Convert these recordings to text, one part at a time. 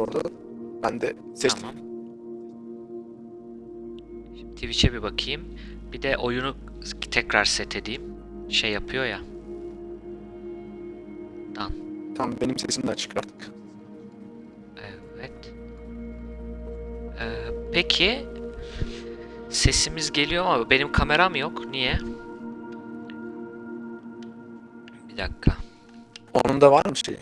orada. Ben de seçtim. Tamam. Şimdi Twitch'e bir bakayım. Bir de oyunu tekrar set edeyim. Şey yapıyor ya. Dan. Tamam benim sesim de açık artık. Evet. Ee, peki sesimiz geliyor ama benim kameram yok. Niye? Bir dakika. Onun da var mı şey?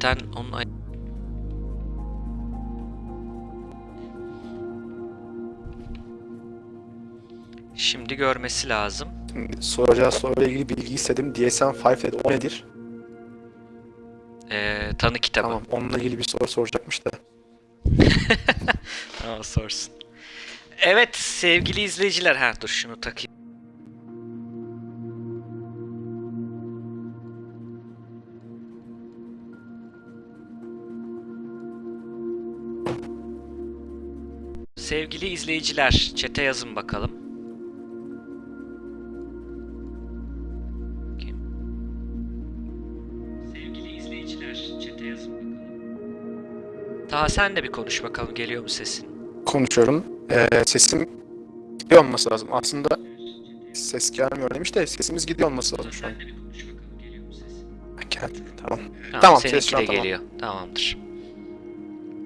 Ten onun ay- Şimdi görmesi lazım. Şimdi soracağı soruyla ilgili bilgi istedim. DSM-5 dedi. O nedir? Ee, tanı kitabı. Tamam. Onunla ilgili bir soru soracakmış da. Tamam sorsun. Evet sevgili izleyiciler. Ha dur şunu takayım. Sevgili izleyiciler, çete yazın bakalım. Kim? Sevgili izleyiciler, çete yazın bakalım. Daha sen de bir konuş bakalım geliyor mu sesin? Konuşuyorum. Ee, sesim gidiyor olması lazım. Aslında ses gelmiyor demiş de sesimiz gidiyor olması lazım şu an. Sen de bir konuş bakalım geliyor mu sesin? Geldi. Tamam. Tamam, Tamam, ses şu an tamam. geliyor. Tamamdır.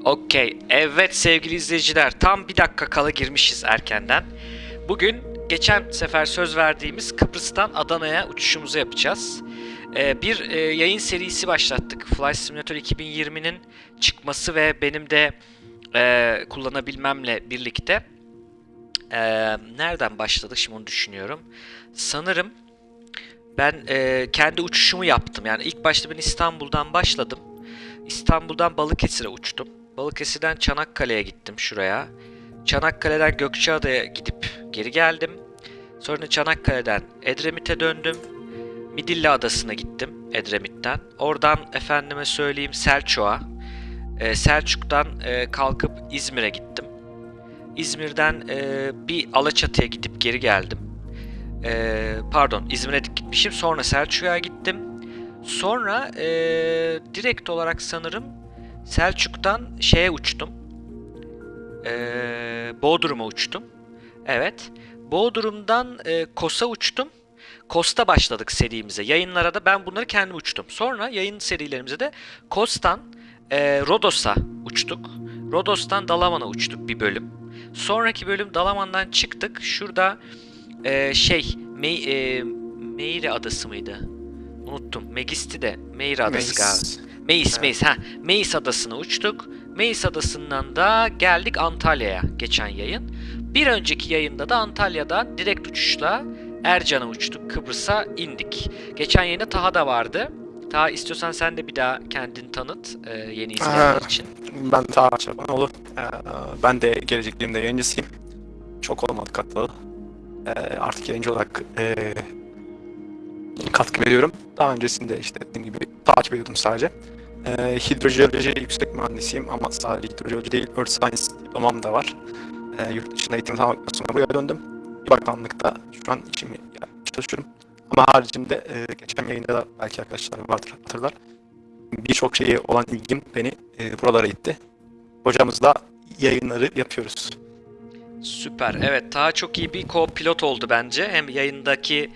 Okey. Evet sevgili izleyiciler tam bir dakika kala girmişiz erkenden. Bugün geçen sefer söz verdiğimiz Kıbrıs'tan Adana'ya uçuşumuzu yapacağız. Ee, bir e, yayın serisi başlattık. Flight Simulator 2020'nin çıkması ve benim de e, kullanabilmemle birlikte. Ee, nereden başladık şimdi onu düşünüyorum. Sanırım ben e, kendi uçuşumu yaptım. Yani ilk başta ben İstanbul'dan başladım. İstanbul'dan Balıkesir'e uçtum. Balıkesir'den Çanakkale'ye gittim şuraya. Çanakkale'den Gökçeada'ya gidip geri geldim. Sonra Çanakkale'den Edremit'e döndüm. Midilli Adası'na gittim Edremit'ten. Oradan efendime söyleyeyim Selçuk'a. Ee, Selçuk'tan e, kalkıp İzmir'e gittim. İzmir'den e, bir Alaçatı'ya gidip geri geldim. Ee, pardon İzmir'e gitmişim sonra Selçuk'a gittim. Sonra ee, direkt olarak sanırım Selçuk'tan şeye uçtum. Ee, Bodrum'a uçtum. Evet. Bodrum'dan ee, Kos'a uçtum. Kos'ta başladık serimize. Yayınlara da ben bunları kendim uçtum. Sonra yayın serilerimize de Kos'tan ee, Rodos'a uçtuk. Rodos'tan Dalaman'a uçtuk bir bölüm. Sonraki bölüm Dalaman'dan çıktık. Şurada ee, şey Mey, ee, Meire adası mıydı? Unuttum. Megisti de Meire adası galiba. Meis. Meis. Ha, Meis adasına uçtuk. Meis adasından da geldik Antalya'ya geçen yayın. Bir önceki yayında da Antalya'dan direkt uçuşla Ercan'a uçtuk. Kıbrıs'a indik. Geçen yayında Taha da vardı. Taha istiyorsan sen de bir daha kendini tanıt e, yeni izleyenler için. Ben daha açaban olur. Ee, ben de gelecekliğimde yayıncısıyım. Çok olmadı katlalı. Ee, artık yayıncı olarak ee, katkı veriyorum. Daha öncesinde işte dediğim gibi takip ediyordum sadece. Ee, hidrojeoloji yüksek mühendisiyim ama sadece hidrojeoloji değil, Earth Science diplomam da var. Ee, yurt dışında eğitim tamamladıktan sonra buraya döndüm. Bir bakanlıkta şu an işimi yapmaya çalışıyorum. Ama haricinde ee, geçen yayında da belki arkadaşlar vardır hatırlar. Birçok şeye olan ilgim beni ee, buralara itti. Hocamızla yayınları yapıyoruz. Süper. Evet, Taha çok iyi bir co-pilot oldu bence. Hem yayındaki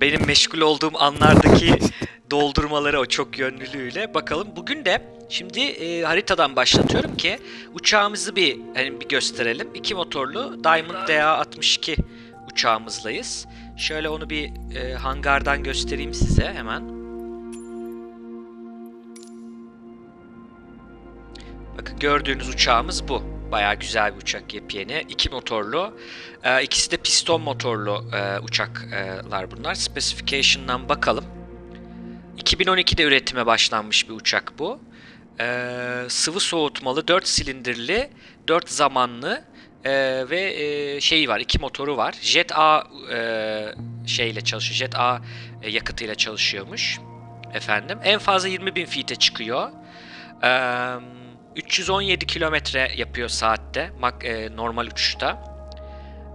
benim meşgul olduğum anlardaki doldurmaları o çok yönlülüğüyle. Bakalım bugün de şimdi e, haritadan başlatıyorum ki uçağımızı bir hani bir gösterelim. İki motorlu Diamond DA62 uçağımızdayız. Şöyle onu bir e, hangardan göstereyim size hemen. Bakın gördüğünüz uçağımız bu. Bayağı güzel bir uçak yepyeni. İki motorlu. Ee, ikisi de piston motorlu e, uçaklar bunlar. Specification'dan bakalım. 2012'de üretime başlanmış bir uçak bu. Ee, sıvı soğutmalı, 4 silindirli, 4 zamanlı ee, ve e, şeyi var, iki motoru var. Jet A e, şeyle çalışıyor, Jet A e, yakıtıyla çalışıyormuş. Efendim, en fazla 20.000 feet'e çıkıyor. Ee, 317 kilometre yapıyor saatte, e, normal uçuşta.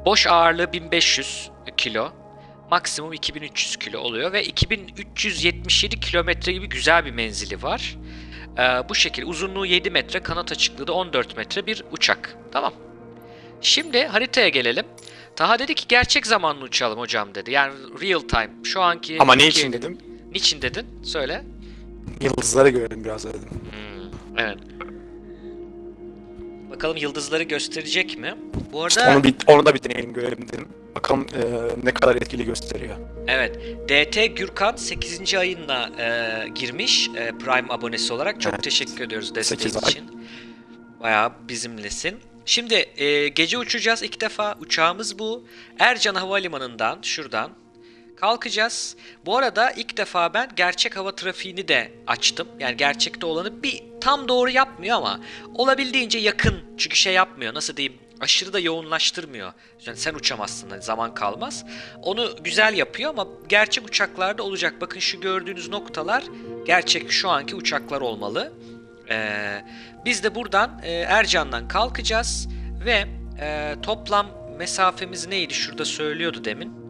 Boş ağırlığı 1500 kilo. Maksimum 2300 kilo oluyor ve 2377 kilometre gibi güzel bir menzili var. Ee, bu şekilde uzunluğu 7 metre, kanat açıklığı da 14 metre bir uçak. Tamam. Şimdi haritaya gelelim. Taha dedi ki gerçek zamanlı uçalım hocam dedi. Yani real time. Şu anki... Ama ne için dedim? Niçin dedin? Söyle. Yıldızları görelim biraz dedim. Hmm, evet. Bakalım yıldızları gösterecek mi? Bu arada... Onu, bir, onu da bir deneyelim görelim dedim. Bakalım e, ne kadar etkili gösteriyor. Evet. DT Gürkan 8. ayında e, girmiş e, Prime abonesi olarak. Çok Evet. teşekkür ediyoruz desteğin Sekiz ay. için. Bayağı bizimlesin. Şimdi e, gece uçacağız ilk defa. Uçağımız bu. Ercan Havalimanı'ndan şuradan kalkacağız. Bu arada ilk defa ben gerçek hava trafiğini de açtım. Yani gerçekte olanı bir tam doğru yapmıyor ama olabildiğince yakın. Çünkü şey yapmıyor nasıl diyeyim aşırı da yoğunlaştırmıyor. Yani sen uçamazsın hani zaman kalmaz. Onu güzel yapıyor ama gerçek uçaklarda olacak. Bakın şu gördüğünüz noktalar gerçek şu anki uçaklar olmalı. Ee, biz de buradan e, Ercan'dan kalkacağız ve e, toplam mesafemiz neydi? Şurada söylüyordu demin.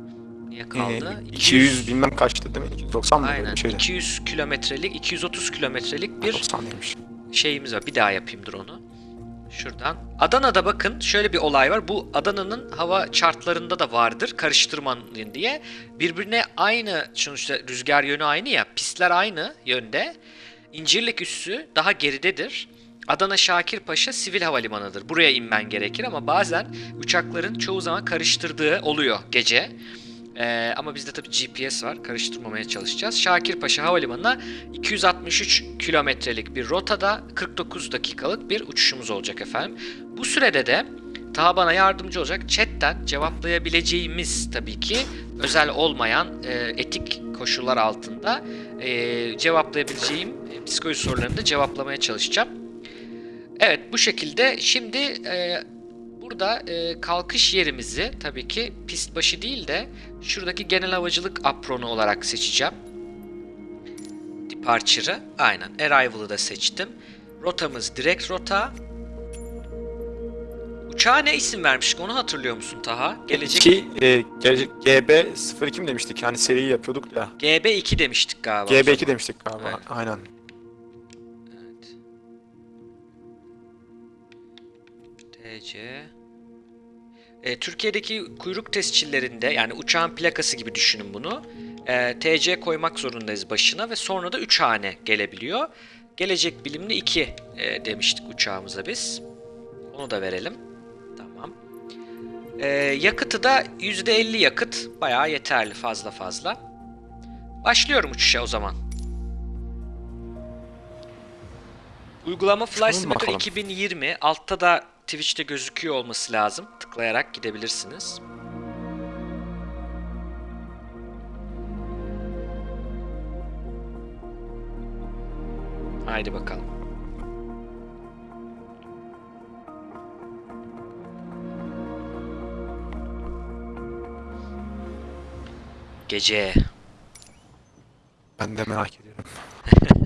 Niye kaldı? E, 200 bilmem kaçtı değil mi? 290 mı Aynen. bir şeydi? 200 kilometrelik, 230 kilometrelik bir 90 demiş. şeyimiz var. Bir daha yapayım dur onu. Şuradan. Adana'da bakın şöyle bir olay var. Bu Adana'nın hava chartlarında da vardır. Karıştırmayın diye. Birbirine aynı sonuçta rüzgar yönü aynı ya. Pistler aynı yönde. İncirlik üssü daha geridedir. Adana Şakirpaşa sivil havalimanıdır. Buraya inmen gerekir ama bazen uçakların çoğu zaman karıştırdığı oluyor gece. Ee, ama bizde tabii GPS var. Karıştırmamaya çalışacağız. Şakirpaşa Havalimanı'na 263 kilometrelik bir rotada 49 dakikalık bir uçuşumuz olacak efendim. Bu sürede de Taha bana yardımcı olacak. Chatten cevaplayabileceğimiz tabii ki özel olmayan e, etik koşullar altında e, cevaplayabileceğim e, psikoloji sorularını da cevaplamaya çalışacağım. Evet bu şekilde şimdi e, burada e, kalkış yerimizi tabii ki pist başı değil de şuradaki genel havacılık apronu olarak seçeceğim. Departure'ı aynen Arrival'ı da seçtim. Rotamız direkt rota. Uçağa ne isim vermiştik onu hatırlıyor musun Taha? Gelecek Ki e, gelecek GB 02 mi demiştik yani seriyi yapıyorduk ya. GB2 demiştik galiba. o GB2 zaman. demiştik galiba. Evet. Aynen. Evet. TC. E, Türkiye'deki kuyruk tescillerinde yani uçağın plakası gibi düşünün bunu. E, TC koymak zorundayız başına ve sonra da 3 hane gelebiliyor. Gelecek bilimli 2 e, demiştik uçağımıza biz. Onu da verelim. Tamam. E, yakıtı da %50 yakıt. Bayağı yeterli fazla fazla. Başlıyorum uçuşa o zaman. Uygulama Flight Simulator bakalım. 2020. Altta da Twitch'te gözüküyor olması lazım. Tıklayarak gidebilirsiniz. Haydi bakalım. Gece. Ben de merak ediyorum.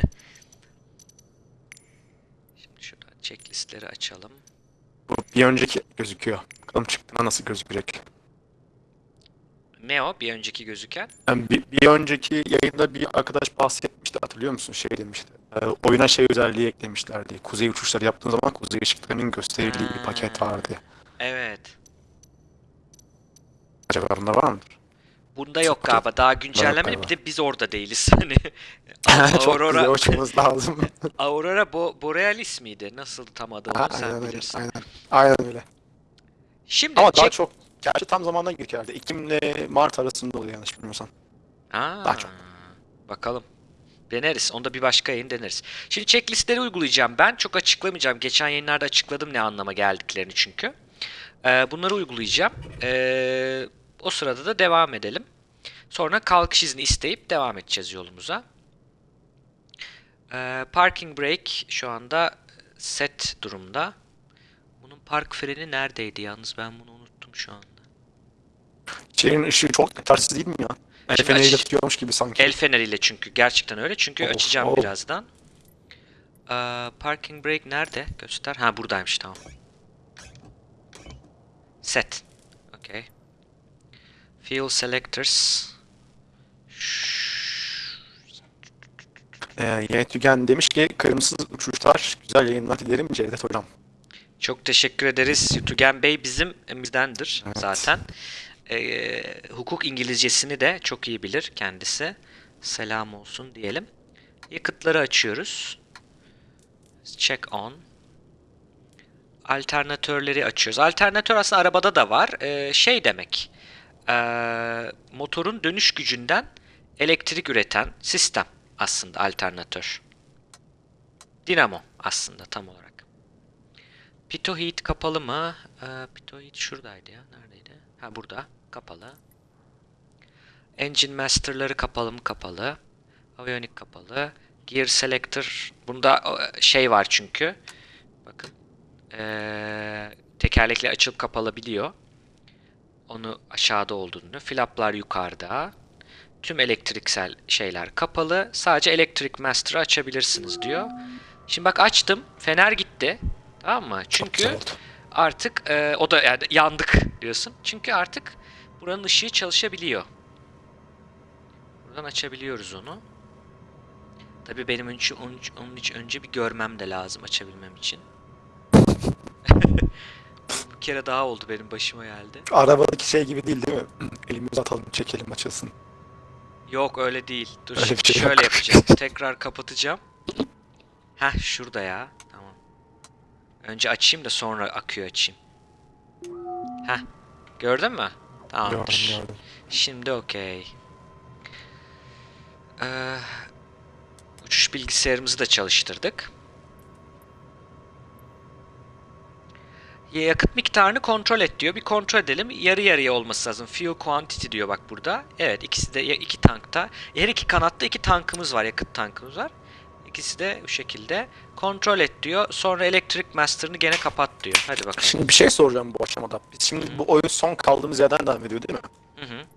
Şimdi şuradan checklistleri açalım. Bu bir önceki gözüküyor. Bakalım çıktığında nasıl gözükecek. Ne o? Bir önceki gözüken. Yani bir, bir önceki yayında bir arkadaş bahsetmişti hatırlıyor musun? Şey demişti. e, oyuna şey özelliği eklemişlerdi. Kuzey uçuşları yaptığın zaman kuzey ışıklarının gösterildiği bir paket vardı. Evet. Acaba bunda var mıdır? Bunda yok Çok- galiba. Daha güncellenmedi. galiba. Bir de biz orada değiliz. Hani Çok Aurora- güzel uçmamız lazım. Aurora Bo- Borealis miydi? Nasıl tam adı onu sen aynen öyle. bilirsin. Aynen. Aynen öyle. Şimdi Ama daha çok gerçi tam zamandan girdik herhalde. Ekim ile Mart arasında oluyor yanlış bilmiyorsam. Aa, daha çok. Bakalım. Deneriz. Onda bir başka yayın deneriz. Şimdi checklistleri uygulayacağım. Ben çok açıklamayacağım. Geçen yayınlarda açıkladım ne anlama geldiklerini çünkü. Ee, bunları uygulayacağım. Ee, o sırada da devam edelim. Sonra kalkış izni isteyip devam edeceğiz yolumuza. Ee, parking brake şu anda set durumda. Bunun park freni neredeydi yalnız ben bunu unuttum şu anda. Şehrin ışığı çok yetersiz değil mi ya? El Şimdi feneriyle aç- tutuyormuş gibi sanki. El feneriyle çünkü gerçekten öyle çünkü Of, açacağım of. birazdan. Ee, parking brake nerede? Göster. Ha buradaymış tamam. Set. Okay. Fuel selectors. Ee, yeni Tügen demiş ki kırmızı uçuşlar güzel yayınlar dilerim Cevdet Hocam. Çok teşekkür ederiz. Yutugen Bey bizim bizdendir Evet. zaten. Ee, hukuk İngilizcesini de çok iyi bilir kendisi. Selam olsun diyelim. Yakıtları açıyoruz. Check on. Alternatörleri açıyoruz. Alternatör aslında arabada da var. Ee, şey demek. Ee, motorun dönüş gücünden elektrik üreten sistem aslında alternatör. Dinamo aslında tam olarak. Heat kapalı mı? Pitot Heat şuradaydı ya. Neredeydi? Ha burada. Kapalı. Engine Master'ları kapalı mı? Kapalı. Avionic kapalı. Gear Selector. Bunda e, şey var çünkü. Bakın. Ee, tekerlekli açılıp kapalabiliyor. Onu aşağıda olduğunu. Flaplar yukarıda. Tüm elektriksel şeyler kapalı. Sadece Electric Master'ı açabilirsiniz diyor. Şimdi bak açtım. Fener gitti. Tamam mı? Çünkü artık e, o da yani yandık diyorsun. Çünkü artık buranın ışığı çalışabiliyor. Buradan açabiliyoruz onu. Tabii benim önce, onun, onun için önce bir görmem de lazım açabilmem için. bir kere daha oldu benim başıma geldi. Arabadaki şey gibi değil değil mi? Elimizi atalım çekelim açılsın. Yok öyle değil. Dur Öyle şimdi şey şöyle yok. yapacağım. Tekrar kapatacağım. Heh şurada ya. Tamam. Önce açayım da sonra akıyor açayım. Heh. Gördün mü? Tamamdır. Gördüm gördüm. Şimdi okey. Ee, uçuş bilgisayarımızı da çalıştırdık. Yakıt miktarını kontrol et diyor. Bir kontrol edelim. Yarı yarıya olması lazım. Fuel quantity diyor bak burada. Evet ikisi de iki tankta. Her iki kanatta iki tankımız var. Yakıt tankımız var. İkisi de bu şekilde. Kontrol et diyor. Sonra Electric Master'ını gene kapat diyor. Hadi bakalım. Şimdi bir şey soracağım bu aşamada. Biz şimdi bu oyun son kaldığımız yerden devam ediyor değil mi? Hı hı.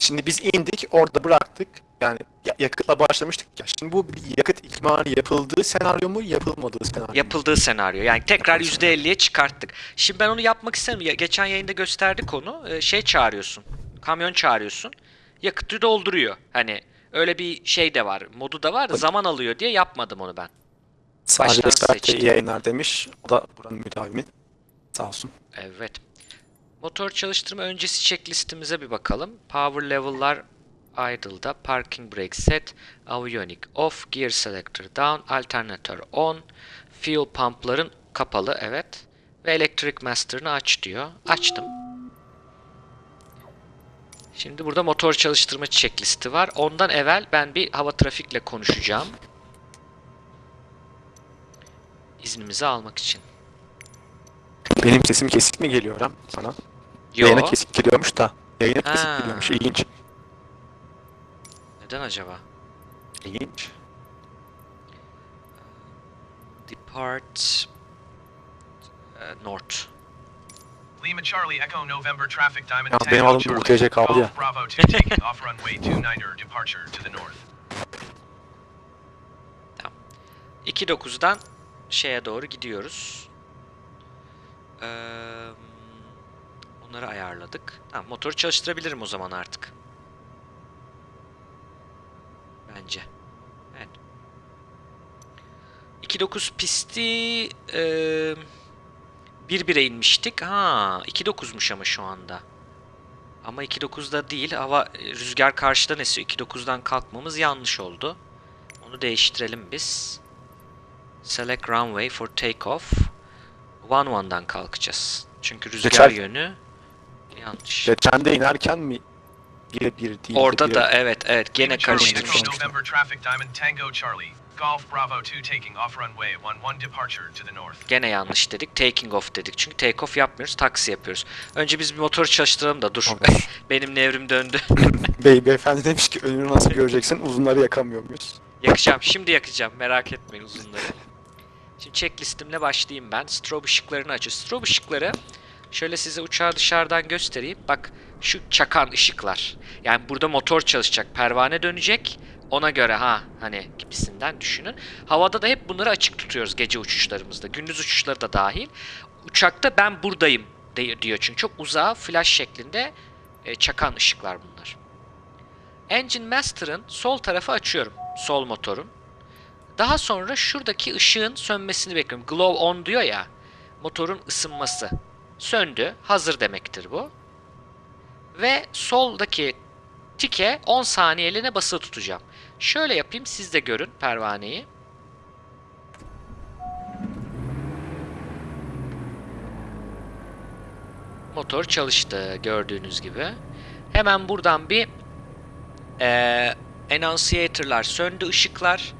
Şimdi biz indik orada bıraktık. Yani ya- yakıtla başlamıştık ya. Şimdi bu bir yakıt ikmali yapıldığı senaryo mu yapılmadığı senaryo mu? Yapıldığı senaryo. Yani tekrar Yapıldığı senaryo. %50'ye çıkarttık. Şimdi ben onu yapmak istemiyorum. Geçen yayında gösterdik onu. Ee, Şey çağırıyorsun. Kamyon çağırıyorsun. Yakıtı dolduruyor. Hani öyle bir şey de var. Modu da var da zaman alıyor diye yapmadım onu ben. Sadece baştan seçtim. yayınlar demiş. O da buranın müdavimi. Sağ olsun. Evet. Motor çalıştırma öncesi checklistimize bir bakalım. Power level'lar idle'da, parking brake set, avionic off, gear selector down, alternatör on, fuel pump'ların kapalı evet ve electric master'ını aç diyor. Açtım. Şimdi burada motor çalıştırma checklisti var. Ondan evvel ben bir hava trafikle konuşacağım. İznimizi almak için. Benim sesim kesik mi geliyor lan sana? Yo. Yayına kesik geliyormuş da. Yayına kesik Ha. geliyormuş. İlginç. Neden acaba? İlginç. Depart uh, north. Lima Charlie Echo November traffic Diamond Ya Tango benim adım Charlie. UTC kaldı ya. Golf Bravo 2 taking off runway 29er departure to the north. 2.9'dan şeye doğru gidiyoruz. Ee, onları ayarladık. Tamam, motoru çalıştırabilirim o zaman artık. Bence. Evet. 2.9 pisti eee 1-1'e inmiştik. Ha, 2.9'muş ama şu anda. Ama 2.9'da değil. Hava rüzgar karşıdan esiyor. 2.9'dan kalkmamız yanlış oldu. Onu değiştirelim biz. Select runway for takeoff. 1-1'dan kalkacağız. Çünkü rüzgar Geçer. yönü yanlış. Geçen de inerken mi? Bir bir değil. de Orada bir- da evet evet gene karıştırmıştım. November traffic Diamond Tango Charlie. Golf Bravo 2 taking off runway 11 departure to the north. Gene yanlış dedik. Taking off dedik. Çünkü take off yapmıyoruz. Taksi yapıyoruz. Önce biz bir motoru çalıştıralım da dur. Benim nevrim döndü. Bey, beyefendi demiş ki önünü nasıl göreceksin uzunları yakamıyor muyuz? Yakacağım. Şimdi yakacağım. Merak etmeyin uzunları. Şimdi checklistimle başlayayım ben. Strobe ışıklarını açıyor. Strobe ışıkları şöyle size uçağı dışarıdan göstereyim. Bak şu çakan ışıklar. Yani burada motor çalışacak. Pervane dönecek. Ona göre ha hani gibisinden düşünün. Havada da hep bunları açık tutuyoruz gece uçuşlarımızda. Gündüz uçuşları da dahil. Uçakta ben buradayım diyor çünkü çok uzağa flash şeklinde e, çakan ışıklar bunlar. Engine Master'ın sol tarafı açıyorum. Sol motorun. Daha sonra şuradaki ışığın sönmesini bekliyorum. Glow on diyor ya. Motorun ısınması. Söndü. Hazır demektir bu. Ve soldaki tike 10 saniyeliğine basılı tutacağım. Şöyle yapayım siz de görün pervaneyi. Motor çalıştı gördüğünüz gibi. Hemen buradan bir eee annunciator'lar söndü ışıklar.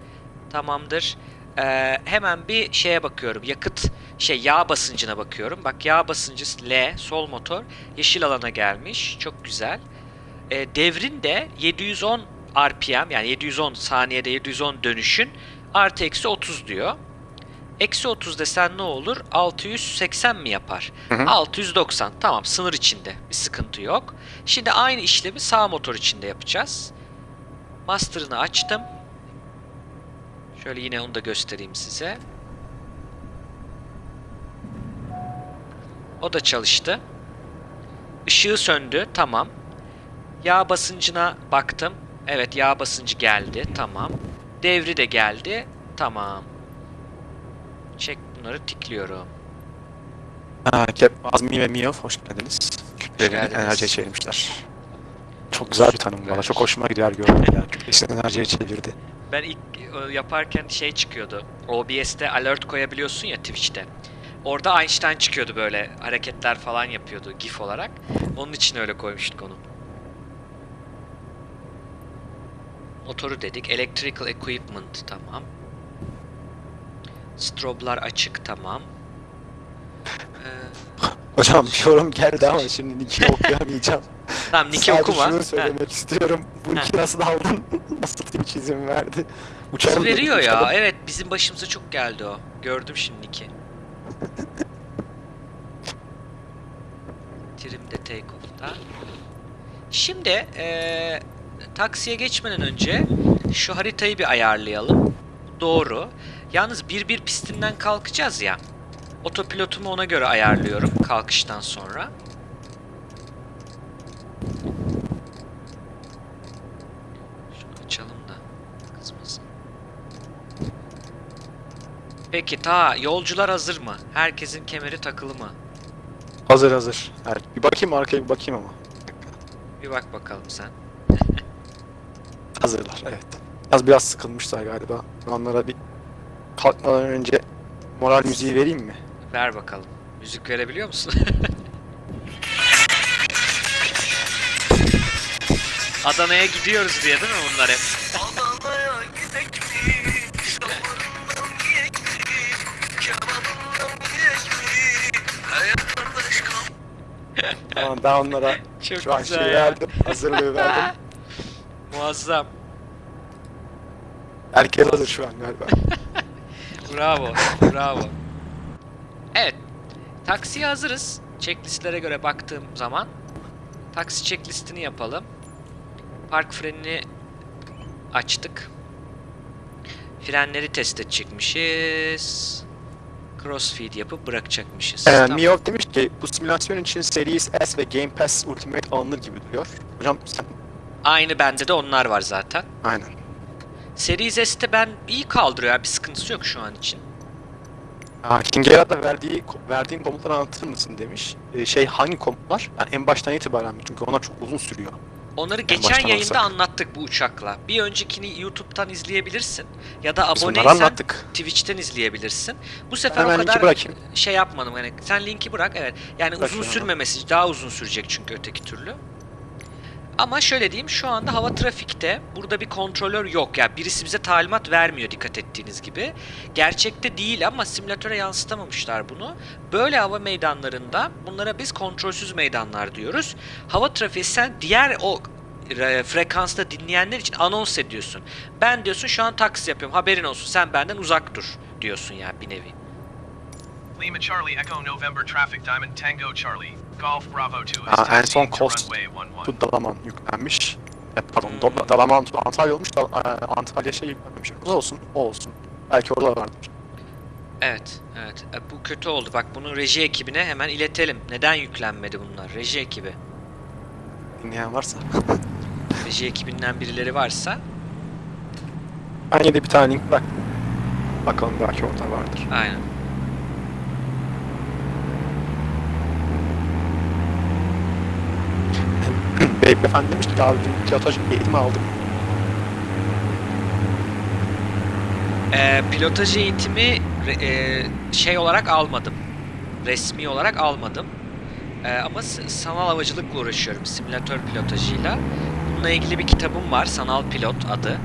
Tamamdır. Eee, hemen bir şeye bakıyorum. Yakıt şey yağ basıncına bakıyorum. Bak yağ basıncı L sol motor yeşil alana gelmiş. Çok güzel. E, devrin de 710 RPM yani 710 saniyede 710 dönüşün artı eksi 30 diyor. Eksi 30 desen ne olur? 680 mi yapar? Hı hı. 690. Tamam sınır içinde. Bir sıkıntı yok. Şimdi aynı işlemi sağ motor içinde yapacağız. Master'ını açtım. Şöyle yine onu da göstereyim size. O da çalıştı. Işığı söndü. Tamam. Yağ basıncına baktım. Evet yağ basıncı geldi. Tamam. Devri de geldi. Tamam. Çek bunları tikliyorum. Cap, Azmi ve Mio hoş geldiniz. Geldiniz. enerjiye çevirmişler. Çok güzel bir tanım valla. Çok hoşuma gider gördüm ya. Kütlesini enerjiye çevirdi. Ben ilk e, yaparken şey çıkıyordu. OBS'te alert koyabiliyorsun ya Twitch'te. Orada Einstein çıkıyordu böyle hareketler falan yapıyordu GIF olarak. Onun için öyle koymuştuk onu. Motoru dedik. Electrical equipment tamam. Stroblar açık tamam. Ee, Hocam bir yorum geldi ama şimdi Nick'i okuyamayacağım. tamam Nick'i Sadece okuma. şunu söylemek istiyorum. Bu Nick'i nasıl aldın? nasıl Twitch izin verdi? Uçarım dedim, veriyor ya. uçarım. Evet bizim başımıza çok geldi o. Gördüm şimdi Nick'i. Trim'de take off'ta. Şimdi eee, taksiye geçmeden önce şu haritayı bir ayarlayalım. Doğru. Yalnız bir bir pistinden kalkacağız ya. Otopilotumu ona göre ayarlıyorum kalkıştan sonra. Şunu açalım da kızmasın. Peki ta yolcular hazır mı? Herkesin kemeri takılı mı? Hazır hazır. Evet. Bir bakayım arkaya bir bakayım ama. Bir bak bakalım sen. Hazırlar evet. Az biraz sıkılmışlar galiba. Onlara bir kalkmadan önce moral müziği vereyim mi? Ver bakalım. Müzik verebiliyor musun? Adana'ya gidiyoruz diye değil mi bunlar hep? Tamam ben onlara Çok şu an şey ya. verdim. Hazırlığı verdim. Muazzam. Herkes hazır şu an galiba. Bravo. Bravo. Evet. Taksiye hazırız. Checklistlere göre baktığım zaman. Taksi checklistini yapalım. Park frenini açtık. Frenleri test edecekmişiz. Crossfeed yapıp bırakacakmışız. Ee, Tamam. Miyov demiş ki bu simülasyon için Series S ve Game Pass Ultimate alınır gibi duruyor. Hocam sen Aynı bende de onlar var zaten. aynen. Series S'te ben iyi kaldırıyor. Bir sıkıntısı yok şu an için. Ha, Kingera'da verdiği verdiğin komutları anlatır mısın demiş. Ee, şey hangi komutlar? Yani en baştan itibaren mi? Çünkü onlar çok uzun sürüyor. Onları En geçen yayında alsak. anlattık bu uçakla. Bir öncekini YouTube'dan izleyebilirsin. Ya da Biz aboneysen. Twitch'ten izleyebilirsin. Bu sefer Hemen o kadar şey yapmadım. Yani sen linki bırak evet. Yani Bırakıyorum uzun sürmemesi daha uzun sürecek çünkü öteki türlü. Ama şöyle diyeyim şu anda hava trafikte burada bir kontrolör yok. Yani birisi bize talimat vermiyor dikkat ettiğiniz gibi. Gerçekte değil ama simülatöre yansıtamamışlar bunu. Böyle hava meydanlarında bunlara biz kontrolsüz meydanlar diyoruz. Hava trafiği sen diğer o re- frekansta dinleyenler için anons ediyorsun. Ben diyorsun şu an taksi yapıyorum haberin olsun sen benden uzak dur diyorsun ya bir nevi. Lima Charlie Echo November traffic Diamond Tango Charlie. Golf Bravo 2 is Aa, en son 11. Bu Dalaman yüklenmiş. E, pardon, Hmm. Dalaman Antalya olmuş da e, Antalya şey yüklenmemiş. O olsun, o olsun. Belki orada vardır. Evet, evet. E, Bu kötü oldu. Bak bunu reji ekibine hemen iletelim. Neden yüklenmedi bunlar? Reji ekibi. Dinleyen varsa. Reji ekibinden birileri varsa Ben yine de bir tane link bırak. Bakalım belki orada vardır. aynen. Beyefendi demiş ki abi dün pilotaj eğitimi aldım. E, pilotaj eğitimi e, şey olarak almadım. Resmi olarak almadım. E, ama sanal havacılıkla uğraşıyorum. Simülatör pilotajıyla. Bununla ilgili bir kitabım var. Sanal Pilot adı.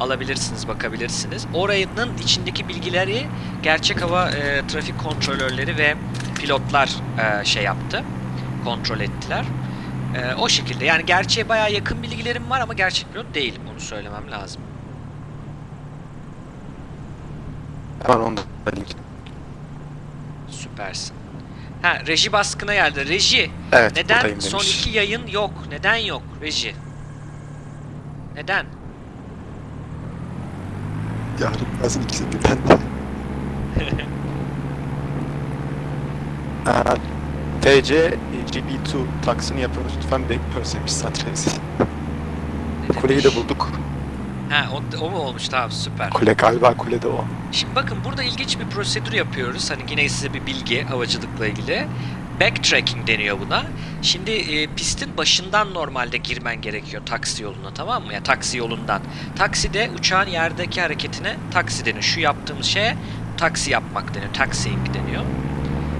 Alabilirsiniz, bakabilirsiniz. Oranın içindeki bilgileri gerçek hava e, trafik kontrolörleri ve pilotlar e, şey yaptı. Kontrol ettiler. E, o şekilde. Yani gerçeğe bayağı yakın bilgilerim var ama gerçek pilot değilim. Onu söylemem lazım. Hemen onu da link. Süpersin. Ha, reji baskına geldi. Reji, Evet, neden son iki yayın yok? Neden yok reji? Neden? Yarın yazın ikisi birden de. TC GB2 taksini yapıyoruz. Lütfen bekliyoruz demiş Satrezi. Ne Kuleyi demiş? de bulduk. Ha, o, o mu olmuş? Tamam, süper. Kule galiba kulede o. Şimdi bakın burada ilginç bir prosedür yapıyoruz. Hani yine size bir bilgi havacılıkla ilgili. Backtracking deniyor buna. Şimdi e, pistin başından normalde girmen gerekiyor taksi yoluna tamam mı? Ya taksi yolundan. Takside uçağın yerdeki hareketine taksi deniyor. Şu yaptığımız şeye taksi yapmak deniyor. Taxiing deniyor.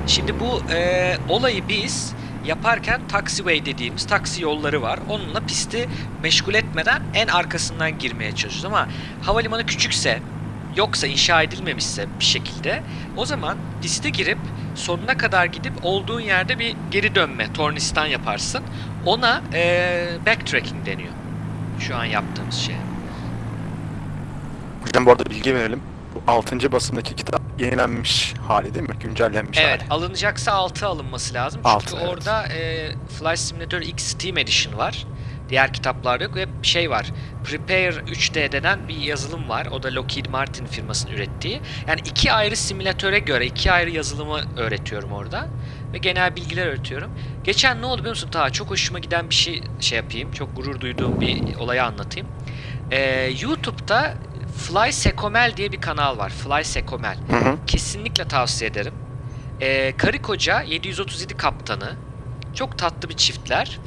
Şimdi bu e, olayı biz yaparken taxiway dediğimiz taksi yolları var. Onunla pisti meşgul etmeden en arkasından girmeye çalışıyoruz ama havalimanı küçükse yoksa inşa edilmemişse bir şekilde o zaman piste girip sonuna kadar gidip olduğun yerde bir geri dönme, tornistan yaparsın. Ona eee, backtracking deniyor. Şu an yaptığımız şey. Hocam bu arada bilgi verelim. Bu 6. basımdaki kitap yenilenmiş hali değil mi? Güncellenmiş Evet, hali. alınacaksa 6 alınması lazım. Çünkü Altı, evet. orada eee Flight Simulator X Steam Edition var. Diğer kitaplarda yok ve bir şey var. Prepare 3D denen bir yazılım var. O da Lockheed Martin firmasının ürettiği. Yani iki ayrı simülatöre göre iki ayrı yazılımı öğretiyorum orada. Ve genel bilgiler öğretiyorum. Geçen ne oldu biliyor musun? Ta çok hoşuma giden bir şey şey yapayım. Çok gurur duyduğum bir olayı anlatayım. Ee, YouTube'da Fly Sekomel diye bir kanal var. Fly Sekomel. Hı hı. Kesinlikle tavsiye ederim. Ee, karı koca 737 kaptanı. Çok tatlı bir çiftler.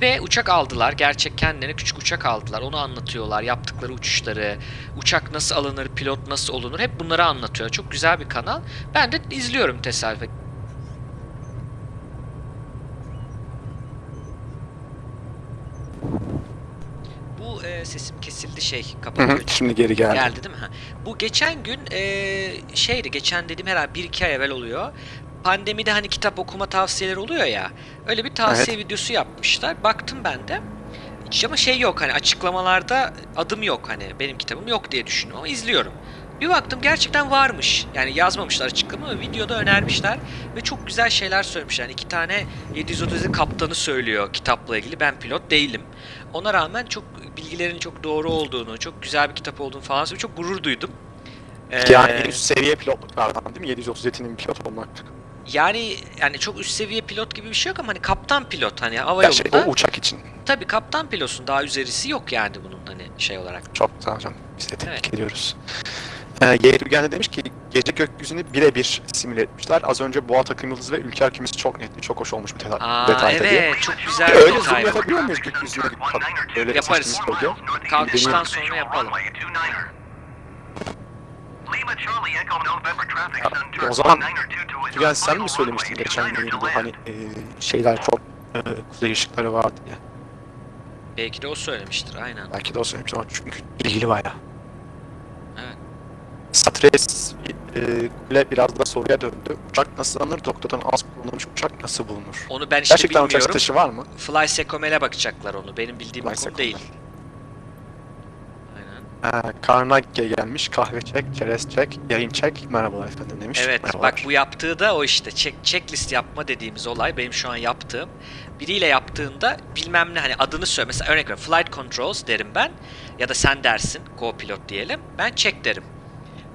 Ve uçak aldılar. Gerçek kendilerine küçük uçak aldılar. Onu anlatıyorlar. Yaptıkları uçuşları, uçak nasıl alınır, pilot nasıl olunur. Hep bunları anlatıyor. Çok güzel bir kanal. Ben de izliyorum tesadüfen. Bu e, sesim kesildi şey Hı hı. Şimdi geri geldi. Geldi değil mi? Ha. Bu geçen gün eee, şeydi geçen dediğim herhalde bir iki ay evvel oluyor. Pandemide hani kitap okuma tavsiyeleri oluyor ya. Öyle bir tavsiye videosu yapmışlar. Baktım ben de. Hiç ama şey yok hani açıklamalarda adım yok hani benim kitabım yok diye düşünüyorum ama izliyorum. Bir baktım gerçekten varmış. Yani yazmamışlar açıklama ama videoda önermişler ve çok güzel şeyler söylemişler. Yani iki tane 737 kaptanı söylüyor kitapla ilgili. Ben pilot değilim. Ona rağmen çok bilgilerin çok doğru olduğunu, çok güzel bir kitap olduğunu falan söylüyor. Çok gurur duydum. Ee, Yani en üst seviye pilotluklardan değil mi? 737'nin pilot olmak. yani yani çok üst seviye pilot gibi bir şey yok ama hani kaptan pilot hani hava Ya şey, yolunda. o uçak için. Tabii kaptan pilotsun daha üzerisi yok yani bunun hani şey olarak. Çok güzel hocam. Biz de tebrik Evet. ediyoruz. Ee, Yeğir Ülgen de demiş ki gece gökyüzünü birebir simüle etmişler. Az önce Boğa Takım Yıldız ve Ülker Kümesi çok netti. Çok hoş olmuş bu deta- Aa detayda diye. evet çok güzel bir Öyle zoom detay. bu. yapabiliyor muyuz gökyüzüne? Öyle Yaparız. Kalkıştan sonra yapalım. Ya, o zaman 192 to Tügen sen mi söylemiştin geçen yayında hani e, şeyler çok e, kuzey ışıkları vardı diye. Belki de o söylemiştir aynen. Belki de o söylemiş ama çünkü ilgili bayağı. Stres e, kule biraz da soruya döndü. Uçak nasıl alınır? Doktordan az kullanılmış uçak nasıl bulunur? Onu ben işte Gerçekten uçak bilmiyorum. satışı var mı? Fly Secomel'e bakacaklar onu. Benim bildiğim Fly konu değil. Aynen. Ee, Carnegie gelmiş. Kahve çek, çerez çek, yayın çek. Merhabalar efendim demiş. Evet Merhabalar. bak bu yaptığı da o işte check, checklist yapma dediğimiz olay benim şu an yaptığım. Biriyle yaptığında bilmem ne hani adını söyle mesela örnek ver flight controls derim ben ya da sen dersin co-pilot diyelim ben check derim.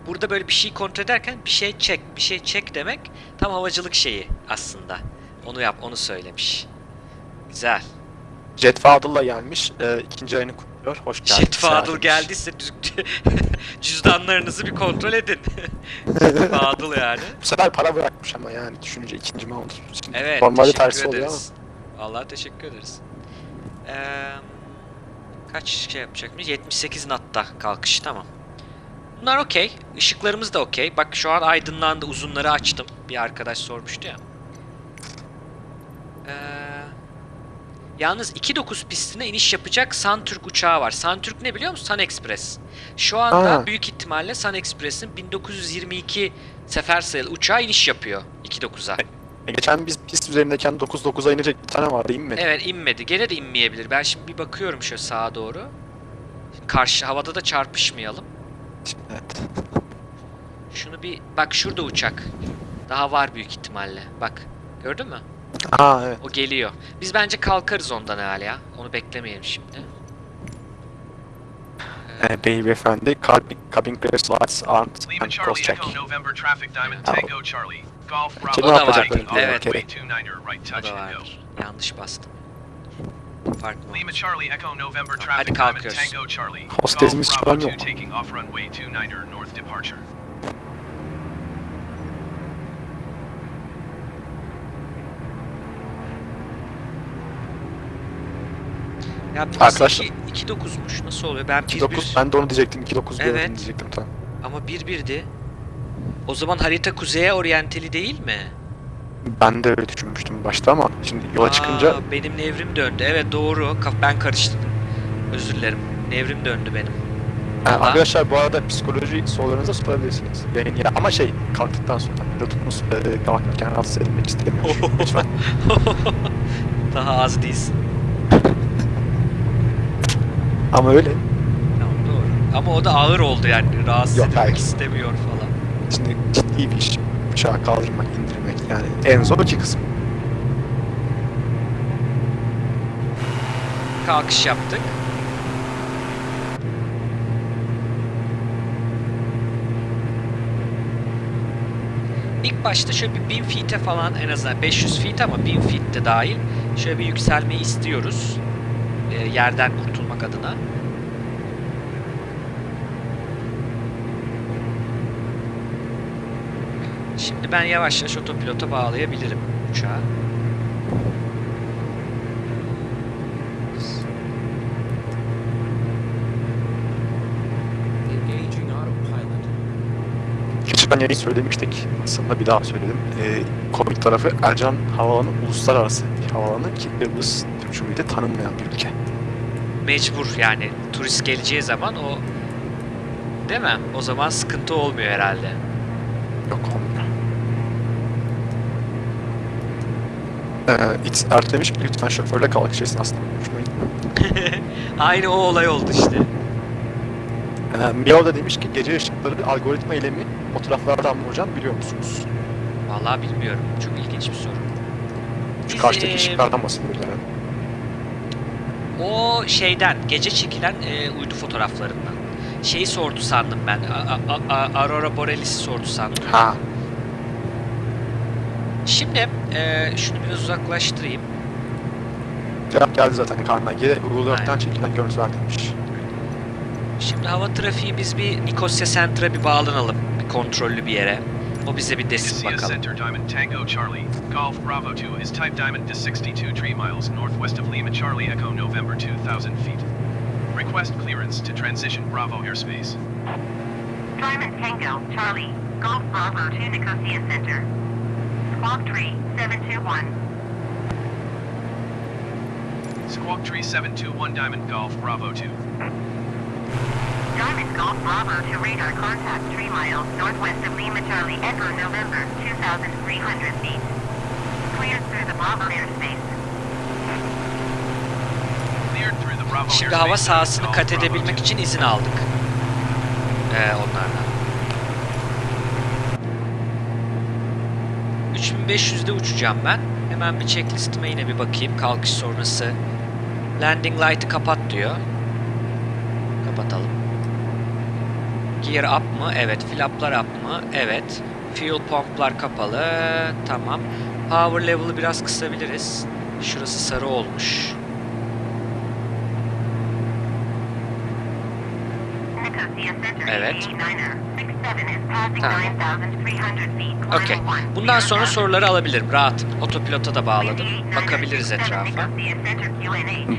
Burada böyle bir şey kontrol ederken bir şey check bir şey check demek tam havacılık şeyi aslında. Onu yap onu söylemiş. Güzel. Jet Fadıl'la gelmiş. Ee, ikinci ayını kutluyor. Hoş geldin. Jet Fadıl geldiyse cüzdanlarınızı bir kontrol edin. Fadıl yani. Bu sefer para bırakmış ama yani düşününce ikinci mi oldu? Şimdi Evet, Normalde tersi oluyor ama. ederiz. Vallahi teşekkür ederiz. Eee, kaç şey yapacakmış? 78 natta kalkış, tamam. Bunlar okey. Işıklarımız da okey. Bak şu an aydınlandı, uzunları açtım. Bir arkadaş sormuştu ya. Eee, yalnız 2.9 pistine iniş yapacak Suntürk uçağı var. Suntürk ne biliyor musun? Sun Express. Şu anda Aa. büyük ihtimalle Sun Express'in 1922 sefer sayılı uçağı iniş yapıyor 2.9'a. E, Geçen biz pist üzerindeyken 9-9'a inecek bir tane vardı mi? Evet inmedi. Gene de inmeyebilir. Ben şimdi bir bakıyorum şöyle sağa doğru. Karşı havada da çarpışmayalım. Evet. Şunu bir bak şurada uçak. Daha var büyük ihtimalle. Bak. Gördün mü? Aa evet. O geliyor. Biz bence kalkarız ondan hala ya. Onu beklemeyelim şimdi. Ee, beyefendi, cabin, clear aren't Lima and cross check. Echo November traffic Diamond. Tango Charlie. Golf Bravo O da var. Evet. runway 29er right. Yanlış bastım. Farklı Lima. Charlie Echo November traffic kalkıyoruz. Tango Charlie. Hostesimiz Bravo çıkamıyor 2 mu? taking off runway 29er north departure. Ya Arkadaşlar- 2.9'muş. Nasıl oluyor? Ben 2-9 1-1 ben de onu diyecektim. 2-9 Evet. diyecektim tamam. ama 1-1'di. O zaman harita kuzeye oryanteli değil mi? Ben de öyle düşünmüştüm başta ama şimdi yola çıkınca Aa, benim nevrim döndü. Evet doğru. Ben karıştırdım. Özür dilerim. Nevrim döndü benim. Ee, Valla. arkadaşlar bu arada psikoloji sorularınıza sorabilirsiniz. Yayın ya ama şey kalktıktan sonra pilotumuz e, kalkarken rahatsız edilmek istemiyor. Lütfen. Daha az değilsin. Ama öyle. Tamam doğru. Ama o da ağır oldu yani. Rahatsız Yok, edilmek hayır. istemiyor falan. Şimdi ciddi bir iş. Uçağı kaldırmak, indirmek yani en zor iki kısım. Kalkış yaptık. İlk başta şöyle bir 1000 feet'e falan en azından 500 feet ama 1000 feet de dahil şöyle bir yükselmeyi istiyoruz. Ee, yerden kurtulmak adına. Şimdi ben yavaş yavaş otopilota bağlayabilirim uçağı. Yayın söylemiştik. Aslında bir daha söyledim. Ee, komik tarafı Ercan Havaalanı uluslararası bir havaalanı ki Kıbrıs Türk Cumhuriyeti tanınmayan bir ülke. mecbur yani turist geleceği zaman o değil mi? O zaman sıkıntı olmuyor herhalde. Yok olmuyor. Ee, It's Ert demiş ki lütfen şoförle kalkış esnasında konuşmayın. Aynı o olay oldu işte. Ee, Miao da demiş ki gece ışıkları algoritma eylemi fotoğraflardan mı hocam biliyor musunuz? Vallahi bilmiyorum. Çok ilginç bir soru. Şu Biz, karşıdaki eee, ışıklardan bahsediyoruz. O şeyden gece çekilen e, uydu fotoğraflarından. Şeyi sordu sandım ben. A- a- a- Aurora Borealis'i sordu sandım. Ha, Şimdi e, şunu biraz uzaklaştırayım. cevap geldi zaten Carnegie'de Google Earth'ten çekilen görüntüler demiş. Şimdi hava trafiği biz bir Nikosya Center'a bir bağlanalım. Bir kontrollü bir yere. O bize bir desin Nicosia bakalım. Center Diamond Tango Charlie. Golf Bravo 2 is type Diamond to 62 tree miles northwest of Lima Charlie Echo November 2000 feet. Request clearance to transition Bravo airspace. Diamond Tango, Charlie, Golf Bravo to Nicosia Center. Squawk Tree 721. Squawk Tree 721 Diamond Golf Bravo 2. Diamond Golf Bravo to radar contact 3 miles northwest of Lima Charlie Echo November 2,300 feet. Cleared through the Bravo airspace. Cleared through the Bravo Şimdi hava sahasını kat edebilmek için izin aldık. Ee, onlardan. 3500'de uçacağım ben. Hemen bir checklistime yine bir bakayım. Kalkış sonrası. Landing light'ı kapat diyor. Kapatalım. Gear up mı? Evet. Flaplar up mı? Evet. Fuel pumplar kapalı. Tamam. Power level'ı biraz kısabiliriz. Şurası sarı olmuş. Evet. Tamam. 9,300 feet. Okey. Bundan sonra soruları alabilirim. Rahat. Otopilota da bağladım. 89er, Bakabiliriz 67 etrafa.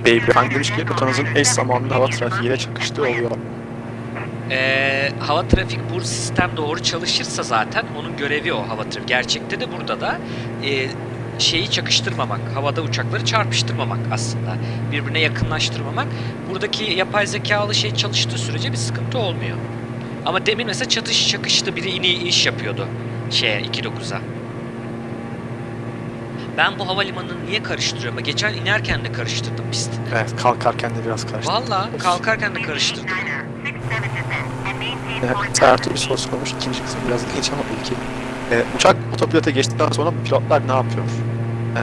Beyefendi demiş ki rotanızın eş zamanlı hava trafiğiyle çakıştığı oluyor. Ee, hava trafik bu sistem doğru çalışırsa zaten onun görevi o hava trafik. Gerçekte de burada da e, şeyi çakıştırmamak, havada uçakları çarpıştırmamak aslında. Birbirine yakınlaştırmamak. Buradaki yapay zekalı şey çalıştığı sürece bir sıkıntı olmuyor. Ama demin mesela çatış çakıştı biri ini iniş yapıyordu şeye 2.9'a. Ben bu havalimanını niye karıştırıyorum? Geçen inerken de karıştırdım pistini. Evet kalkarken de biraz karıştı. Valla kalkarken de karıştırdım. 89er, 67 descent and maintain Evet, Sertu bir soru sormuş. İkinci kısım biraz ilginç ama ilki. Ee, uçak otopilota geçtikten sonra pilotlar ne yapıyor? Ee,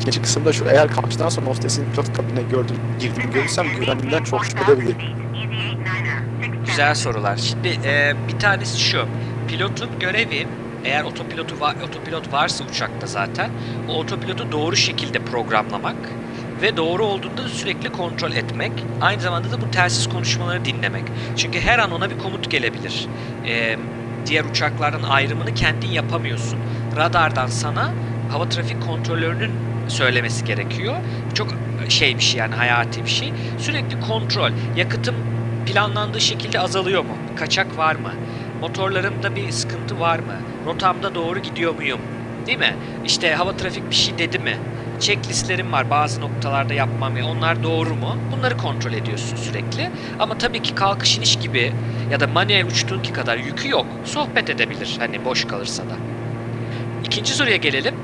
ikinci kısımda şu eğer kalkıştan sonra hostesin pilot kabinine gördüm, girdiğini görürsem güvenliğinden çok şüphe edebilirim. Güzel sorular. Şimdi e, bir tanesi şu. Pilotun görevi eğer otopilotu va- otopilot varsa uçakta zaten o otopilotu doğru şekilde programlamak ve doğru olduğunda da sürekli kontrol etmek. Aynı zamanda da bu telsiz konuşmaları dinlemek. Çünkü her an ona bir komut gelebilir. E, diğer uçaklardan ayrımını kendin yapamıyorsun. Radardan sana hava trafik kontrolörünün söylemesi gerekiyor. Çok şey bir şey yani hayati bir şey. Sürekli kontrol. Yakıtım planlandığı şekilde azalıyor mu? Kaçak var mı? Motorlarımda bir sıkıntı var mı? Rotamda doğru gidiyor muyum? Değil mi? İşte hava trafik bir şey dedi mi? Checklistlerim var bazı noktalarda yapmam ya onlar doğru mu? Bunları kontrol ediyorsun sürekli. Ama tabii ki kalkış iniş gibi ya da manuel uçtuğunki kadar yükü yok. Sohbet edebilir hani boş kalırsa da. İkinci soruya gelelim.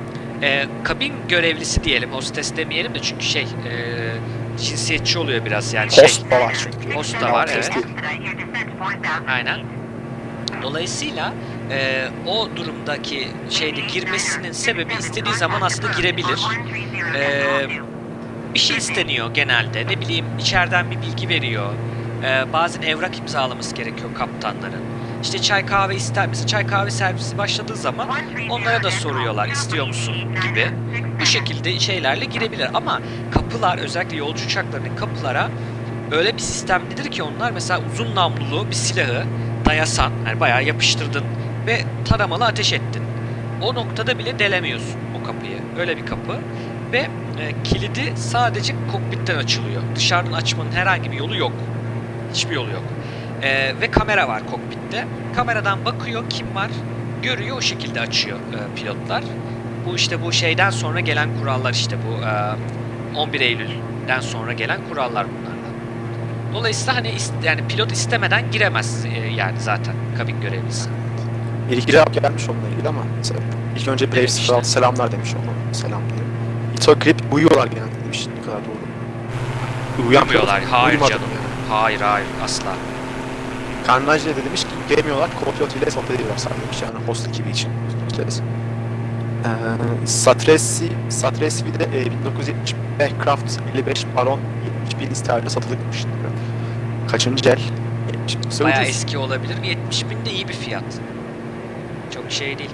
Ee, kabin görevlisi diyelim, hostes demeyelim de çünkü şey e, cinsiyetçi oluyor biraz yani şey. Host da var çünkü. Host da var, evet. Aynen. Dolayısıyla e, o durumdaki şeyde girmesinin sebebi istediği zaman aslında girebilir. Ee, bir şey isteniyor genelde. Ne bileyim içeriden bir bilgi veriyor. Ee, bazen evrak imzalaması gerekiyor kaptanların. İşte çay kahve ister misin? Çay kahve servisi başladığı zaman onlara da soruyorlar istiyor musun gibi. Bu şekilde şeylerle girebilir ama kapılar özellikle yolcu uçaklarının kapılara öyle bir sistemlidir ki onlar mesela uzun namlulu bir silahı dayasan yani bayağı yapıştırdın ve taramalı ateş ettin. O noktada bile delemiyorsun o kapıyı. Öyle bir kapı ve e, kilidi sadece kokpitten açılıyor. Dışarıdan açmanın herhangi bir yolu yok. Hiçbir yolu yok. E, ve kamera var kokpitte. Kameradan bakıyor kim var, görüyor o şekilde açıyor e, pilotlar. Bu işte bu şeyden sonra gelen kurallar işte bu e, 11 Eylül'den sonra gelen kurallar bunlardan. Dolayısıyla hani yani pilot istemeden giremez e, yani zaten kabin görevlisi. Bir iki cevap gelmiş onunla ilgili ama mesela ilk önce Brave Demiş. 06 selamlar demiş ona. Selam diyelim. Itogrip uyuyorlar genelde demiş. Ne kadar doğru. Uyumuyorlar. Hayır canım. yani. Hayır hayır asla. Carnage de demiş ki gelmiyorlar, co-pilot ile sohbet ediyorlar sadece demiş yani host ekibi için. Hostes. Ee, Satresi, Satresi bir de e, 1970 Aircraft 55 Baron 71 isterle satılıkmış. Kaçıncı el? 70. Bayağı ucuz. eski olabilir. 70 bin de iyi bir fiyat. Çok şey değil.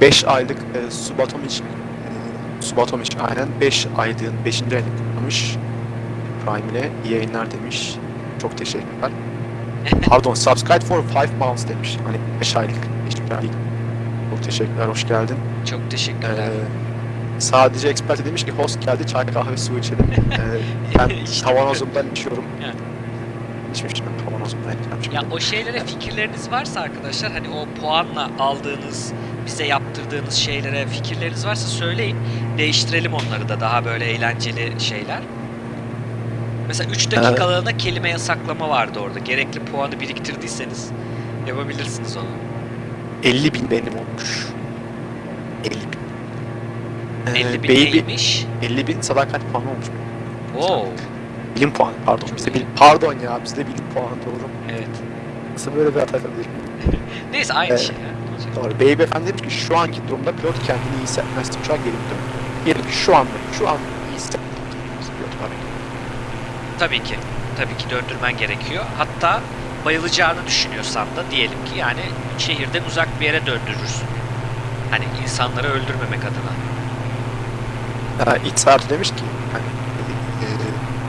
5 aylık e, Subatomic e, Subatomic aynen 5 aylığın 5. ayını kutlamış. Prime ile iyi yayınlar demiş. Çok teşekkürler. Pardon, subscribe for 5 months demiş. Hani 5 aylık, 5 aylık. Çok teşekkürler, hoş geldin. Çok teşekkürler. Ee, sadece expert demiş ki host geldi, çay kahve su içelim. Ee, ben İşte. tavanozumdan içiyorum. Evet. İçmiştim tavanozumdan içmiştim. Ya o şeylere fikirleriniz varsa arkadaşlar hani o puanla aldığınız bize yaptırdığınız şeylere fikirleriniz varsa söyleyin. Değiştirelim onları da daha böyle eğlenceli şeyler. Mesela 3 dakikalığına kelime yasaklama vardı orada. Gerekli puanı biriktirdiyseniz yapabilirsiniz onu. 50 bin benim olmuş. 50 bin. Ee, 50 bin baby, neymiş? 50 bin sadakat puanı olmuş. Wow. Bilim puanı pardon. Bizde bilim, pardon ya bizde bilim puanı doğru. Evet. Nasıl böyle bir hata yapabilirim? Neyse aynı Evet. şey ya. Ne olacak? Doğru. Beyefendi demiş ki şu anki durumda pilot kendini iyi hissetmez. Uçağa geri dön. Diyelim şu anda, şu an iyi hissetmez. Pilot var. Tabii ki. Tabii ki döndürmen gerekiyor. Hatta bayılacağını düşünüyorsan da diyelim ki yani şehirden uzak bir yere döndürürsün. Hani insanları öldürmemek adına. İç saati demiş ki hani, e,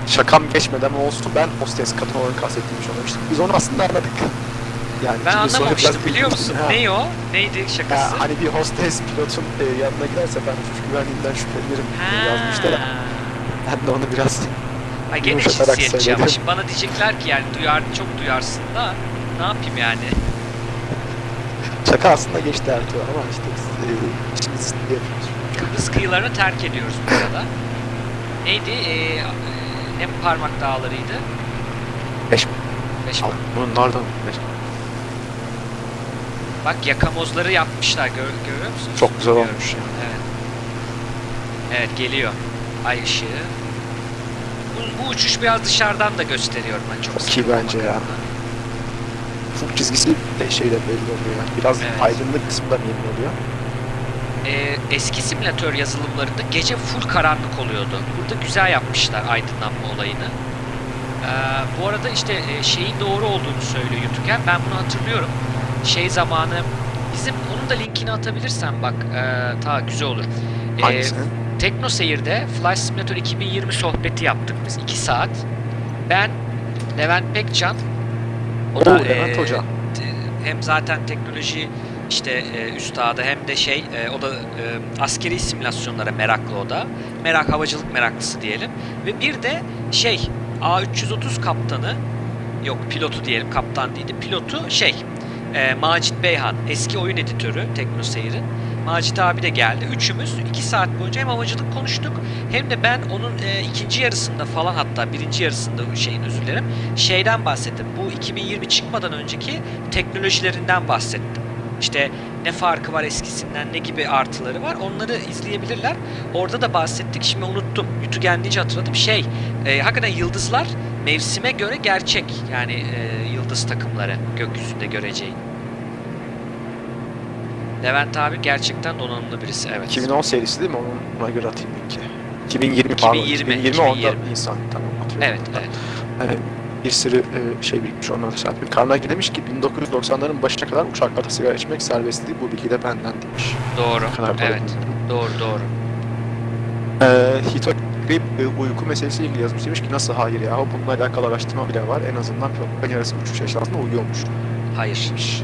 şakam geçmeden olsun ben hostes kadın olarak kastettiğimi söylemiştim. Biz onu aslında anladık. Yani Ben anlamamıştım biliyor musun? Ha. Ne o? Neydi şakası? Ya, hani bir hostes pilotun e, yanına giderse ben uçuş güvenliğinden şüphelenirim yazmışlar. Ha. Ben de onu biraz Ay gene yumuşatarak cinsiyetçi ama söyledim. şimdi bana diyecekler ki yani duyar, çok duyarsın da ne yapayım yani? şaka aslında geçti Ertuğrul ama işte e, işimizi yapıyoruz. Kıbrıs kıyılarını terk ediyoruz bu arada. Neydi? Ee, e, ne parmak dağlarıydı? Beş Beş Al, bunlardan beş. Bak yakamozları yapmışlar gör, görüyor musun? Çok güzel Bilmiyorum. olmuş. Evet. Evet geliyor. Ay ışığı. Bu, uçuş biraz dışarıdan da gösteriyorum ben çok sıkılmamak bence ya. Ufuk çizgisi de şeyle belli oluyor. Yani. Biraz Evet. aydınlık kısmı da belli oluyor. Ee, eski simülatör yazılımlarında gece full karanlık oluyordu. Burada güzel yapmışlar aydınlanma olayını. Ee, bu arada işte e, şeyin doğru olduğunu söylüyor YouTuber. Ben bunu hatırlıyorum. Şey zamanı bizim onun da linkini atabilirsen bak e, ta güzel olur. Ee, Hangisini? Tekno Seyir'de Flight Simulator 2020 sohbeti yaptık biz 2 saat. Ben, Levent Pekcan, o Oo, da Levent e, Hoca. hem zaten teknoloji işte e, üstadı hem de şey e, o da e, askeri simülasyonlara meraklı o da. Merak havacılık meraklısı diyelim. Ve bir de şey A330 kaptanı yok pilotu diyelim kaptan değil de pilotu şey e, Macit Beyhan eski oyun editörü Tekno Seyir'in. Macit abi de geldi. Üçümüz iki saat boyunca hem havacılık konuştuk hem de ben onun e, ikinci yarısında falan hatta birinci yarısında şeyin özür dilerim şeyden bahsettim. Bu 2020 çıkmadan önceki teknolojilerinden bahsettim. İşte ne farkı var eskisinden, ne gibi artıları var onları izleyebilirler. Orada da bahsettik. Şimdi unuttum. Yutugen deyince hatırladım. Şey, e, hakikaten yıldızlar mevsime göre gerçek. Yani e, yıldız takımları gökyüzünde göreceğin. Levent abi gerçekten donanımlı birisi. Evet. 2010 serisi değil mi? Ona göre atayım linki. 2020 pardon. 2020, 2020 onda 2020. Nisan. Tamam atıyorum. Evet, evet. Yani bir sürü e, şey birikmiş onları düzeltmiş. Carnegie demiş ki 1990'ların başına kadar uçaklarda sigara içmek serbestti. Bu bilgi de benden demiş. Doğru. Kadar Evet. Doğru doğru. Ee, Hitogrip e, uyku meselesiyle ilgili yazmış. Demiş ki nasıl hayır ya? Bununla alakalı araştırma bile var. En azından pilotların yarısı uçuş esnasında uyuyormuş. Hayır. Demiş.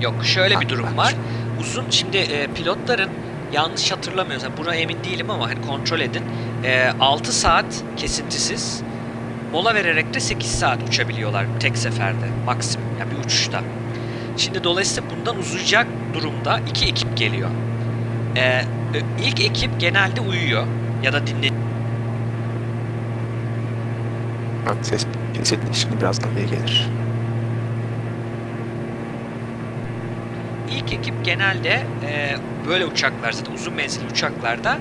Yok şöyle bir Ha, durum ben- var. Uzun şimdi e, pilotların yanlış hatırlamıyorsam buna emin değilim ama hani kontrol edin. E, 6 saat kesintisiz mola vererek de 8 saat uçabiliyorlar tek seferde maksimum yani bir uçuşta. Şimdi dolayısıyla bundan uzayacak durumda iki ekip geliyor. E, e, ilk ekip genelde uyuyor ya da dinleniyor. Bak ses kesildi. Şimdi birazdan geri gelir. İlk ekip genelde e, böyle uçaklar zaten uzun menzilli uçaklarda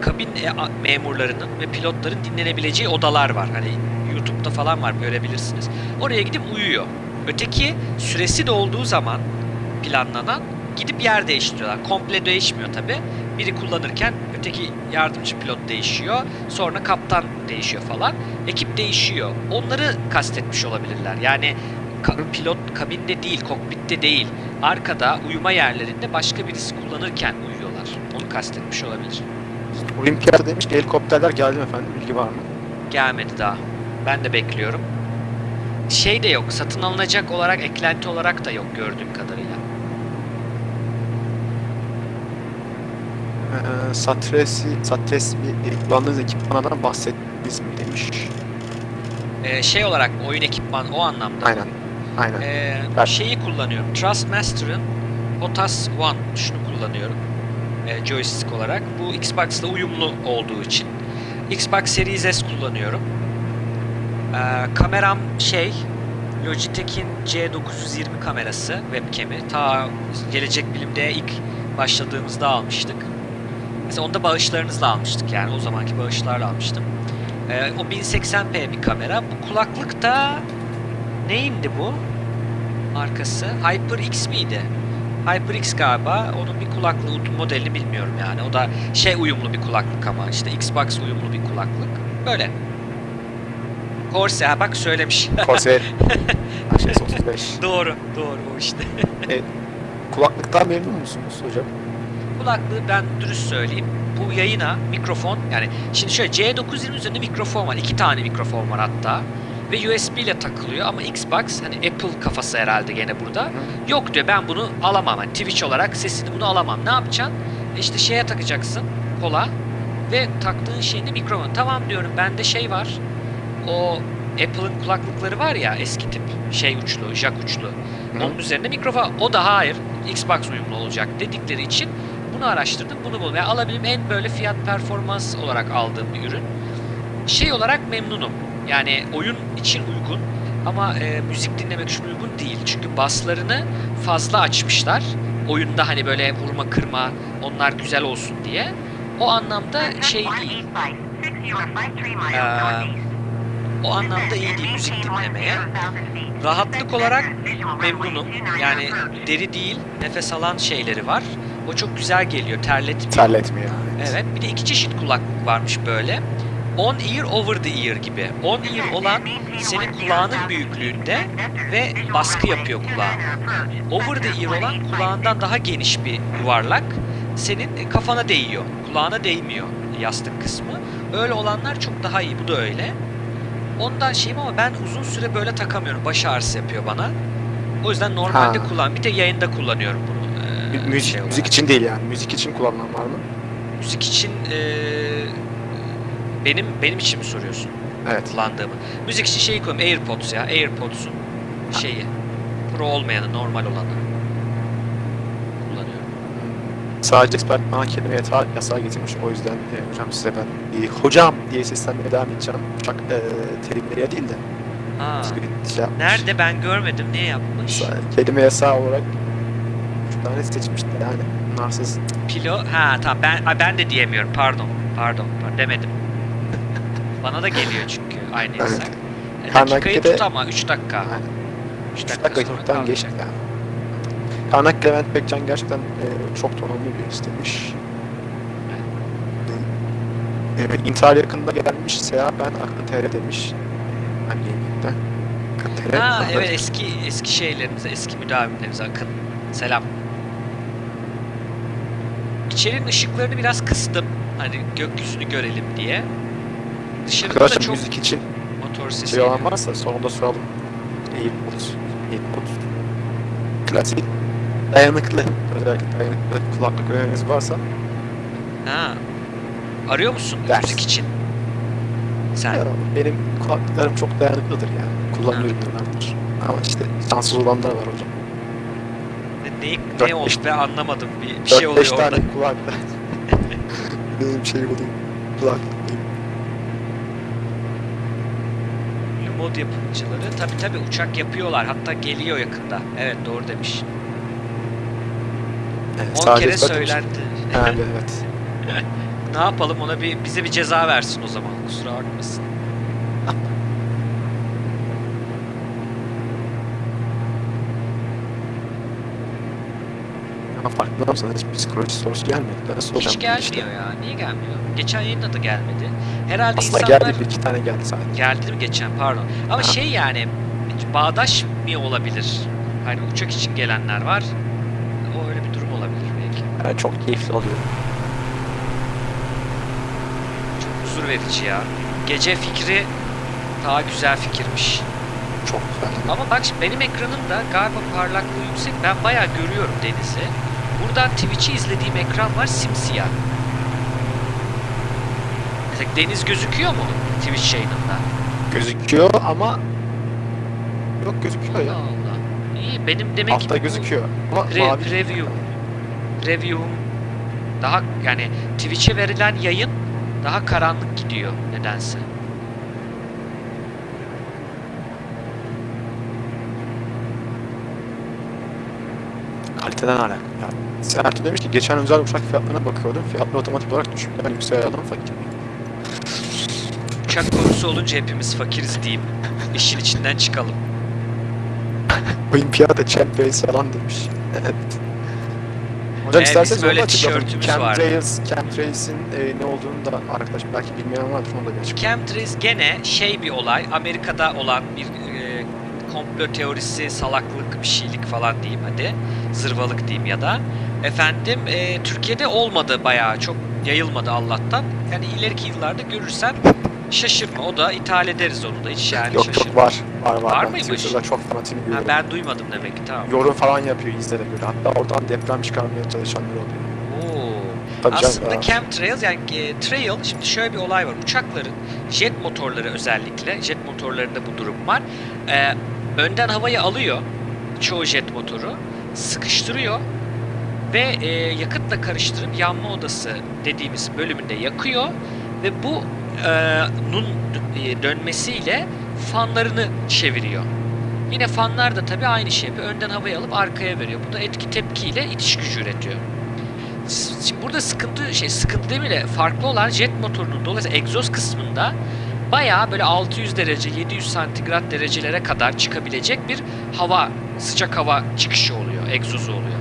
kabin e, memurlarının ve pilotların dinlenebileceği odalar var. Hani YouTube'da falan var görebilirsiniz. Oraya gidip uyuyor. Öteki süresi dolduğu zaman planlanan gidip yer değiştiriyorlar. Komple değişmiyor tabi. Biri kullanırken öteki yardımcı pilot değişiyor. Sonra kaptan değişiyor falan. Ekip değişiyor. Onları kastetmiş olabilirler. Yani ka- pilot kabinde değil, kokpitte değil. Arkada uyuma yerlerinde başka birisi kullanırken uyuyorlar. Onu kastetmiş olabilir. Olimpiyat demiş ki helikopterler geldi mi efendim? Bilgi var mı? Gelmedi daha. Ben de bekliyorum. Şey de yok. Satın alınacak olarak, eklenti olarak da yok gördüğüm kadarıyla. Ee, Satresi, Satres bir kullandığınız ekipmandan bahsettiniz mi demiş. Ee, şey olarak oyun ekipman o anlamda. Aynen. Aynen. Ee, Ben- şeyi kullanıyorum. Trustmaster'ın POTAS One şunu kullanıyorum. Ee, joystick olarak. Bu Xbox'la uyumlu olduğu için. Xbox Series S kullanıyorum. Ee, kameram şey Logitech'in C920 kamerası webcam'i. Ta gelecek bilimde ilk başladığımızda almıştık. Mesela onda bağışlarınızla almıştık yani o zamanki bağışlarla almıştım. Ee, o 1080p bir kamera. Bu kulaklık da neyindi bu? Markası HyperX miydi? HyperX galiba. Onun bir kulaklığı modelini bilmiyorum yani. O da şey uyumlu bir kulaklık ama işte Xbox uyumlu bir kulaklık. Böyle. Corsair bak söylemiş. Corsair. HS 35. doğru, doğru o işte. Kulaklıktan memnun musunuz hocam? Kulaklığı ben dürüst söyleyeyim. Bu yayına mikrofon yani şimdi şöyle C920 üzerinde mikrofon var. iki tane mikrofon var hatta. Ve USB ile takılıyor ama Xbox hani Apple kafası herhalde gene burada. Yok diyor ben bunu alamam. Hani Twitch olarak sesini bunu alamam. Ne yapacaksın? E İşte şeye takacaksın kola ve taktığın şeyinde mikrofon. Tamam diyorum bende şey var. O Apple'ın kulaklıkları var ya eski tip şey uçlu, jack uçlu. Onun üzerinde mikrofon. O da hayır Xbox uyumlu olacak dedikleri için bunu araştırdım. Bunu buldum. Yani alabildiğim en böyle fiyat performans olarak aldığım bir ürün. Şey olarak memnunum. Yani oyun için uygun ama e, müzik dinlemek için uygun değil. Çünkü baslarını fazla açmışlar. Oyunda hani böyle vurma kırma onlar güzel olsun diye. O anlamda şey değil. O anlamda iyi değil müzik dinlemeye. Rahatlık olarak memnunum. Yani deri değil, nefes alan şeyleri var. O çok güzel geliyor, terletmiyor. Terletmiyor. Evet, bir de iki çeşit kulaklık varmış böyle. On ear over the ear gibi. On ear olan senin kulağının büyüklüğünde ve baskı yapıyor kulağına. Over the ear olan kulağından daha geniş bir yuvarlak. Senin kafana değiyor. Kulağına değmiyor yastık kısmı. Öyle olanlar çok daha iyi. Bu da öyle. Ondan şeyim ama ben uzun süre böyle takamıyorum. Baş ağrısı yapıyor bana. O yüzden normalde Ha. kullan. Bir de yayında kullanıyorum bunu. ee, Mü- müzik, şey olarak. müzik için değil yani. Müzik için kullanılan var mı? Müzik için ee, benim benim için mi soruyorsun? Evet. kullandığımı. Müzik için şeyi koyayım. AirPods ya. AirPods'un şeyi. Pro olmayanı, normal olanı. Kullanıyorum. Sadece expert bana kelime yatağı yasağı getirmiş. O yüzden e, hocam size ben e, hocam diye seslenmeye devam edeceğim. Uçak e, terimleriye değil de. Ha. şey yapmış. Nerede ben görmedim. Niye yapmış? Kelime yasağı olarak üç tane seçmişti yani. Narsız. Pilo. Ha tamam ben ben de diyemiyorum. Pardon. Pardon. pardon, Demedim. Bana da geliyor çünkü aynı Evet. yasak. E, Karnakede- dakikayı tut ama 3 dakika. Yani 3 3 dakika, dakika geçti yani. Karnak Levent Bekcan gerçekten e, çok donanımlı bir istemiş. E, intihar yakında gelmiş Seha ben aklı TR demiş. Yayında? Aklı TR. Ha evet eski eski şeylerimize, eski müdavimlerimize akın. Selam. İçerinin ışıklarını biraz kıstım. Hani gökyüzünü görelim diye. Dışarıda da Arkadaşlar çok müzik için motor sesi şey olan varsa sonunda soralım. Airpods. Airpods. Klasik. Dayanıklı. Özellikle dayanıklı kulaklık öneriniz varsa Ha. Arıyor musun Ders. müzik için? Sen. Ya, benim kulaklıklarım çok dayanıklıdır yani. Kullanıyorum yıllardır. Ama işte şanssız olanlar var hocam. Ne, Dört ne oldu be anlamadım. Bir, bir şey 4-5 oluyor orada. tane kulaklık. benim şey oluyor. Kulaklık. Mod yapımcıları. Tabi tabi uçak yapıyorlar. Hatta geliyor yakında. Evet doğru demiş. Yani 10 sadece kere söylendi. Ha, evet. Ne yapalım ona bir bize bir ceza versin o zaman. Kusura bakmasın. Ama farkında mısın? Hiç psikoloji sorusu gelmedi. Nasıl? Hiç gelmiyor İşte. ya. Niye gelmiyor? Geçen yayında da gelmedi. Herhalde Aslında insanlar geldi bir iki tane geldi sadece. geldi mi geçen pardon. Ama Aha. şey yani bağdaş mı olabilir? Hani uçak için gelenler var. O öyle bir durum olabilir Yani çok keyifli oluyor. Çok huzur verici ya. Gece fikri daha güzel fikirmiş. Çok güzel. Ama bak şimdi benim ekranımda galiba parlaklığı yüksek. Ben bayağı görüyorum denizi. Buradan Twitch'i izlediğim ekran var simsiyah. Mesela deniz gözüküyor mu Twitch yayınında? Gözüküyor ama yok gözüküyor Allah ya. Allah. İyi benim demek ki Altta bu gözüküyor. Ama pre- mavi. preview review daha yani Twitch'e verilen yayın daha karanlık gidiyor nedense. Kaliteden alakalı. Yani Sertu demiş ki geçen özel uçak fiyatlarına bakıyordum. Fiyatlar otomatik olarak düşüp ben yükseldim fakir. Uçak konusu olunca hepimiz fakiriz diyeyim. İşin içinden çıkalım. Olimpiyata champions falan demiş. Evet. Hocam Ee, isterseniz böyle onu vardı. Chemtrails, Chemtrails'in e, ne olduğunu da arkadaş belki bilmeyen vardır onu da bir açıklayalım. Chemtrails gene şey bir olay. Amerika'da olan bir e, komplo teorisi, salaklık, bir şeylik falan diyeyim hadi. Zırvalık diyeyim ya da. Efendim e, Türkiye'de olmadı bayağı çok yayılmadı Allah'tan. Yani ileriki yıllarda görürsen şaşırma. O da ithal ederiz onu da hiç yani Yok şaşırma. yok var. Var var. Var Ben mıymış? Twitter'da çok fanatini Ha, görüyorum. ben duymadım demek ki tamam. Yorum falan yapıyor izlere göre. Hatta oradan deprem çıkarmaya çalışanlar oluyor. Oo. Tabii canım, Aslında ya. chemtrails yani e, trail şimdi şöyle bir olay var. Uçakların jet motorları özellikle jet motorlarında bu durum var. Ee, önden havayı alıyor çoğu jet motoru sıkıştırıyor ve e, yakıtla karıştırıp yanma odası dediğimiz bölümünde yakıyor ve bu e, nun e, dönmesiyle fanlarını çeviriyor. Yine fanlar da tabii aynı şey yapıyor. Önden havayı alıp arkaya veriyor. Bu da etki tepkiyle itiş gücü üretiyor. Şimdi burada sıkıntı şey sıkıntı değil mi de farklı olan jet motorunun dolayısıyla egzoz kısmında bayağı böyle 600 derece 700 santigrat derecelere kadar çıkabilecek bir hava sıcak hava çıkışı oluyor egzozu oluyor.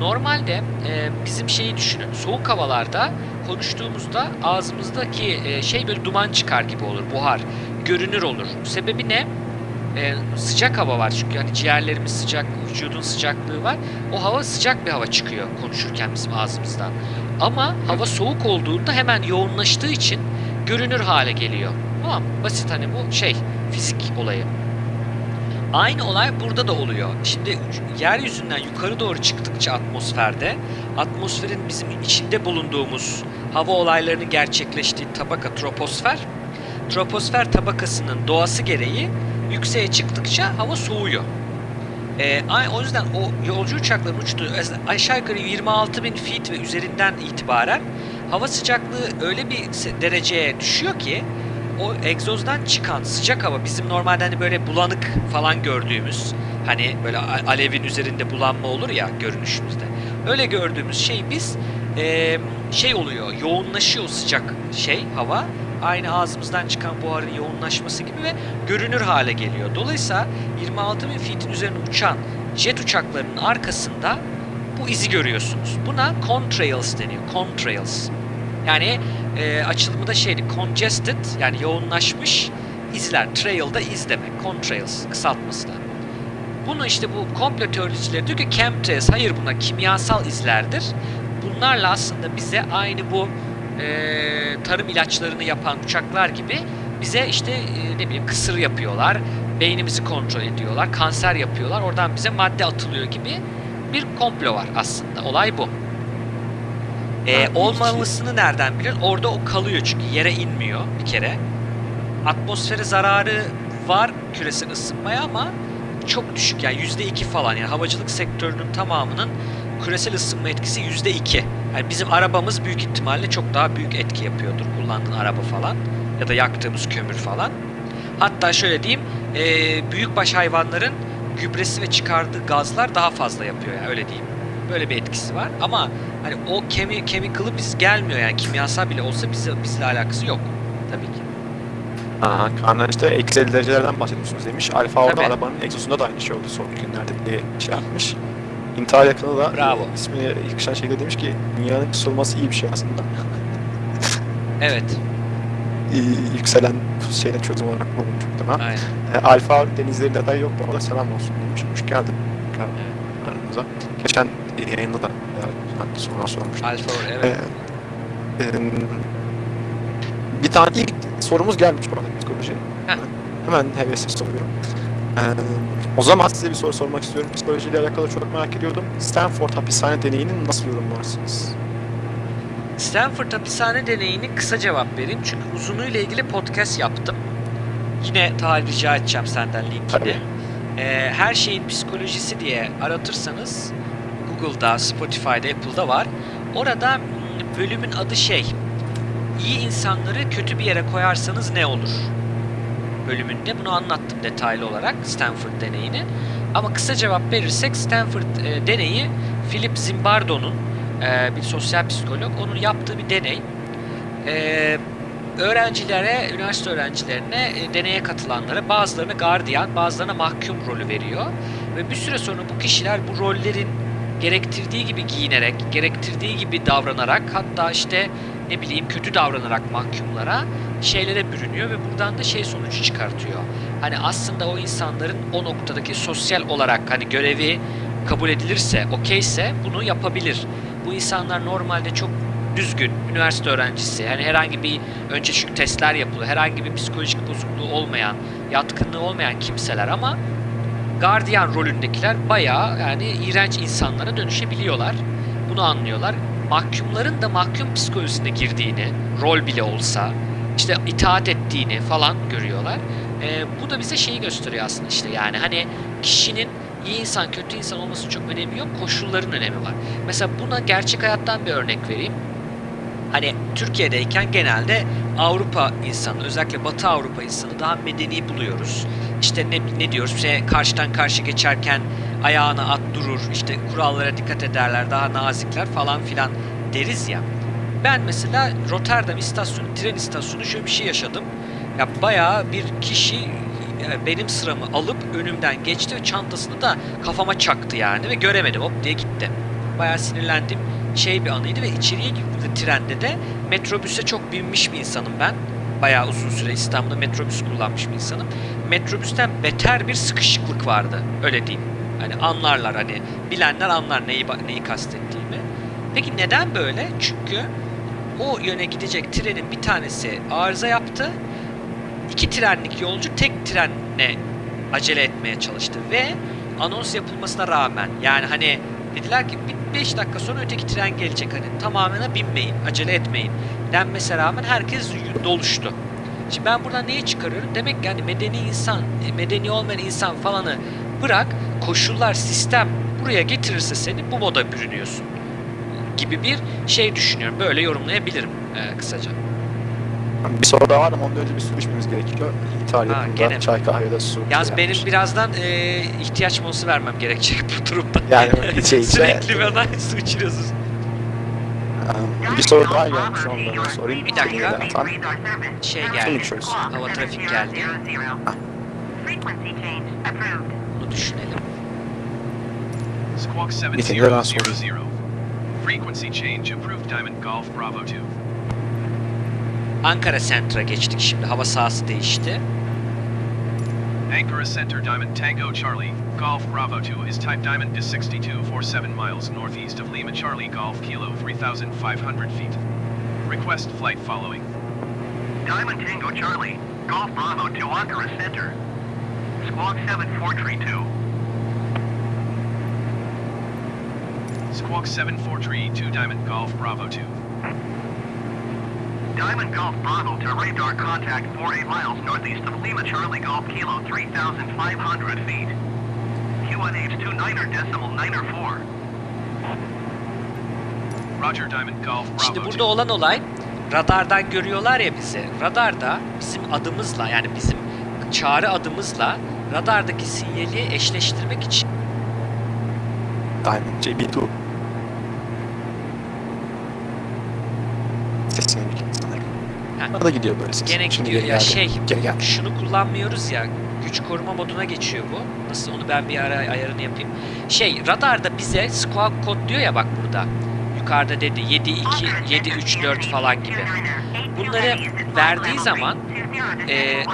Normalde e, bizim şeyi düşünün soğuk havalarda konuştuğumuzda ağzımızdaki e, şey böyle duman çıkar gibi olur buhar görünür olur. Sebebi ne? E, sıcak hava var çünkü hani ciğerlerimiz sıcak, vücudun sıcaklığı var. O hava sıcak bir hava çıkıyor konuşurken bizim ağzımızdan. Ama hava soğuk olduğunda hemen yoğunlaştığı için görünür hale geliyor. Tamam? Basit hani bu şey fizik olayı. Aynı olay burada da oluyor. Şimdi yeryüzünden yukarı doğru çıktıkça atmosferde atmosferin bizim içinde bulunduğumuz hava olaylarının gerçekleştiği tabaka troposfer troposfer tabakasının doğası gereği yükseğe çıktıkça hava soğuyor. Ay- o yüzden o yolcu uçakların uçtuğu aşağı yukarı 26 bin feet ve üzerinden itibaren hava sıcaklığı öyle bir dereceye düşüyor ki o egzozdan çıkan sıcak hava bizim normalde hani böyle bulanık falan gördüğümüz hani böyle alevin üzerinde bulanma olur ya görünüşümüzde. Öyle gördüğümüz şey biz eee, şey oluyor yoğunlaşıyor sıcak şey hava aynı ağzımızdan çıkan buharın yoğunlaşması gibi ve görünür hale geliyor. Dolayısıyla 26 bin feet'in üzerine uçan jet uçaklarının arkasında bu izi görüyorsunuz. Buna contrails deniyor. Contrails. Yani e, açılımı da şeydi congested yani yoğunlaşmış izler. Trail da iz demek. Contrails kısaltması da. Bunu işte bu komplo teoricileri diyor ki chemtrails hayır bunlar kimyasal izlerdir. Bunlarla aslında bize aynı bu e, tarım ilaçlarını yapan uçaklar gibi bize işte e, ne bileyim kısır yapıyorlar. Beynimizi kontrol ediyorlar. Kanser yapıyorlar. Oradan bize madde atılıyor gibi bir komplo var aslında. Olay bu. E, olmamasını nereden biliyorsun? Orada o kalıyor çünkü yere inmiyor bir kere. Atmosfere zararı var küresel ısınmaya ama çok düşük yani yüzde iki falan yani havacılık sektörünün tamamının küresel ısınma etkisi yüzde iki. Yani bizim arabamız büyük ihtimalle çok daha büyük etki yapıyordur kullandığın araba falan ya da yaktığımız kömür falan. Hatta şöyle diyeyim e, büyükbaş hayvanların gübresi ve çıkardığı gazlar daha fazla yapıyor yani öyle diyeyim. Böyle bir etkisi var ama hani o kemi chemical'ı biz gelmiyor yani kimyasal bile olsa bize bizle alakası yok tabii ki. Aha, Kaan işte eksi 50 derecelerden bahsediyorsunuz demiş. Alfa orada Tabii. arabanın egzozunda da aynı şey oldu son günlerde diye şey yapmış. İntihar yakını da Bravo. e, ismini yakışan şekilde demiş ki dünyanın kısılması iyi bir şey aslında. Evet, E, yükselen şeyden çözüm olarak bulunmuş muhtemelen. aynen. E, Alfa denizlerinde aday yok bu arada selam olsun demiş. Hoş geldin. Aramıza. Geçen yayında da e, sonra sormuştum. Alfa evet. Ee, e, bir tane ilk sorumuz gelmiş bu arada psikoloji. Heh. Hemen hevesli soruyorum. Ee, o zaman size bir soru sormak istiyorum. Psikolojiyle alakalı çok merak ediyordum. Stanford hapishane deneyini nasıl yorumlarsınız? Stanford hapishane deneyini kısa cevap vereyim çünkü uzunluğuyla ilgili podcast yaptım. Yine tarih rica edeceğim senden linkini. Ee, her şeyin psikolojisi diye aratırsanız Google'da, Spotify'da, Apple'da var. Orada bölümün adı şey. İyi insanları kötü bir yere koyarsanız ne olur? Bölümünde bunu anlattım detaylı olarak Stanford deneyini. Ama kısa cevap verirsek Stanford e, deneyi Philip Zimbardo'nun e, bir sosyal psikolog onun yaptığı bir deney. E, öğrencilere, üniversite öğrencilerine, e, deneye katılanlara bazılarına gardiyan, bazılarına mahkum rolü veriyor. Ve bir süre sonra bu kişiler bu rollerin gerektirdiği gibi giyinerek, gerektirdiği gibi davranarak, hatta işte ne bileyim kötü davranarak mahkumlara şeylere bürünüyor ve buradan da şey sonucu çıkartıyor. Hani aslında o insanların o noktadaki sosyal olarak hani görevi kabul edilirse, okeyse bunu yapabilir. Bu insanlar normalde çok düzgün üniversite öğrencisi. Yani herhangi bir önce çünkü testler yapılıyor. Herhangi bir psikolojik bozukluğu olmayan, yatkınlığı olmayan kimseler ama gardiyan rolündekiler bayağı yani iğrenç insanlara dönüşebiliyorlar. Bunu anlıyorlar. Mahkumların da mahkum psikolojisine girdiğini, rol bile olsa, işte itaat ettiğini falan görüyorlar. Ee, bu da bize şeyi gösteriyor aslında işte yani hani kişinin iyi insan kötü insan olmasının çok önemi yok, koşulların önemi var. Mesela buna gerçek hayattan bir örnek vereyim. Hani Türkiye'deyken genelde Avrupa insanı, özellikle Batı Avrupa insanı daha medeni buluyoruz. İşte ne, ne diyoruz? İşte karşıdan karşı geçerken ayağına at durur, işte kurallara dikkat ederler, daha nazikler falan filan deriz ya. Ben mesela Rotterdam istasyonu, tren istasyonu şöyle bir şey yaşadım. Ya bayağı bir kişi e, benim sıramı alıp önümden geçti ve çantasını da kafama çaktı yani ve göremedim hop diye gitti. Bayağı sinirlendim şey bir anıydı ve içeriye girdiğimde trende de metrobüse çok binmiş bir insanım ben. Bayağı uzun süre İstanbul'da metrobüs kullanmış bir insanım. Metrobüsten beter bir sıkışıklık vardı. Öyle diyeyim. Hani anlarlar hani bilenler anlar neyi neyi kastettiğimi. Peki neden böyle? Çünkü o yöne gidecek trenin bir tanesi arıza yaptı. İki trenlik yolcu tek trenle acele etmeye çalıştı ve anons yapılmasına rağmen yani hani dediler ki 5 dakika sonra öteki tren gelecek hani tamamına binmeyin, acele etmeyin denmesine rağmen herkes doluştu. Şimdi ben buradan neyi çıkarıyorum? Demek ki yani medeni insan, e, medeni olmayan insan falanı bırak, koşullar, sistem buraya getirirse seni bu moda bürünüyorsun gibi bir şey düşünüyorum. Böyle yorumlayabilirim e, kısaca. Bir soru daha var ama ondan önce bir su içmemiz gerekiyor. İthal Ha, gene çay kahve da su. Yalnız yani. benim birazdan e, ihtiyaç molası vermem gerekecek bu durumda. Yani içe içe. Sürekli bana su içiriyorsunuz. Bir soru daha gelmiş ondan da sorayım. Bir dakika. Zaten Şey geldi. Hava trafik geldi. Frequency change approved. Bunu düşünelim. Squawk Meeting'den sonra. 7000. Frequency change approved Diamond Golf Bravo 2. Ankara Center'a geçtik şimdi. Hava sahası değişti. Ankara Center Diamond Tango Charlie, Golf Bravo 2 is type Diamond to 6247 miles northeast of Lima Charlie Golf Kilo 3500 feet. Request flight following. Diamond Tango Charlie, Golf Bravo to Ankara Center. Squawk 7432. Squawk 7432 Diamond Golf Bravo 2. Diamond Golf Bravo to radar contact 48 miles northeast of Lima Charlie Golf Kilo 3,500 feet. QNH 29er decimal 9er 4. Roger Diamond Golf Şimdi Bravo 2. burada olan olay radardan görüyorlar ya bizi. Radarda bizim adımızla yani bizim çağrı adımızla radardaki sinyali eşleştirmek için Diamond JB2. Sesini sanırım. Ha. Bana da gidiyor böyle ses. gene Şimdi gidiyor. geri Ya geldi. şey Geri geldi. şunu kullanmıyoruz ya güç koruma moduna geçiyor bu. Nasıl onu ben bir ara ayarını yapayım. Şey radarda bize squawk kod diyor ya bak burada. Yukarıda dedi 7 2 7 3 4 falan gibi. Bunları verdiği zaman e,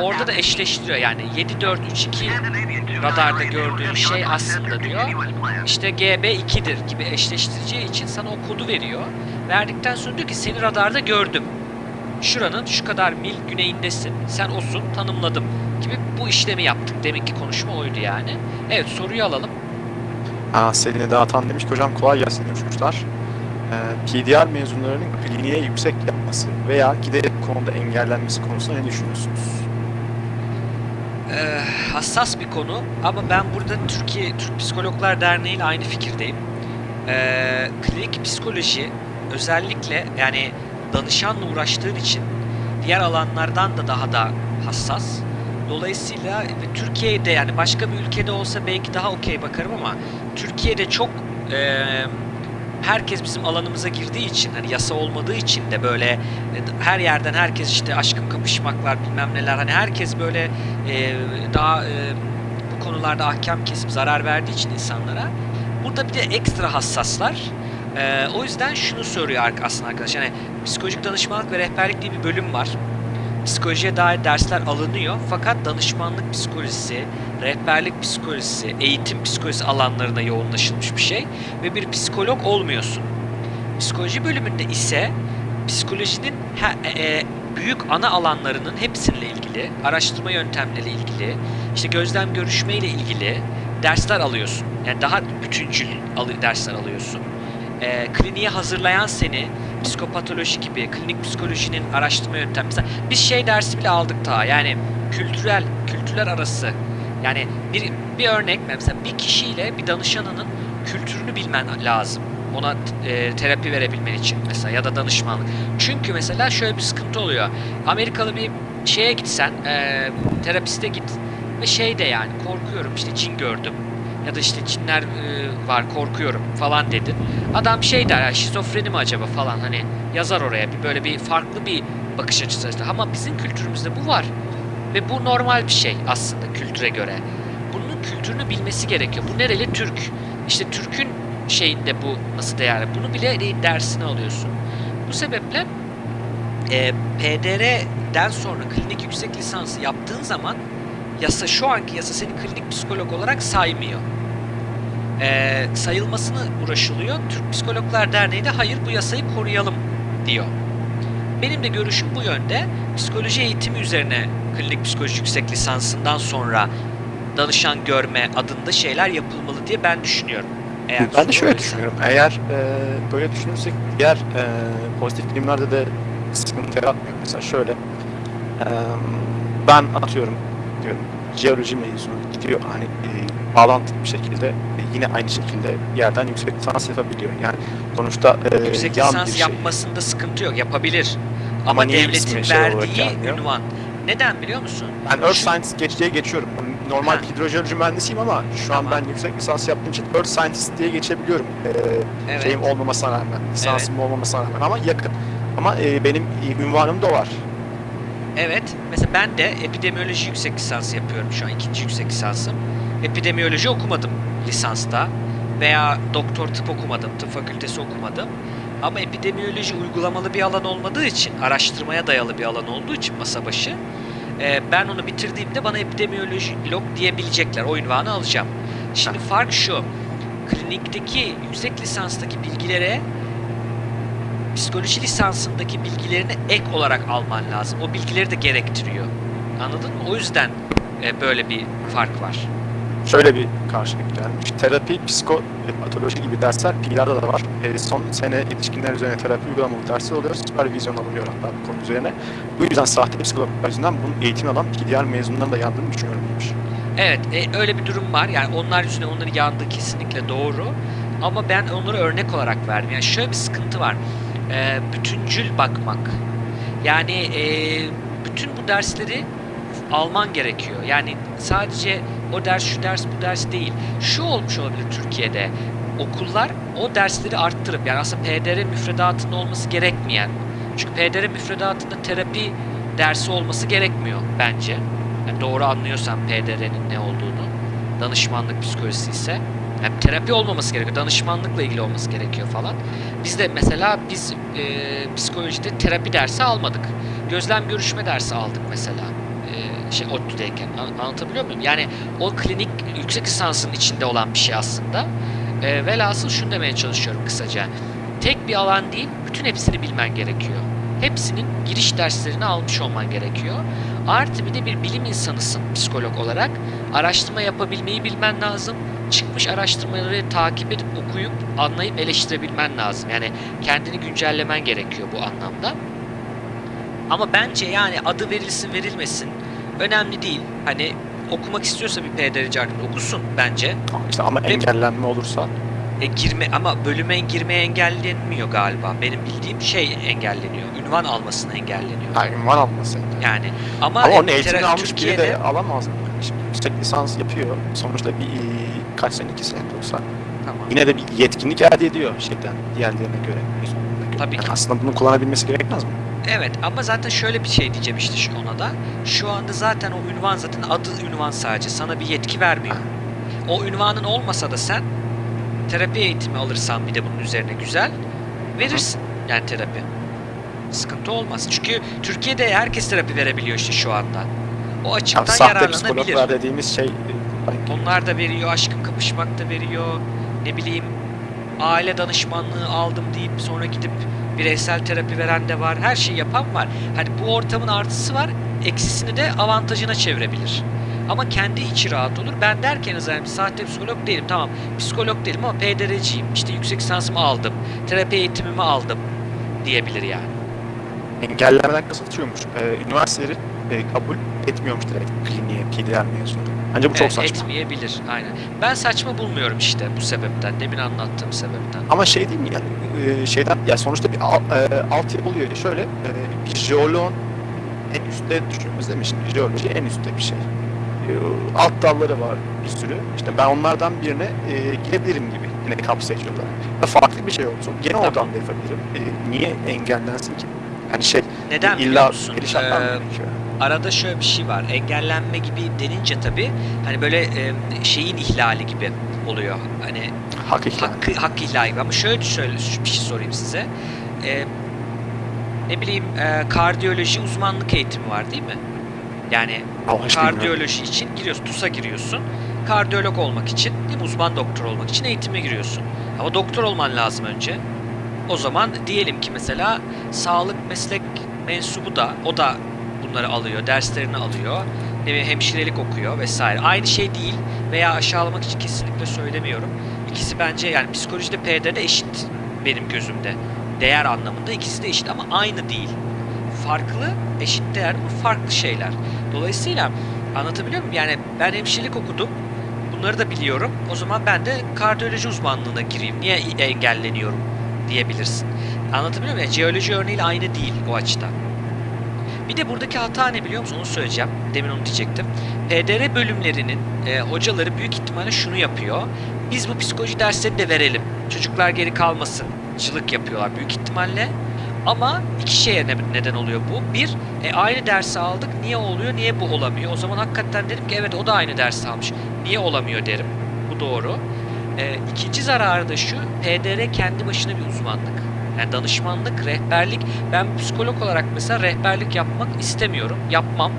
orada da eşleştiriyor yani 7 4 3 2 radarda gördüğün şey aslında diyor işte GB 2'dir gibi eşleştireceği için sana o kodu veriyor. Verdikten sonra diyor ki seni radarda gördüm. Şuranın şu kadar mil güneyindesin. Sen osun tanımladım gibi bu işlemi yaptık. Deminki konuşma oydu yani. Evet soruyu alalım. Aa, Selin'e dağıtan demiş ki hocam kolay gelsin demiş kuşlar. Ee, PDR mezunlarının kliniğe yüksek yapması veya giderek konuda engellenmesi konusunda ne düşünüyorsunuz? Ee, hassas bir konu ama ben burada Türkiye Türk Psikologlar Derneği ile aynı fikirdeyim. Ee, klinik psikoloji özellikle yani danışanla uğraştığın için diğer alanlardan da daha da hassas. Dolayısıyla Türkiye'de yani başka bir ülkede olsa belki daha okey bakarım ama Türkiye'de çok e, herkes bizim alanımıza girdiği için hani yasa olmadığı için de böyle e, her yerden herkes işte aşkım kapışmaklar bilmem neler hani herkes böyle e, daha e, bu konularda ahkam kesip zarar verdiği için insanlara burada bir de ekstra hassaslar. E, o yüzden şunu soruyor aslında arkadaşlar yani psikolojik danışmanlık ve rehberlik diye bir bölüm var. Psikolojiye dair dersler alınıyor fakat danışmanlık psikolojisi, rehberlik psikolojisi, eğitim psikolojisi alanlarına yoğunlaşılmış bir şey ve bir psikolog olmuyorsun. Psikoloji bölümünde ise psikolojinin he- e, büyük ana alanlarının hepsiyle ilgili, araştırma yöntemleriyle ilgili, işte gözlem görüşme ile ilgili dersler alıyorsun. Yani daha bütüncül dersler alıyorsun. E, kliniğe hazırlayan seni psikopatoloji gibi, klinik psikolojinin araştırma yöntemi. Mesela biz şey dersi bile aldık daha. Yani kültürel, kültürler arası. Yani bir, bir örnek mesela bir kişiyle bir danışanının kültürünü bilmen lazım. Ona e, terapi verebilmen için mesela ya da danışmanlık. Çünkü mesela şöyle bir sıkıntı oluyor. Amerikalı bir şeye gitsen, e, terapiste git ve şey de yani korkuyorum işte cin gördüm ya da işte cinler e, var korkuyorum falan dedin. Adam şey der ya şizofreni mi acaba falan hani yazar oraya bir böyle bir farklı bir bakış açısı. Ama bizim kültürümüzde bu var. Ve bu normal bir şey aslında kültüre göre. Bunun kültürünü bilmesi gerekiyor. Bu nereli? Türk. İşte Türk'ün şeyinde bu nasıl değerli? Bunu bile de- dersini alıyorsun. Bu sebeple e, PDR'den sonra klinik yüksek lisansı yaptığın zaman yasa şu anki yasa seni klinik psikolog olarak saymıyor. Ee, sayılmasını uğraşılıyor. Türk Psikologlar Derneği de hayır bu yasayı koruyalım diyor. Benim de görüşüm bu yönde. Psikoloji eğitimi üzerine klinik psikoloji yüksek lisansından sonra danışan görme adında şeyler yapılmalı diye ben düşünüyorum. Eğer Ben de şöyle düşünüyorum. Eğer e, böyle düşünürsek diğer e, pozitif bilimlerde de sıkıntı yaratmıyor. Mesela şöyle e, ben atıyorum diyorum jeoloji mezunu gidiyor hani e, bağlantılı bir şekilde e, yine aynı şekilde yerden yüksek lisans yapabiliyor. Yani sonuçta e, Yüksek yan lisans bir şey. yapmasında sıkıntı yok. Yapabilir. Ama, Ama devletin şey verdiği gelmiyor? ünvan. Neden biliyor musun? Ben Earth Science geç diye geçiyorum. Normal Ha. hidrojeoloji mühendisiyim ama şu an Tamam. ben yüksek lisans yaptığım için Earth Scientist diye geçebiliyorum. E, Evet. şeyim olmamasına rağmen, lisansım olmamasına rağmen ama yakın. Ama e, benim e, ünvanım da var. Evet. Mesela ben de epidemiyoloji yüksek lisansı yapıyorum şu an. ikinci yüksek lisansım. Epidemiyoloji okumadım lisansta. Veya doktor tıp okumadım. Tıp fakültesi okumadım. Ama epidemiyoloji uygulamalı bir alan olmadığı için, araştırmaya dayalı bir alan olduğu için masa başı, e, ben onu bitirdiğimde bana epidemiyolog diyebilecekler. O ünvanı alacağım. Şimdi fark şu. Klinikteki yüksek lisanstaki bilgilere psikoloji lisansındaki bilgilerini ek olarak alman lazım. O bilgileri de gerektiriyor. Anladın mı? O yüzden e, böyle bir fark var. Şöyle bir karşılık gelmiş. Terapi, psikopatoloji gibi dersler PİLA'da da var. E, son sene yetişkinler üzerine terapi uygulamalı dersler oluyor. Süpervizyon alınıyor hatta bu konu üzerine. Bu yüzden sahte psikologlar yüzünden bunun eğitim alan diğer mezunların da yandığını düşünüyorum demiş. Evet, e, öyle bir durum var. Yani onlar yüzünden onların yandığı kesinlikle doğru. Ama ben onları örnek olarak verdim. Yani şöyle bir sıkıntı var. E, bütüncül bakmak. Yani e, bütün bu dersleri alman gerekiyor. Yani sadece o ders şu ders bu ders değil. Şu olmuş olabilir Türkiye'de. Okullar o dersleri arttırıp yani aslında PDR müfredatında olması gerekmeyen. Çünkü PDR müfredatında terapi dersi olması gerekmiyor bence. Yani doğru anlıyorsan PDR'nin ne olduğunu. Danışmanlık psikolojisi ise. Yani terapi olmaması gerekiyor. Danışmanlıkla ilgili olması gerekiyor falan. Biz de mesela biz e, psikolojide terapi dersi almadık. Gözlem görüşme dersi aldık mesela. E, şey ODTÜ'deyken. An- anlatabiliyor muyum? Yani o klinik yüksek lisansın içinde olan bir şey aslında. E, velhasıl şunu demeye çalışıyorum kısaca. Tek bir alan değil, bütün hepsini bilmen gerekiyor. Hepsinin giriş derslerini almış olman gerekiyor. Artı bir de bir bilim insanısın psikolog olarak. Araştırma yapabilmeyi bilmen lazım. Çıkmış araştırmaları takip edip okuyup anlayıp eleştirebilmen lazım. Yani kendini güncellemen gerekiyor bu anlamda. Ama bence yani adı verilsin verilmesin önemli değil. Hani okumak istiyorsa bir PDR'ci arkadaş okusun bence. İşte ama Ve- engellenme olursa E, girme ama bölüme girmeye engellenmiyor galiba. Benim bildiğim şey engelleniyor. Ünvan almasını engelleniyor. Ha, ünvan alması. Yani ama, Ama onun e, eğitimini almış biri de alamaz mı? Şimdi yüksek lisans yapıyor. Sonuçta bir kaç sene, iki sene olsa. tamam. Yine de bir yetkinlik elde ediyor şeyden, diğerlerine göre. Tabii Yani ki. aslında bunu kullanabilmesi gerekmez mi? Evet ama zaten şöyle bir şey diyeceğim işte şu ona da. Şu anda zaten o ünvan zaten adı ünvan sadece. Sana bir yetki vermiyor. O ünvanın olmasa da sen terapi eğitimi alırsan bir de bunun üzerine güzel verirsin yani terapi. Sıkıntı olmaz. Çünkü Türkiye'de herkes terapi verebiliyor işte şu anda. O açıktan sahte yararlanabilir. psikologlar dediğimiz şey Onlar da veriyor, aşkın kapışmak da veriyor. Ne bileyim aile danışmanlığı aldım deyip sonra gidip bireysel terapi veren de var. Her şeyi yapan var. Hani bu ortamın artısı var, eksisini de avantajına çevirebilir. Ama kendi içi rahat olur. Ben derken zaten sahte psikolog değilim. Tamam psikolog değilim ama PDR'ciyim. İşte yüksek lisansımı aldım. Terapi eğitimimi aldım diyebilir yani. engellemeden kısıtıyormuş. Ee, üniversiteleri e, kabul etmiyormuş direkt kliniğe, PDR mezunu. Bence bu çok Evet, saçma. Etmeyebilir aynen. Ben saçma bulmuyorum işte bu sebepten. Demin anlattığım sebepten. Ama şey değil mi yani e, şeyden ya sonuçta bir al, e, altyapı oluyor. Şöyle e, bir jeoloğun en üstte değil mi? Şimdi jeoloji en üstte bir şey. E, alt dalları var bir sürü. İşte ben onlardan birine e, girebilirim gibi yine kapsayıcı olarak. Ve farklı bir şey olsun. Gene Tamam. oradan da yapabilirim. E, niye engellensin ki? Yani şey Neden biliyor illa perişanlar Ee, arada şöyle bir şey var. Engellenme gibi denince tabii hani böyle e, şeyin ihlali gibi oluyor. Hani Hak ihlali. hakkı, hak ihlali gibi. Ama şöyle şöyle bir şey sorayım size. E, ne bileyim e, kardiyoloji uzmanlık eğitimi var değil mi? Yani Bilmiyorum. kardiyoloji için giriyorsun, TUS'a giriyorsun. Kardiyolog olmak için, değil uzman doktor olmak için eğitime giriyorsun. Ama doktor olman lazım önce. O zaman diyelim ki mesela sağlık meslek mensubu da o da bunları alıyor, derslerini alıyor. Ne bileyim hemşirelik okuyor vesaire. Aynı şey değil veya aşağılamak için kesinlikle söylemiyorum. İkisi bence yani psikolojide PD'de eşit benim gözümde. Değer anlamında ikisi de eşit ama aynı değil. Farklı, eşit değer ama farklı şeyler. Dolayısıyla anlatabiliyor muyum? Yani ben hemşirelik okudum. Bunları da biliyorum. O zaman ben de kardiyoloji uzmanlığına gireyim. Niye engelleniyorum diyebilirsin. Anlatabiliyor muyum? Yani jeoloji örneğiyle aynı değil o açıdan. Bir de buradaki hata ne biliyor musun? Onu söyleyeceğim. Demin onu diyecektim. PDR bölümlerinin e, hocaları büyük ihtimalle şunu yapıyor. Biz bu psikoloji derslerini de verelim. Çocuklar geri kalmasın. Cılık yapıyorlar büyük ihtimalle. Ama iki şeye ne- neden oluyor bu. Bir, e, aynı dersi aldık. Niye oluyor, niye bu olamıyor? O zaman hakikaten derim ki evet o da aynı dersi almış. Niye olamıyor derim. Bu doğru. E, ikinci zararı da şu. PDR kendi başına bir uzmanlık. Yani danışmanlık, rehberlik. Ben psikolog olarak mesela rehberlik yapmak istemiyorum. Yapmam.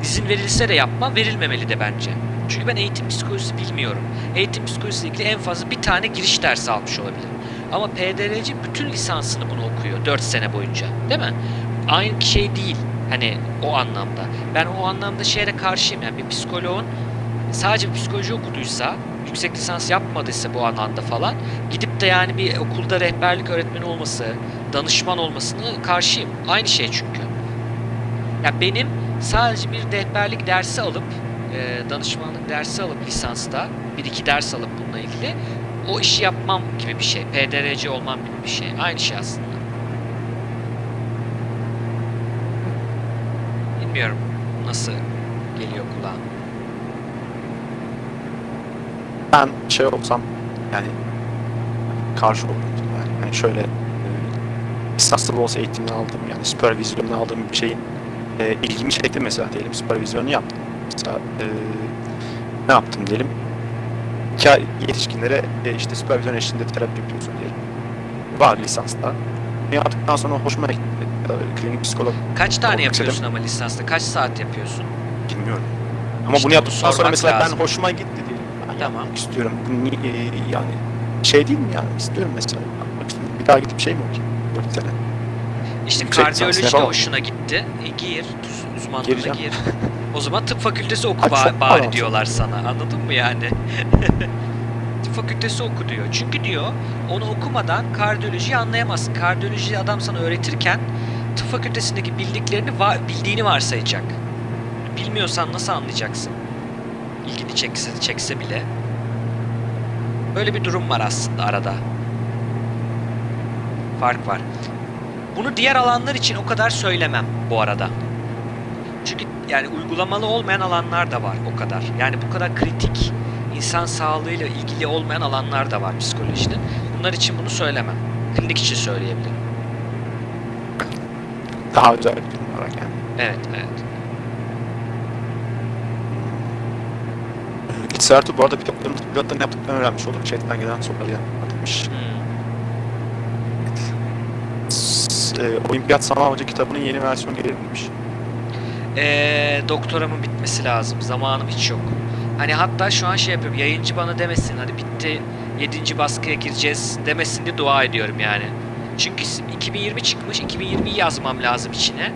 İzin verilse de yapmam. Verilmemeli de bence. Çünkü ben eğitim psikolojisi bilmiyorum. Eğitim psikolojisiyle ilgili en fazla bir tane giriş dersi almış olabilirim. Ama PDR'ci bütün lisansını bunu okuyor 4 sene boyunca. Değil mi? Aynı şey değil. Hani o anlamda. Ben o anlamda şeye karşıyım. Yani bir psikoloğun sadece psikoloji okuduysa, yüksek lisans yapmadıysa bu alanda falan gidip de yani bir okulda rehberlik öğretmeni olması, danışman olmasını karşıyım. Aynı şey çünkü. Ya benim sadece bir rehberlik dersi alıp, danışmanlık dersi alıp lisansta, bir iki ders alıp bununla ilgili o işi yapmam gibi bir şey. PDRC olmam gibi bir şey. Aynı şey aslında. Bilmiyorum nasıl geliyor kulağa. Ben şey olsam yani karşı olurum. Yani, yani şöyle e, lisanslı olsa eğitimini aldım yani süpervizyonunu aldığım bir şeyin e, ilgimi çekti mesela diyelim süpervizyonu yaptım. Mesela e, ne yaptım diyelim iki ay yetişkinlere e, işte süpervizyon eşliğinde terapi yapıyorsun diyelim. Var lisansta. Bunu yaptıktan sonra hoşuma gitti. Ya da klinik psikolog Kaç tane yapıyorsun istedim. ama lisansta? Kaç saat yapıyorsun? bilmiyorum. Ama İşte bunu yaptıktan sonra mesela lazım. ben hoşuma gitti diyelim. Ben Tamam. istiyorum. Bu ni- e, yani şey değil mi yani? İstiyorum mesela. Bir daha gidip şey mi okuyayım? 4 sene. İşte Yüksek kardiyoloji de hoşuna gitti. E, gir, uzmanlığına gir. O zaman tıp fakültesi oku ba- bari diyorlar sana. Anladın mı yani? tıp fakültesi oku diyor. Çünkü diyor onu okumadan kardiyolojiyi anlayamazsın. Kardiyolojiyi adam sana öğretirken tıp fakültesindeki bildiklerini va- bildiğini varsayacak. Bilmiyorsan nasıl anlayacaksın? İlgini çekse, çekse bile. Böyle bir durum var aslında arada. Fark var. Bunu diğer alanlar için o kadar söylemem bu arada. Çünkü yani uygulamalı olmayan alanlar da var o kadar. Yani bu kadar kritik insan sağlığıyla ilgili olmayan alanlar da var psikolojinin. Bunlar için bunu söylemem. Klinik için söyleyebilirim. Daha özel bir olarak yani. Evet, evet. İlk Sertu bu arada pilotların, pilotların yaptıklarını öğrenmiş oldum. Chatten gelen soruları atmış. Hmm. S- E, Olimpiyat Sanal Hoca kitabının yeni versiyonu gelebilmiş. Ee, doktoramın bitmesi lazım. Zamanım hiç yok. Hani hatta şu an şey yapıyorum. Yayıncı bana demesin hadi bitti 7. baskıya gireceğiz demesin diye dua ediyorum yani. Çünkü 2020 çıkmış. 2020'yi yazmam lazım içine.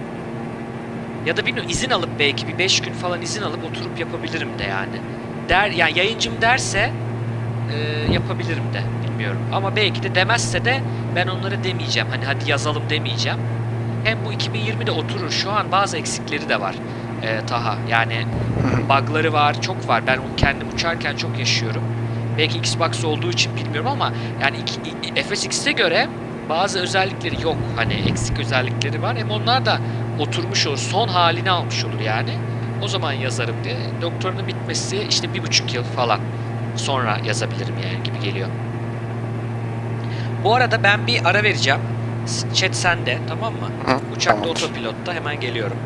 Ya da bilmiyorum izin alıp belki bir 5 gün falan izin alıp oturup yapabilirim de yani. Der yani yayıncım derse e, yapabilirim de bilmiyorum. Ama belki de demezse de ben onlara demeyeceğim. Hani hadi yazalım demeyeceğim. Hem bu 2020'de oturur. Şu an bazı eksikleri de var. e, Taha. Yani bug'ları var, çok var. Ben kendim uçarken çok yaşıyorum. Belki Xbox olduğu için bilmiyorum ama yani FSX'e göre bazı özellikleri yok. Hani eksik özellikleri var. Hem onlar da oturmuş olur. Son halini almış olur yani. O zaman yazarım diye. Doktorunun bitmesi işte bir buçuk yıl falan sonra yazabilirim yani gibi geliyor. Bu arada ben bir ara vereceğim. Chat sende tamam mı? Hı, Uçakta tamamdır. otopilotta hemen geliyorum.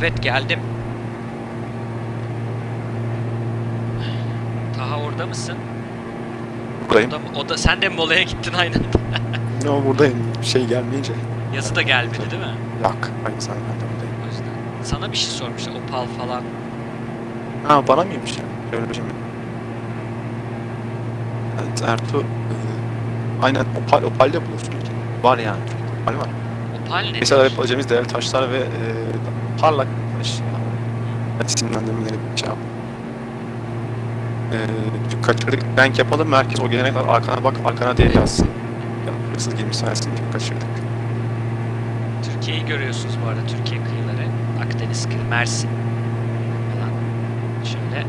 Evet geldim. Taha orada mısın? Buradayım. O da, o da sen de molaya gittin aynı anda? No, buradayım. Şey gelmeyince. Yazı da gelmedi değil mi? Yok. Hayır sen buradayım. O yüzden. Sana bir şey sormuşlar. Opal falan. Ha bana mıymış ya? Öyle bir şey mi? Evet Ertuğ. e, aynen Opal, Opal'de bulursun. Var yani. Opal var. Opal ne? Mesela yapabileceğimiz değerli taşlar ve e, parlak. Yani, isimlendirmeleri bir şey yap. E, kaçırdık. Renk yapalım. Merkez o gelene kadar arkana bak. Arkana diye yazsın. Ya, hırsız girmiş sayesinde kaçırdık. Türkiye'yi görüyorsunuz bu arada. Türkiye kıyıları. Akdeniz kıyı, Mersin falan. Şöyle.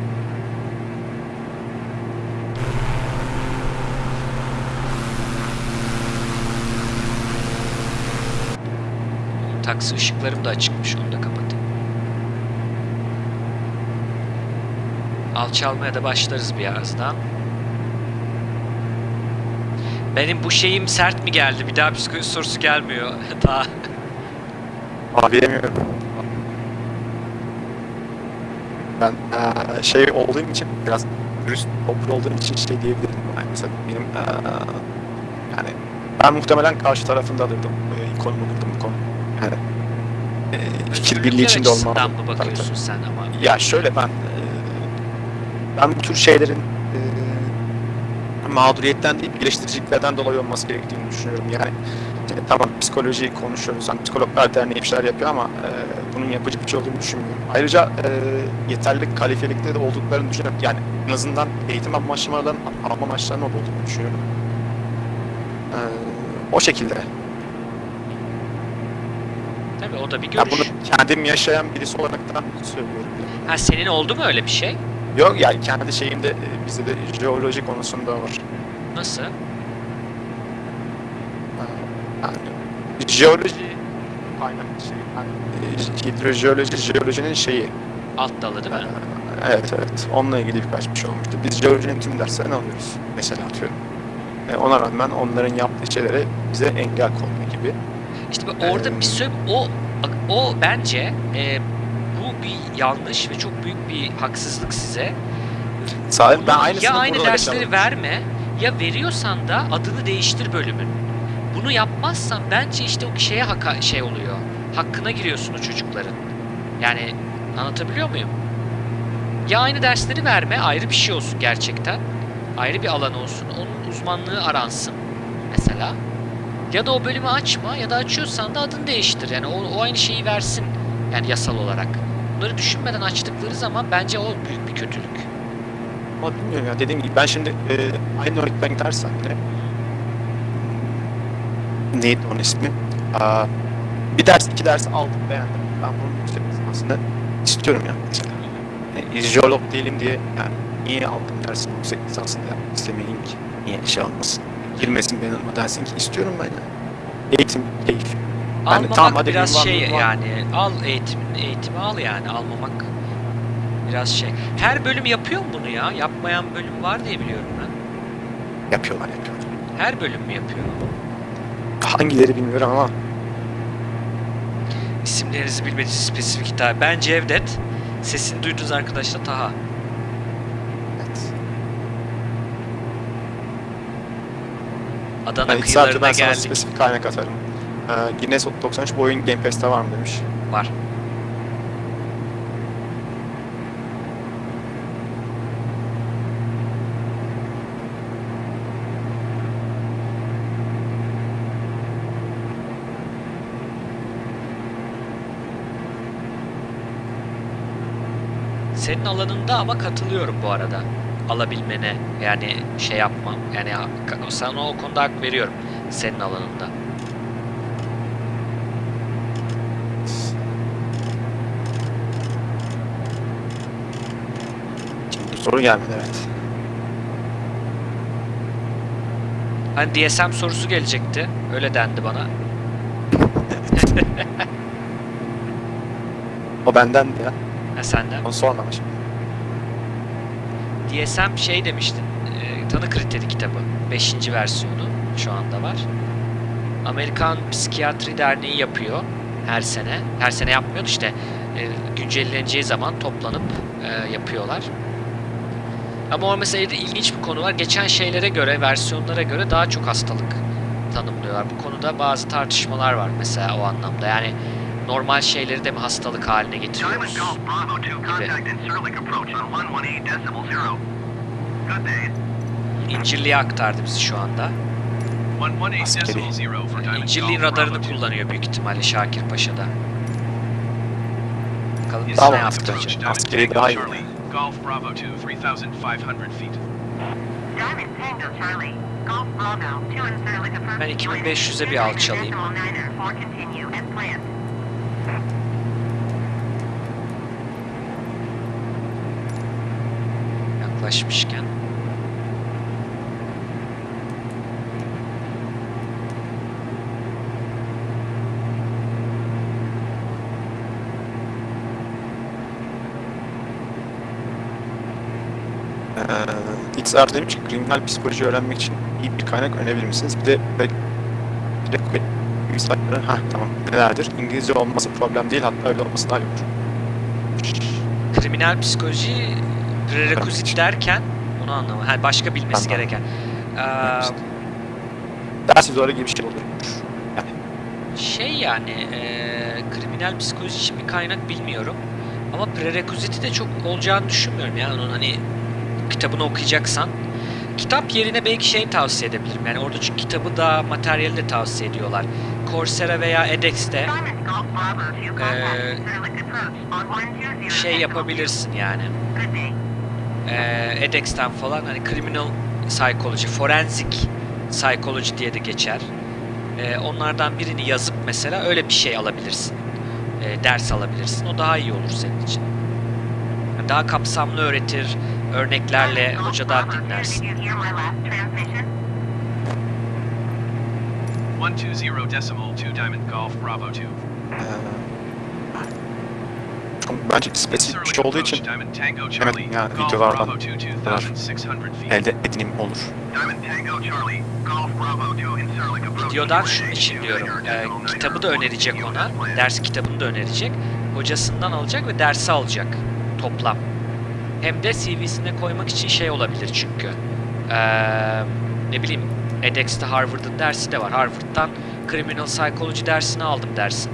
Taksi ışıklarım da açıkmış. Onu da kapatayım. Alçalmaya da başlarız birazdan. Benim bu şeyim sert mi geldi? Bir daha psikoloji sorusu gelmiyor. Daha. Abi bilemiyorum. Ben eee, şey olduğum için biraz dürüst toplu olduğum için şey diyebilirim. Yani mesela benim eee, yani ben muhtemelen karşı tarafında alırdım. E, konumu alırdım bu konu. Yani eee, fikir birliği içinde olmam. mı Tabii, tabii. bakıyorsun sen ama? Ya şöyle ben ben bu tür şeylerin eee, mağduriyetten değil geliştiriciliklerden dolayı olması gerektiğini düşünüyorum. Yani e, tamam psikoloji konuşuyoruz. Hani psikologlar derneği bir şeyler yapıyor ama e, bunun yapıcı bir şey olduğunu düşünmüyorum. Ayrıca e, yeterli kalifiyelikte de olduklarını düşünüyorum. Yani en azından eğitim amaçlamalarının alma amaçlarının olduğunu düşünüyorum. E, o şekilde. Tabii o da bir Ya görüş. bunu kendim yaşayan birisi olarak da söylüyorum. Ha senin oldu mu öyle bir şey? Yok yani kendi şeyimde e, bizde de jeoloji konusunda var. Nasıl? Yani jeoloji aynen şey, yani, hidrojeoloji, jeolojinin şeyi. Alt dalı değil mi? Evet evet. Onunla ilgili birkaç bir şey olmuştu. Biz jeolojinin tüm derslerini alıyoruz. Mesela atıyorum. E, ona rağmen onların yaptığı şeylere bize engel konma gibi. İşte bak orada bir söyle o o bence e, bir yanlış ve çok büyük bir haksızlık size. Sadece ben aynısını ya aynı dersleri yaşadım. verme ya veriyorsan da adını değiştir bölümün. Bunu yapmazsan bence işte o şeye haka, şey oluyor. Hakkına giriyorsun o çocukların. Yani anlatabiliyor muyum? Ya aynı dersleri verme ayrı bir şey olsun gerçekten. Ayrı bir alan olsun. Onun uzmanlığı aransın mesela. Ya da o bölümü açma ya da açıyorsan da adını değiştir. Yani o, o aynı şeyi versin. Yani yasal olarak. Bunları düşünmeden açtıkları zaman bence o büyük bir kötülük. Ama bilmiyorum ya dediğim gibi ben şimdi e, aynı öğretmen gidersem yine neydi onun ismi? Aa, bir ders iki ders aldım beğendim. Ben bunun yüksek lisansını istiyorum ya mesela. E, jeolog değilim diye yani niye aldım dersin yüksek lisansını yapmak istemeyeyim ki? Niye şey olmasın? Girmesin benim dersin ki istiyorum ben ya. Eğitim, keyif. Almamak tamam, hadi biraz şey var. yani al eğitimin eğitimi al yani almamak biraz şey. Her bölüm yapıyor mu bunu ya? Yapmayan bölüm var diye biliyorum ben. Yapıyorlar yapıyorlar. Her bölüm mü yapıyor? Hangileri bilmiyorum ama İsimlerinizi bilmediğiniz spesifik hitap. Ben Cevdet. Sesini duydunuz arkadaşlar Taha. evet. Adana Yani kıyılarına geldik. spesifik kaynak atarım. Ee, Guinness 93 bu oyun Game Pass'te var mı demiş. Var. Senin alanında ama katılıyorum bu arada. Alabilmene yani şey yapma. Yani sana o konuda hak veriyorum. Senin alanında. Şimdi soru gelmedi evet. Hani DSM sorusu gelecekti. Öyle dendi bana. O bendendi ya. Ha senden. Onu sormamış. DSM şey demiştin. E, tanı kriteri kitabı. 5. versiyonu şu anda var. Amerikan Psikiyatri Derneği yapıyor her sene. Her sene yapmıyordu işte. E, güncelleneceği zaman toplanıp e, yapıyorlar. Ama orada mesela ilginç bir konu var. Geçen şeylere göre, versiyonlara göre daha çok hastalık tanımlıyorlar. Bu konuda bazı tartışmalar var mesela o anlamda. Yani normal şeyleri de mi hastalık haline getiriyoruz? Golf Bravo 2, contact Incirlik approach on 118.0. Good day. İncirli'ye aktardı bizi şu anda. 118.0 for Diamond İncirli'nin radarını 2. kullanıyor büyük ihtimalle Şakir Paşa'da. Bakalım bize Tamam. ne yaptıracak. Diamond Askeri daha iyi. Charlie, Golf Bravo 2, 3,500 feet. Diamond Tango Charlie. Golf Bravo. Two Incirlik approach. Ben 2500'e bir alçalayayım. Decimal niner for continue as planned. Yaklaşmışken. XR demiş ki kriminal psikoloji öğrenmek için iyi bir kaynak önerebilir misiniz? Bir de website'ları, ha tamam nelerdir? İngilizce olması problem değil hatta öyle olması daha iyi olur. Kriminal psikoloji prerequisite Evet. derken onu anlamadım. Ha, başka bilmesi Tamam. gereken. Ee, Ders üzere gibi bir şey olur. Yani şey yani eee, kriminal psikoloji için bir kaynak bilmiyorum. Ama prerequisite'i de çok olacağını düşünmüyorum ya. Onun hani kitabını okuyacaksan. Kitap yerine belki şey tavsiye edebilirim. Yani orada çünkü kitabı da materyali de tavsiye ediyorlar. Coursera veya edX'te Diamond Golf Bravo 2, contact Incirlik approach on 120 şey yapabilirsin yani. Eee edX'ten falan hani criminal psychology, forensic psychology diye de geçer. Eee, onlardan birini yazıp mesela öyle bir şey alabilirsin. Eee, ders alabilirsin. O daha iyi olur senin için. Daha kapsamlı öğretir, örneklerle hocadan Bravo 2, dinlersin. Did you hear my last transmission? 120 decimal 2 Diamond Golf Bravo 2. Ee, bence spesifik bir şey olduğu için Charlie yani videolardan Bravo 2 2600 feet. elde edinim olur. Diamond Tango Charlie, Golf Bravo 2 in Surlik approach. Videodan şunun için diyorum. Ee, kitabı da önerecek ona. Ders kitabını da önerecek. Hocasından alacak ve dersi alacak. Toplam. Hem de CV'sine koymak için şey olabilir çünkü. Ee, ne bileyim edX'te Harvard'ın dersi de var. Harvard'dan Criminal Psychology dersini aldım dersin.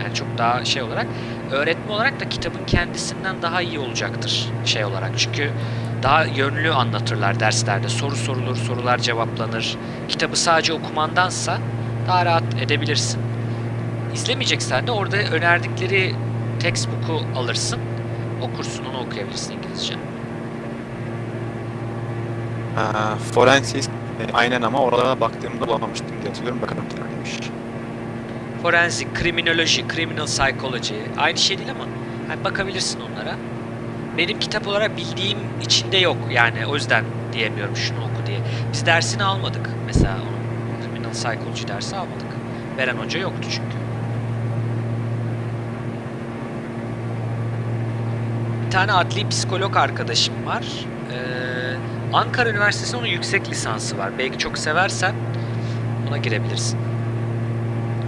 Yani çok daha şey olarak. Öğretme olarak da kitabın kendisinden daha iyi olacaktır şey olarak. Çünkü daha yönlü anlatırlar derslerde. Soru sorulur, sorular cevaplanır. Kitabı sadece okumandansa daha rahat edebilirsin. İzlemeyeceksen de orada önerdikleri textbook'u alırsın. Okursun onu okuyabilirsin İngilizce. Ee, Forensic e, aynen ama oralara baktığımda bulamamıştım diye hatırlıyorum. Bakalım neymiş. Forensic, kriminoloji, criminal psychology aynı şey değil ama hani bakabilirsin onlara. Benim kitap olarak bildiğim içinde yok yani o yüzden diyemiyorum şunu oku diye. Biz dersini almadık mesela onun criminal psychology dersi almadık. Veren hoca yoktu çünkü. Bir tane adli psikolog arkadaşım var. Ee, Ankara Üniversitesi'nin onun yüksek lisansı var. Belki çok seversen ona girebilirsin.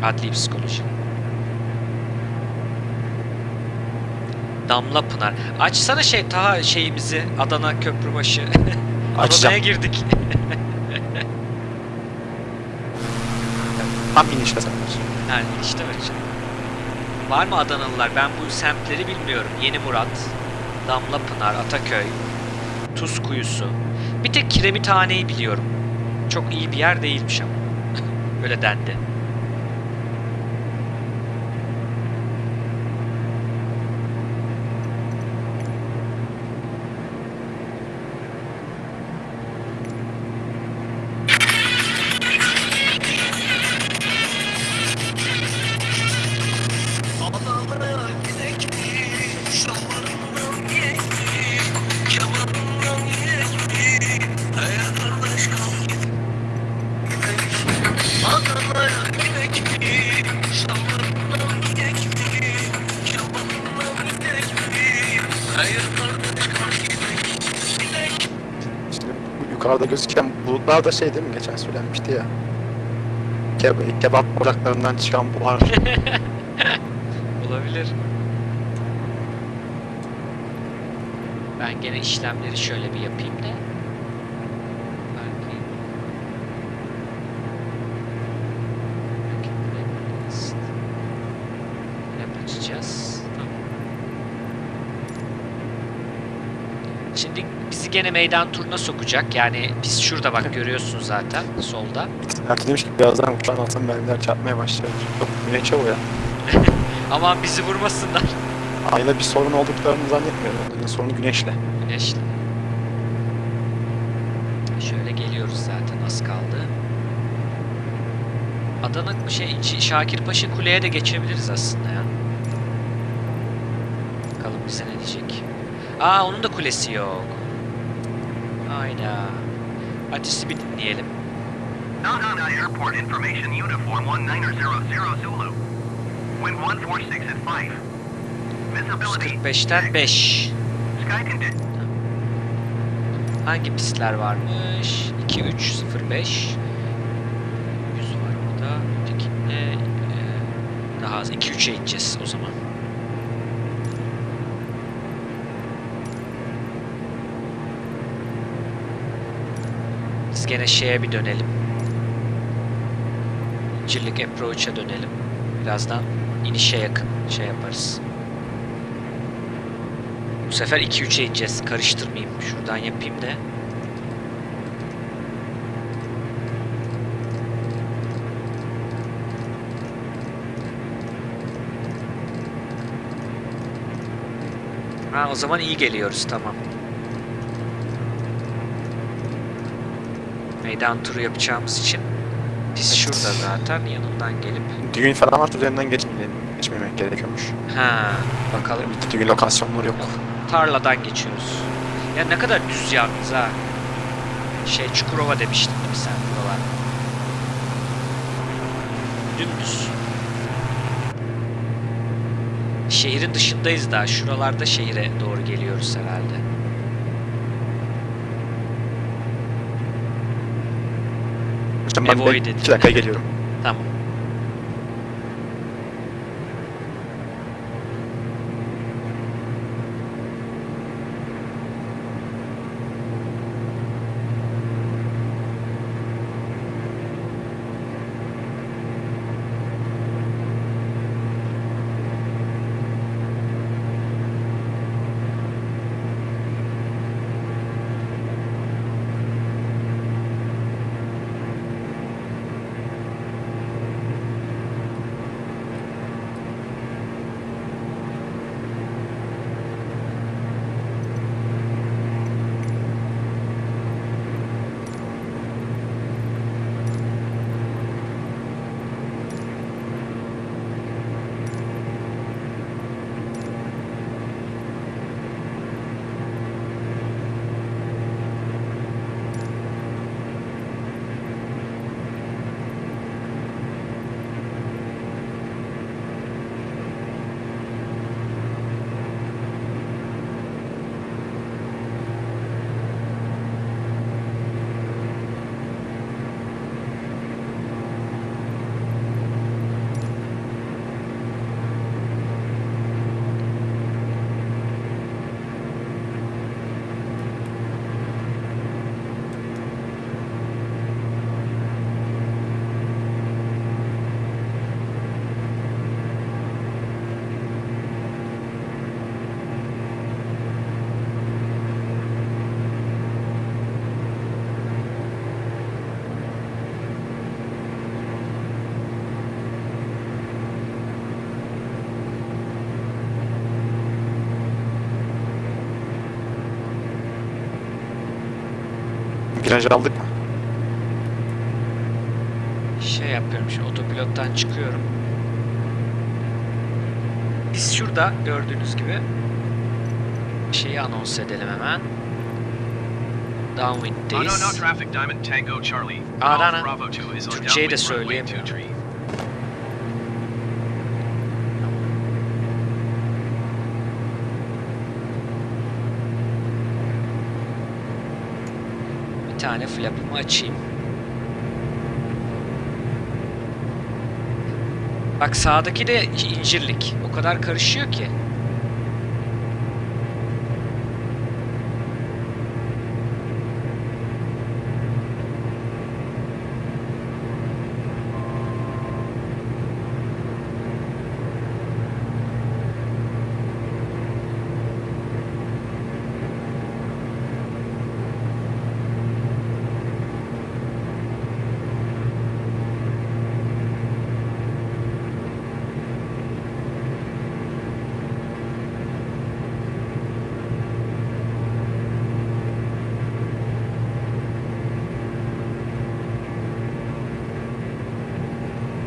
Adli psikoloji. Damla Pınar. Açsana şey ta şeyimizi Adana Köprübaşı. Adana'ya Açacağım. girdik. Tam inişte sayılır. Yani işte vereceğim. Var mı Adanalılar? Ben bu semtleri bilmiyorum. Yeni Murat, Damla Pınar, Ataköy, Tuz Kuyusu. Bir tek Kiremithane'yi biliyorum. Çok iyi bir yer değilmiş ama. Öyle dendi. Gözüken bulutlar da şey değil mi? Geçen söylenmişti ya. Ke- kebap ocaklarından çıkan buhar. Olabilir. Ben gene işlemleri şöyle bir yapayım da. Belki. Belki buraya Hep açacağız. Tamam. Şimdi bizi gene meydan turuna sokacak. Yani biz şurada bak görüyorsun zaten solda. Ertuğ demiş ki birazdan uçağın altından mermiler çarpmaya başlayacak. Güneşe o ya. Aman bizi vurmasınlar. Ayla bir sorun olduklarını zannetmiyorum. Onların sorunu güneşle. Güneşli. Şöyle geliyoruz zaten az kaldı. Adana şey Şakirpaşa Kule'ye de geçebiliriz aslında ya. Bakalım bize ne diyecek. Aa onun da kulesi yok. Hadi sizi bir dinleyelim. Nagana Airport Information Uniform 1900 Zulu. Wind 146 at 5. Visibility 145'ten 5. Sky condition. Hangi pistler varmış? 2 3 0 5. 100 var burada. Ötekinde e, daha az 2 3'e ineceğiz o zaman. Biz gene şeye bir dönelim. İncirlik approach'a dönelim. Birazdan inişe yakın şey yaparız. Bu sefer 2-3'e ineceğiz. Karıştırmayayım. Şuradan yapayım da. Ha o zaman iyi geliyoruz tamam. Meydan turu yapacağımız için biz şurada zaten yanından gelip Düğün falan var üzerinden geçmeyelim. Geçmemek gerekiyormuş. ha bakalım Bir düğün lokasyonları yok. tarladan geçiyoruz. Ya ne kadar düz yalnız ha. Şey Çukurova demiştin değil mi sen buralar? dümdüz. Şehrin dışındayız daha. Şuralarda şehire doğru geliyoruz herhalde. Hocam ben Avoid de edin. 2 dakikaya geliyorum. Tamam. Viraj aldık mı? Şey yapıyorum şimdi otopilottan çıkıyorum. Biz şurada gördüğünüz gibi şeyi anons edelim hemen. Downwind'deyiz. traffic, Diamond Tango Charlie. Aa, Golf lan, Bravo 2 is on Türkçeyi de downwind runway söyleyemiyor. 23. Bir tane flap'ımı açayım. Bak sağdaki de incirlik. O kadar karışıyor ki.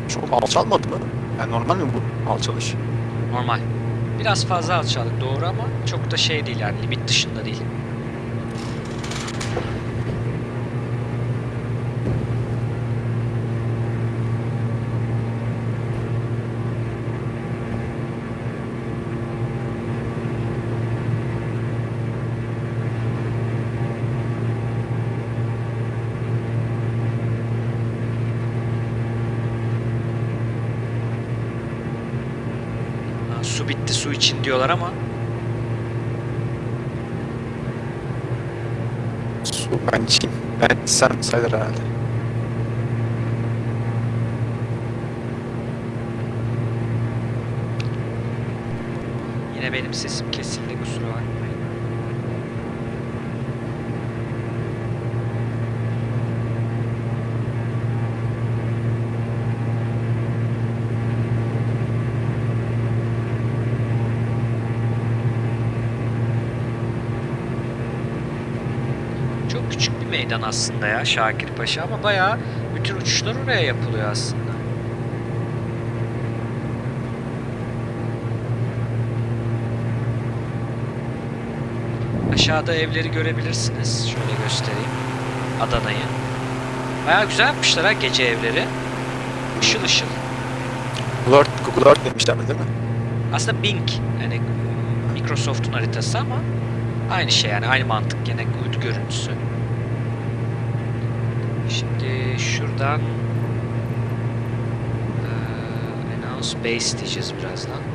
Çok alçalmadı mı? Yani normal mi bu alçalış? Normal. Biraz fazla alçaldık doğru ama çok da şey değil yani limit dışında değil. Ha, su bitti su için diyorlar ama Su ben içeyim. Ben sen sayılır herhalde. yine benim sesim kesildi kusura bakmayın. Çok küçük bir meydan aslında ya Şakirpaşa ama bayağı bütün uçuşlar oraya yapılıyor aslında. Aşağıda evleri görebilirsiniz. Şöyle göstereyim. Adana'yı. Bayağı güzel yapmışlar ha gece evleri. Işıl ışıl. Google Earth, Google Earth demişler değil mi? Aslında Bing yani Microsoft'un haritası ama aynı şey yani aynı mantık gene uydu görüntüsü. Şimdi şuradan eee, announce base diyeceğiz birazdan.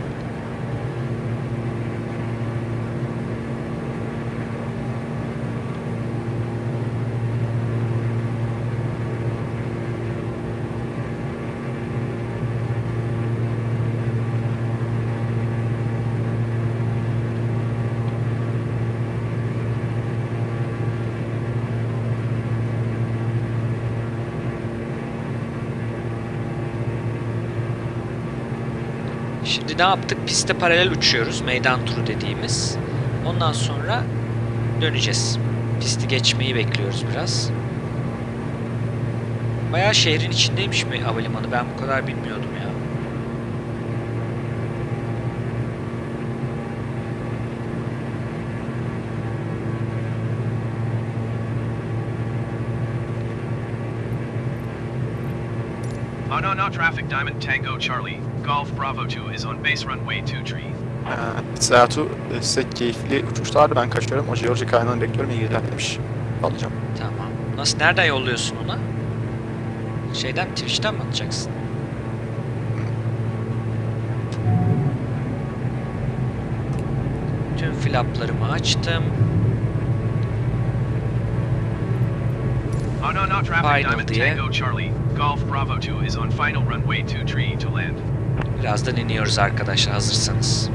Şimdi ne yaptık? Piste paralel uçuyoruz. Meydan turu dediğimiz. Ondan sonra döneceğiz. Pisti geçmeyi bekliyoruz biraz. Bayağı şehrin içindeymiş mi havalimanı? Ben bu kadar bilmiyordum ya. Oh no, no traffic, Diamond Tango Charlie. Golf Bravo 2 is on base runway 2 tree. Ee, Sertu e, size keyifli uçuşlar. Ben kaçıyorum. O Georgia kaynağını bekliyorum. İyi geceler demiş. Alacağım. Tamam. Nasıl nereden yolluyorsun ona? Şeyden Twitch'ten mi atacaksın? Tüm flaplarımı açtım. Final diye. Tango Charlie. Golf Bravo 2 is on final runway 2 tree to land. Birazdan iniyoruz arkadaşlar hazırsanız.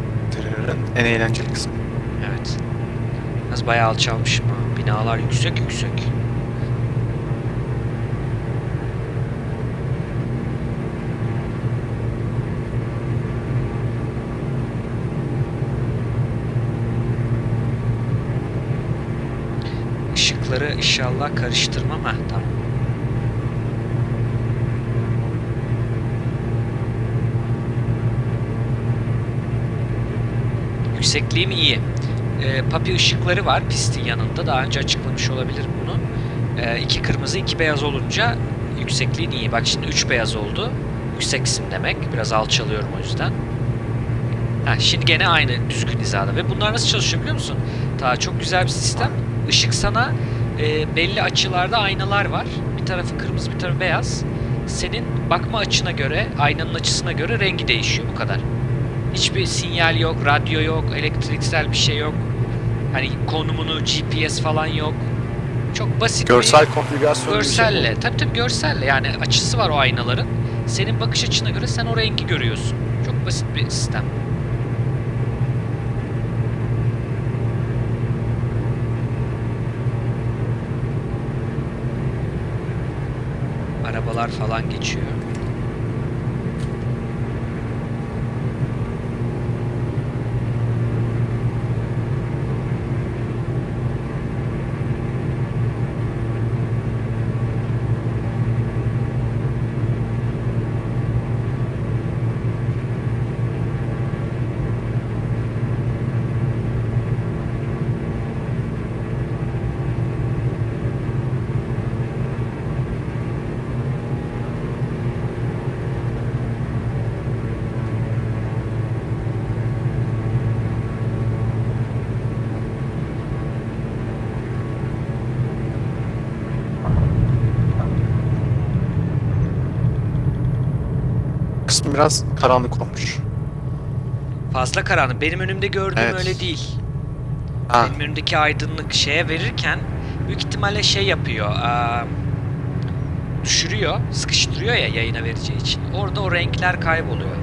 En eğlenceli kısmı. Evet. Az bayağı alçalmışım ha. Binalar yüksek yüksek. Işıkları inşallah karıştırmam. Heh, tamam. Yüksekliğim iyi. E, papi ışıkları var pistin yanında. Daha önce açıklamış olabilirim bunu. E, iki kırmızı, iki beyaz olunca yüksekliğin iyi. Bak şimdi üç beyaz oldu. Yükseksin demek. Biraz alçalıyorum o yüzden. Ha, şimdi gene aynı düzgün hizada. Ve bunlar nasıl çalışıyor biliyor musun? Daha çok güzel bir sistem. Işık sana e, belli açılarda aynalar var. Bir tarafı kırmızı, bir tarafı beyaz. Senin bakma açına göre, aynanın açısına göre rengi değişiyor. Bu kadar. Hiçbir sinyal yok, radyo yok, elektriksel bir şey yok. Hani konumunu, GPS falan yok. Çok basit Görsel bir konfigürasyon bir şey. görselle. Tabii tabii görselle. Yani açısı var o aynaların. Senin bakış açına göre sen o rengi görüyorsun. Çok basit bir sistem. Arabalar falan geçiyor. Kısmı biraz karanlık olmuş. Fazla karanlık. Benim önümde gördüğüm Evet. öyle değil. Ha, Benim önümdeki aydınlık şeye verirken büyük ihtimalle şey yapıyor. aa, düşürüyor, sıkıştırıyor ya yayına vereceği için. Orada o renkler kayboluyor.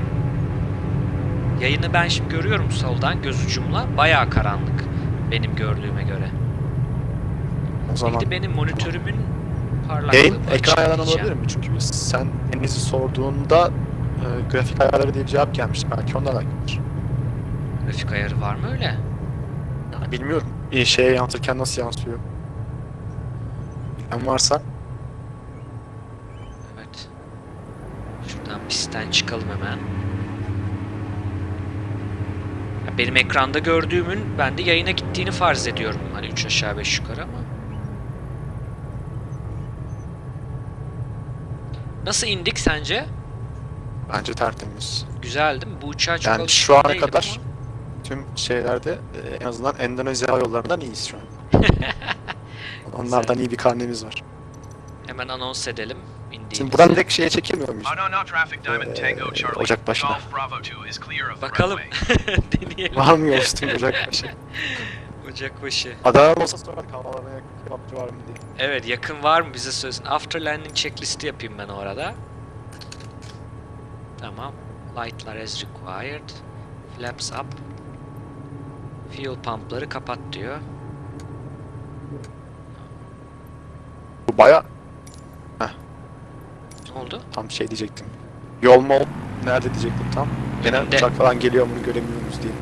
Yayını ben şimdi görüyorum soldan göz ucumla. Bayağı karanlık benim gördüğüme göre. o zaman Belki benim monitörümün parlaklığı. Yayın ekran olabilir mi? Çünkü sen Deniz'i sorduğunda grafik ayarları diye bir cevap gelmişti. Belki ondan alakalıdır. Grafik ayarı var mı öyle? Yani bilmiyorum. Bir şeye yansırken nasıl yansıyor? Bilen varsa Evet. Şuradan pistten çıkalım hemen. Ya Benim ekranda gördüğümün ben de yayına gittiğini farz ediyorum. Hani 3 aşağı 5 yukarı ama. Nasıl indik sence? Bence tertemiz. Güzel değil mi? Bu uçağa çok Yani şu ana kadar ama tüm şeylerde e, en azından Endonezya Yolları'ndan iyiyiz şu an. Onlardan iyi bir karnemiz var. Hemen anons edelim. indiğimizi. Şimdi buradan direkt şeye çekemiyor muyuz? Diamond Ee, Tango Charlie. Ocak başına. Golf Bravo 2 is clear of the Bakalım. Deneyelim. Var mı yolsuzluk Ocak başı? Ocakbaşı. Adana olsa sorardık havalamaya kebapçı var mı diye. Evet yakın var mı bize söylesin. After landing checklisti yapayım ben o arada. Tamam. Lightlar as required. Flaps up. Fuel pumpları kapat diyor. Bu baya Ne oldu? tam şey diyecektim. Yol mol nerede diyecektim tam. Gene Önünde. uçak falan geliyor bunu göremiyoruz diye.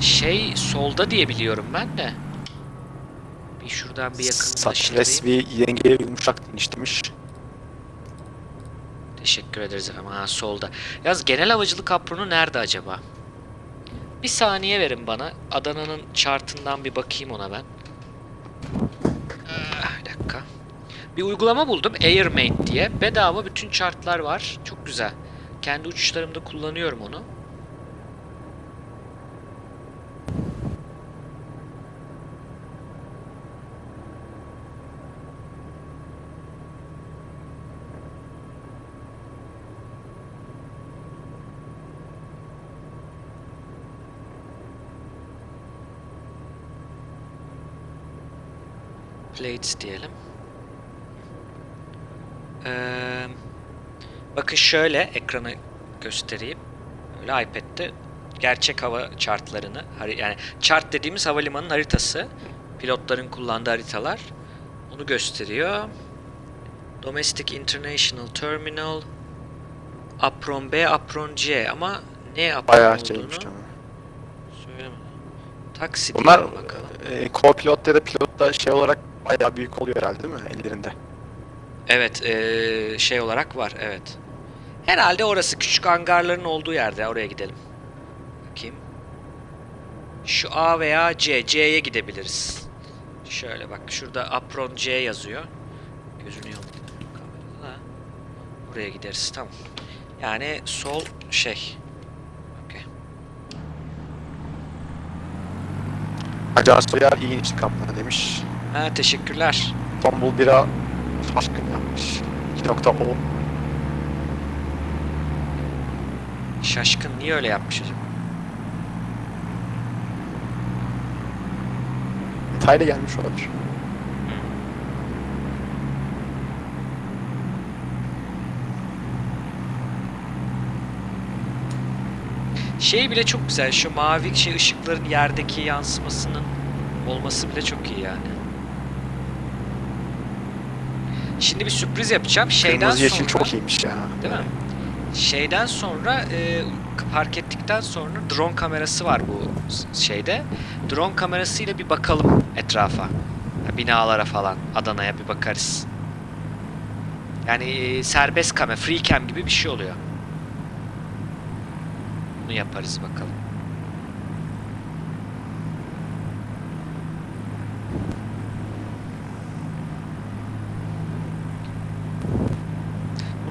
Şey solda diye biliyorum ben de. Bir şuradan bir yakınlaştırayım. Satres ve yengeye yumuşak iniş demiş. Teşekkür ederiz efendim. Ha solda. Yalnız genel havacılık apronu nerede acaba? Bir saniye verin bana. Adana'nın chartından bir bakayım ona ben. Ah, bir dakika. Bir uygulama buldum. AirMate diye. Bedava bütün chartlar var. Çok güzel. Kendi uçuşlarımda kullanıyorum onu. Plates diyelim. Ee, bakın şöyle ekranı göstereyim. Öyle iPad'de gerçek hava chartlarını, yani chart dediğimiz havalimanının haritası, pilotların kullandığı haritalar onu gösteriyor. Domestic International Terminal, Apron B, Apron C ama ne apron Bayağı olduğunu söylemedi. Taksi Bunlar e, co-pilot ya da pilot da şey olarak bayağı büyük oluyor herhalde değil mi ellerinde? Evet, eee, şey olarak var, evet. Herhalde orası küçük hangarların olduğu yerde. Oraya gidelim. Bakayım. Şu A veya C. C'ye gidebiliriz. Şöyle bak, şurada Apron C yazıyor. Kamerada da. Buraya gideriz, tamam. Yani sol şey. Okey. Acar Soyer iyi kaptanı demiş. Ha, teşekkürler. Tombul bira şaşkın yapmış. 2.10 Şaşkın niye öyle yapmış acaba? detaylı gelmiş olabilir. Şey bile çok güzel. Şu mavi şey ışıkların yerdeki yansımasının olması bile çok iyi yani. Şimdi bir sürpriz yapacağım. Şeyden Kırmızı yeşil sonra, çok iyiymiş ya. Değil mi? Şeyden sonra e, park ettikten sonra drone kamerası var bu şeyde. Drone kamerasıyla bir bakalım etrafa. Binalara falan. Adana'ya bir bakarız. Yani e, serbest kamera, free cam gibi bir şey oluyor. Bunu yaparız bakalım.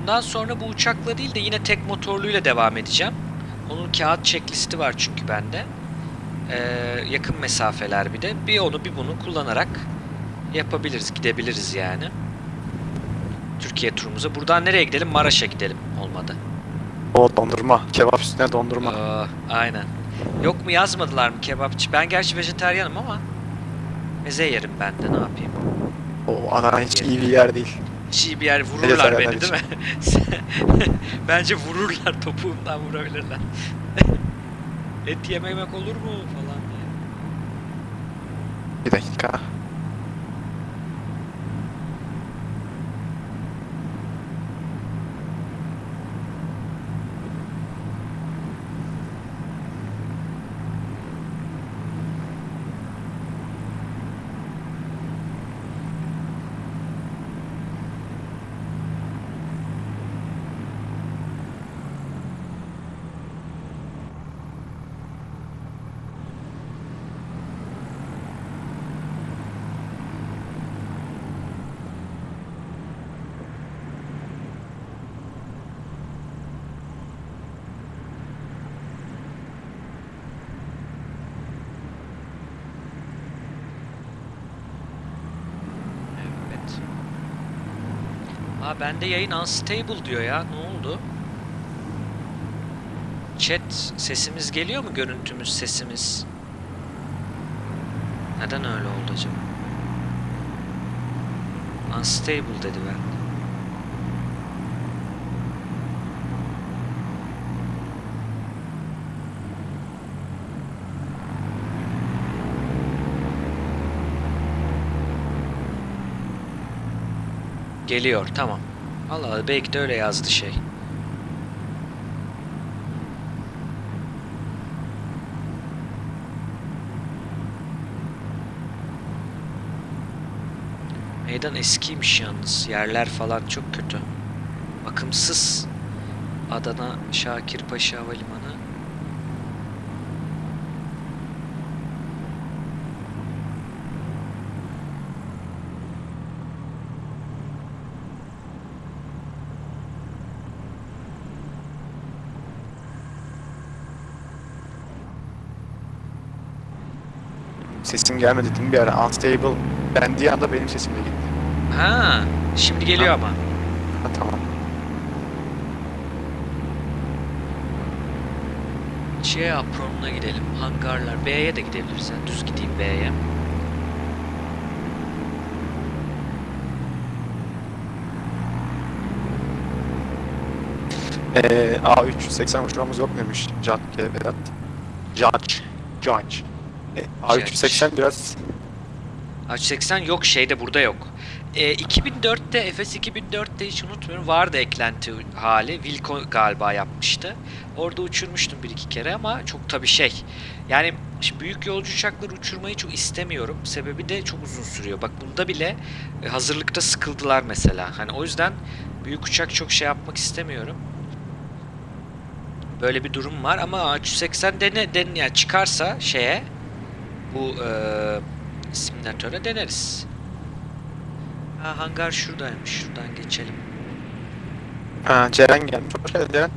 Bundan sonra bu uçakla değil de yine tek motorluyla devam edeceğim. Onun kağıt checklisti var çünkü bende. Ee, yakın mesafeler bir de. Bir onu bir bunu kullanarak yapabiliriz, gidebiliriz yani. Türkiye turumuza. Buradan nereye gidelim? Maraş'a gidelim. Olmadı. O dondurma. Kebap üstüne dondurma. Aa, aynen. Yok mu yazmadılar mı kebapçı? Ben gerçi vejeteryanım ama meze yerim ben de ne yapayım. O Adana hiç iyi bir yer değil. İyi bir yer vururlar beni değil mi? Bence vururlar topuğumdan vurabilirler. Et yememek olur mu falan diye. Bir dakika. Aa bende yayın unstable diyor ya. Ne oldu? Chat sesimiz geliyor mu? Görüntümüz, sesimiz. Neden öyle oldu acaba? Unstable dedi ben. Geliyor tamam. Allah belki de öyle yazdı şey. Meydan eskiymiş yalnız. Yerler falan çok kötü. Bakımsız. Adana Şakirpaşa Havalimanı. Sesim gelmedi değil mi bir ara? Unstable dendiği anda benim sesim de gitti. Ha, şimdi geliyor Ha. ama. Ha, tamam. C apronuna gidelim. Hangarlar. B'ye de gidebilirsen. Düz gideyim B'ye. Ee, A380 uçurmamız yok demiş Judge Vedat. Judge. Judge. Ee, A380 biraz H80 yok şeyde burada yok. E, 2004'te Efes 2004'te hiç unutmuyorum vardı eklenti hali. Wilco galiba yapmıştı. Orada uçurmuştum bir iki kere ama çok tabi şey. Yani büyük yolcu uçakları uçurmayı çok istemiyorum. Sebebi de çok uzun sürüyor. Bak bunda bile e, hazırlıkta sıkıldılar mesela. Hani o yüzden büyük uçak çok şey yapmak istemiyorum. Böyle bir durum var ama A380 dene, den yani çıkarsa şeye bu e, simülatöre deneriz. Ha hangar şuradaymış. Şuradan geçelim. ha, Ceren gelmiş. Hoş geldin Ceren.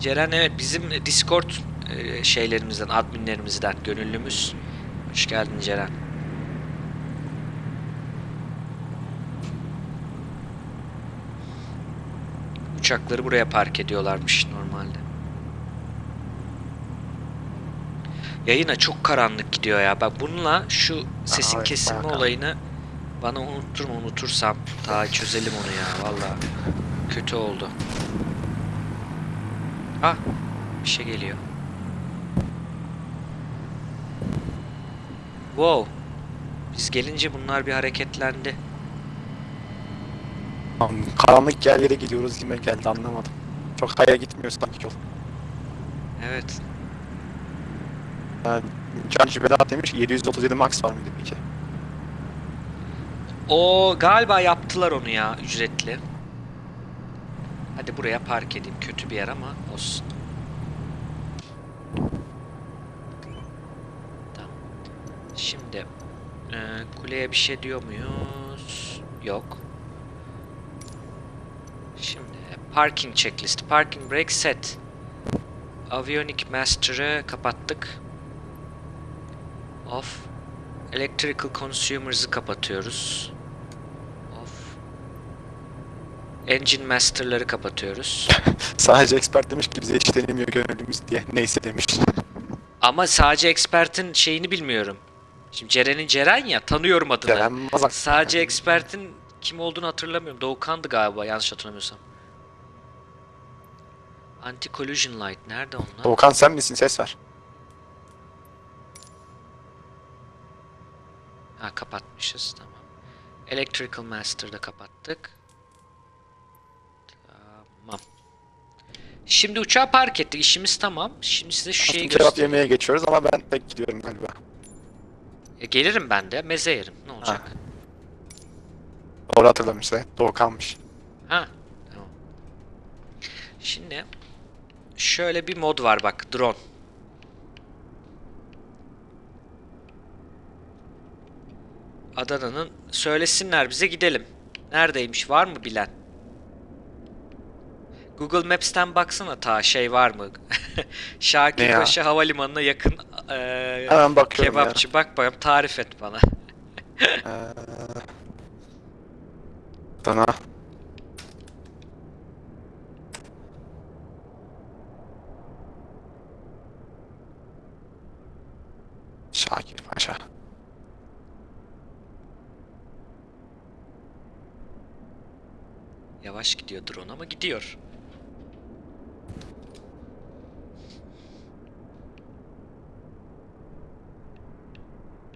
Ceren evet bizim Discord e, şeylerimizden, adminlerimizden gönüllümüz. Hoş geldin Ceren. Uçakları buraya park ediyorlarmış normalde. Yayına çok karanlık gidiyor ya. Bak bununla şu sesin evet, kesilme bayağı olayını bana unutturma unutursam daha çözelim onu ya valla. Kötü oldu. Ah bir şey geliyor. Wow. Biz gelince bunlar bir hareketlendi. Karanlık yerlere gidiyoruz gibi geldi anlamadım. Çok hayra gitmiyor sanki yol. Evet. Judge Vedat demiş ki 737 Max var mıydı peki? O galiba yaptılar onu ya ücretli. Hadi buraya park edeyim. Kötü bir yer ama olsun. Tamam. Şimdi e, kuleye bir şey diyor muyuz? Yok. Şimdi parking checklist. Parking brake set. Avionic Master'ı kapattık. Off. Electrical Consumers'ı kapatıyoruz. Off. Engine Master'ları kapatıyoruz. Sadece expert demiş ki bize hiç denemiyor gönüllümüz diye. Neyse demiş. Ama sadece Expert'in şeyini bilmiyorum. Şimdi Ceren'in Ceren ya tanıyorum adını. Ceren Mazak. Sadece Expert'in kim olduğunu hatırlamıyorum. Doğukan'dı galiba yanlış hatırlamıyorsam. Anti-collision light nerede onlar? Doğukan sen misin? Ses ver. Ha kapatmışız tamam. Electrical Master'da kapattık. Tamam. Şimdi uçağı park ettik. İşimiz tamam. Şimdi size şu şeyi göstereyim. yemeye geçiyoruz ama ben pek gidiyorum galiba. E, gelirim ben de. Meze yerim. Ne olacak? Doğru hatırlamışsa. Doğukan'mış. Ha. Tamam. Şimdi şöyle bir mod var bak. Drone. Adana'nın. Söylesinler bize gidelim. Neredeymiş var mı bilen? Google Maps'ten baksana ta şey var mı? Şakirpaşa Havalimanı'na yakın e, Hemen bakıyorum kebapçı. Ya. Bak bakalım tarif et bana. ee, Adana. Şakir Paşa. Yavaş gidiyor drone ama gidiyor.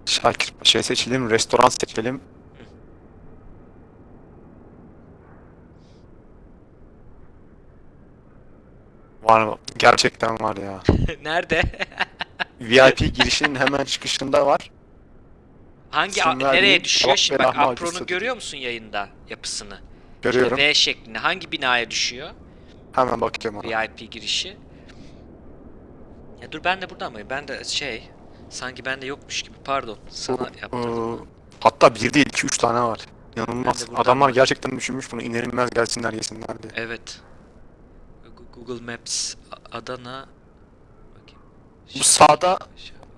Şakir Paşa'yı seçelim. Restoran seçelim. Var mı? Gerçekten var ya. Nerede? VIP girişinin hemen çıkışında var. Hangi nereye düşüyor? Şimdi bak Apro'nu görüyor musun yayında yapısını? Görüyorum. V şeklinde. Hangi binaya düşüyor? Hemen bakıyorum ona. VIP girişi. Ya dur ben de burada mıyım? Ben de şey sanki bende yokmuş gibi. Pardon. Sana yaptırdım. Ee, hatta bir değil iki üç tane var. Buradan Adamlar bak- gerçekten düşünmüş bunu inanılmaz gelsinler yesinler diye. Evet. Google Maps Adana Bakayım. Bu sağda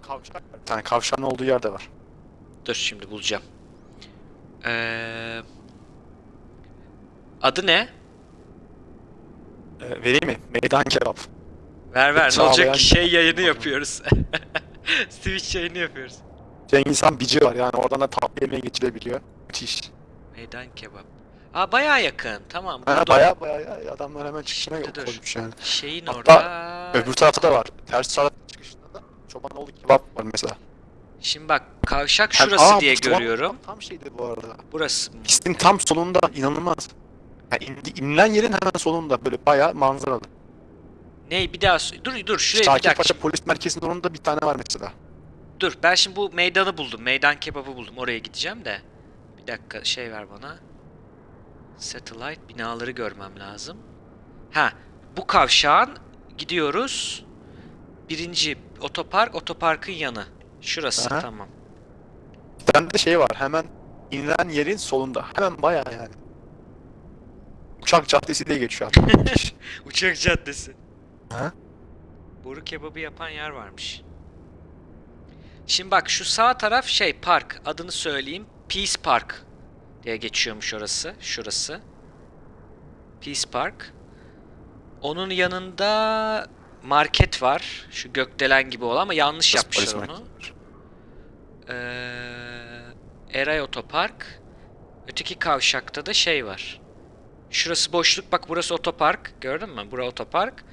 kavşak var. Bir tane kavşağın olduğu yerde var. Dur şimdi bulacağım. Ee, adı ne? Ee, vereyim mi? Meydan kebap. Ver ver. Ne olacak ki şey yayını yapıyoruz. Twitch yayını yapıyoruz. Cengiz Han bici var yani oradan da tatlı yemeğe geçilebiliyor. Müthiş. Meydan kebap. Aa bayağı yakın. Tamam. Ha, baya baya ya, adamlar hemen çıkışına Şimdi dur. koymuş yani. Şeyin Hatta orada. Öbür tarafta da var. Ters taraf çıkışında da Çobanoğlu kebap var mesela. Şimdi bak kavşak şurası Aa, diye görüyorum. Tam, tam şeydi bu arada. Burası. Pistin tam solunda inanılmaz. Yani indi, inilen yerin hemen solunda böyle bayağı manzaralı. Ne bir daha dur dur şuraya bir Şakir dakika. Paşa polis merkezinin orada bir tane var mesela. Dur ben şimdi bu meydanı buldum. Meydan kebabı buldum. Oraya gideceğim de. Bir dakika şey ver bana. Satellite binaları görmem lazım. Ha bu kavşağın gidiyoruz. Birinci otopark otoparkın yanı. Şurası Aha. tamam. Bir tane de şey var hemen inilen yerin solunda. Hemen bayağı yani. Uçak Caddesi diye geçiyor hatta. Uçak Caddesi. Ha? Boru kebabı yapan yer varmış. Şimdi bak şu sağ taraf şey park. Adını söyleyeyim. Peace Park diye geçiyormuş orası. Şurası. Peace Park. Onun yanında market var. Şu gökdelen gibi olan ama yanlış Burası yapmışlar onu. merkezi. Ee, Eray Otopark. Öteki kavşakta da şey var. Şurası boşluk. Bak burası otopark. Gördün mü? Bura otopark.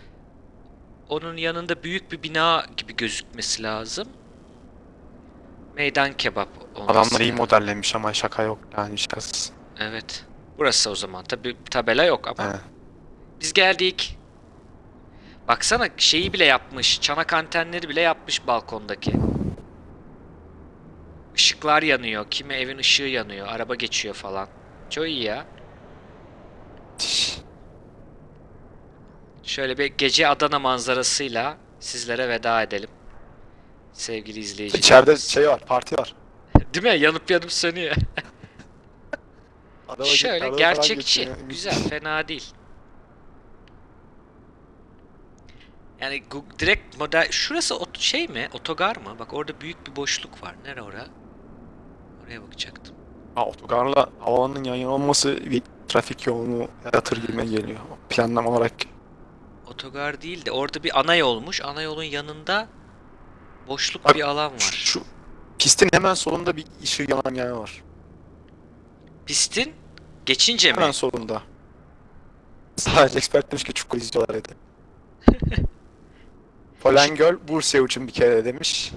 Onun yanında büyük bir bina gibi gözükmesi lazım. Meydan kebap olması Adamlar iyi modellemiş ama şaka yok yani şakasız. Evet. Burası o zaman. Tabi tabela yok ama. He. Biz geldik. Baksana şeyi bile yapmış. Çanak antenleri bile yapmış balkondaki. Işıklar yanıyor. Kimi evin ışığı yanıyor. Araba geçiyor falan. Çok iyi ya. Müthiş. Şöyle bir gece Adana manzarasıyla sizlere veda edelim. Sevgili izleyiciler. İçeride şey var, parti var. Değil mi? Yanıp yanıp sönüyor. Araba- Şöyle falan gerçekçi. geçiyor. Güzel, fena değil. Yani gu- direkt model şurası ot- şey mi? Otogar mı? Bak orada büyük bir boşluk var. Nere ora? Oraya bakacaktım. Ha, otogarla havanın yan yana olması trafik yoğunluğu yaratır gibime geliyor. Planlama olarak. Otogar değil de orada bir ana yolmuş. Ana yolun yanında boşluk Bak, bir alan var. şu pistin hemen solunda bir ışığı yanan yer var. Pistin geçince mi? Hemen solunda. Sadece expert demiş ki çukur izliyorlar dedi. Polengöl Bursa için bir kere demiş.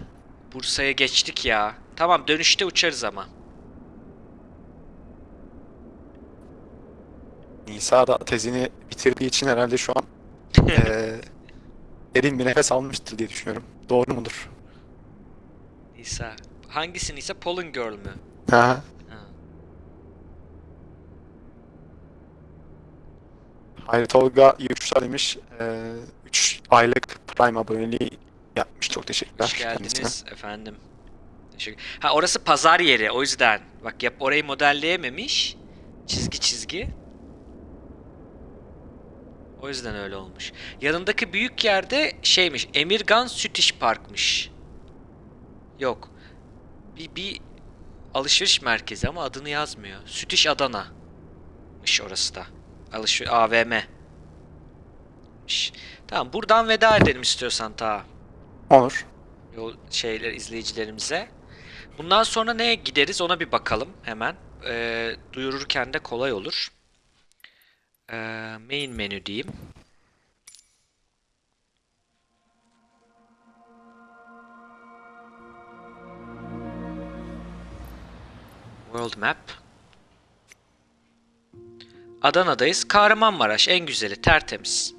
Bursa'ya geçtik ya. Tamam dönüşte uçarız ama. Nisa da tezini bitirdiği için herhalde şu an eee derin bir nefes almıştır diye düşünüyorum. Doğru mudur? Nisa. Hangisi Nisa? Pollen Girl mü? Ha. Ha. Hayri Tolga Yuşar demiş. 3 aylık Prime aboneliği yapmış. Çok teşekkürler. Hoş kendisine. geldiniz efendim. Teşekkür. Ha orası pazar yeri o yüzden. Bak yap orayı modelleyememiş. Çizgi çizgi. O yüzden öyle olmuş. Yanındaki büyük yerde şeymiş. Emirgan Süt İş Park'mış. Yok. Bir, bir alışveriş merkezi ama adını yazmıyor. Süt İş Adana'mış orası da. Alışveriş AVM. Tamam buradan veda edelim istiyorsan ta. Olur. yol şeyler izleyicilerimize. Bundan sonra neye gideriz ona bir bakalım hemen. Ee, duyururken de kolay olur. Ee, main menü diyeyim. World Map. Adana'dayız. Kahramanmaraş en güzeli, tertemiz.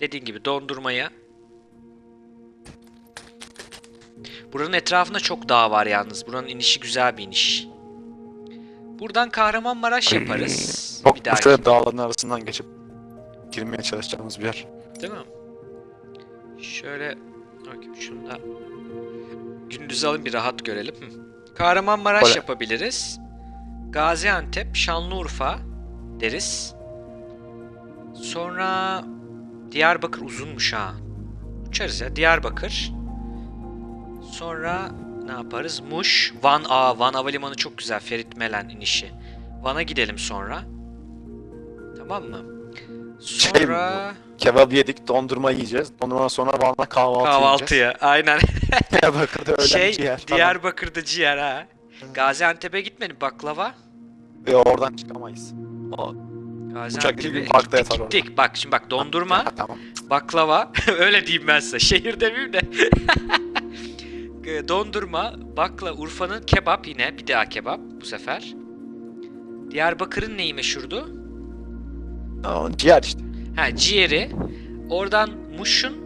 Dediğin gibi dondurmaya. Buranın etrafında çok dağ var yalnız. Buranın inişi güzel bir iniş. Buradan Kahramanmaraş yaparız. Çok bir dahaki. şöyle dağların arasından geçip girmeye çalışacağımız bir yer. Değil mi? Şöyle bakayım şunu da gündüz alayım bir rahat görelim. Kahramanmaraş Böyle. yapabiliriz. Gaziantep, Şanlıurfa deriz. Sonra Diyarbakır uzunmuş ha. Uçarız ya Diyarbakır. Sonra ne yaparız? Muş, Van A, Van Havalimanı çok güzel. Ferit Melen inişi. Van'a gidelim sonra. Tamam mı? Şey Sonra Kebap yedik, dondurma yiyeceğiz. Dondurmadan sonra Van'da kahvaltı yiyeceğiz. kahvaltıya. Aynen. Diyarbakır'da öğlen şey ciğer falan. Diyarbakır'da ciğer ha. Gaziantep'e gitmedim baklava. Ve oradan çıkamayız. O, Gaziantep'e gibi parkta gittik, yatar orada. gittik. Bak şimdi bak dondurma, Ha, tamam. baklava. Öyle diyeyim ben size. Şehir demeyeyim de. dondurma, bakla, Urfa'nın kebap yine. Bir daha kebap bu sefer. Diyarbakır'ın neyi meşhurdu? O, ciğer işte. Ha ciğeri. Oradan Muş'un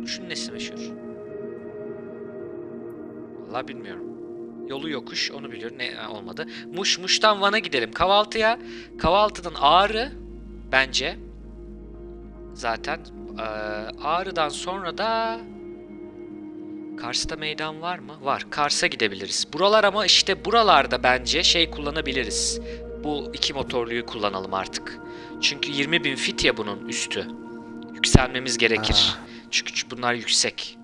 Muş'un nesi meşhur? Vallahi bilmiyorum. Yolu yokuş onu biliyorum. Ne olmadı. Muş Muş'tan Van'a gidelim kahvaltıya. Kahvaltıdan Ağrı bence. Zaten eee, Ağrı'dan sonra da Kars'ta meydan var mı? Var. Kars'a gidebiliriz. Buralar ama işte buralarda bence şey kullanabiliriz. Bu iki motorluyu kullanalım artık. Çünkü 20.000 fit ya bunun üstü. Yükselmemiz gerekir. Çünkü bunlar yüksek.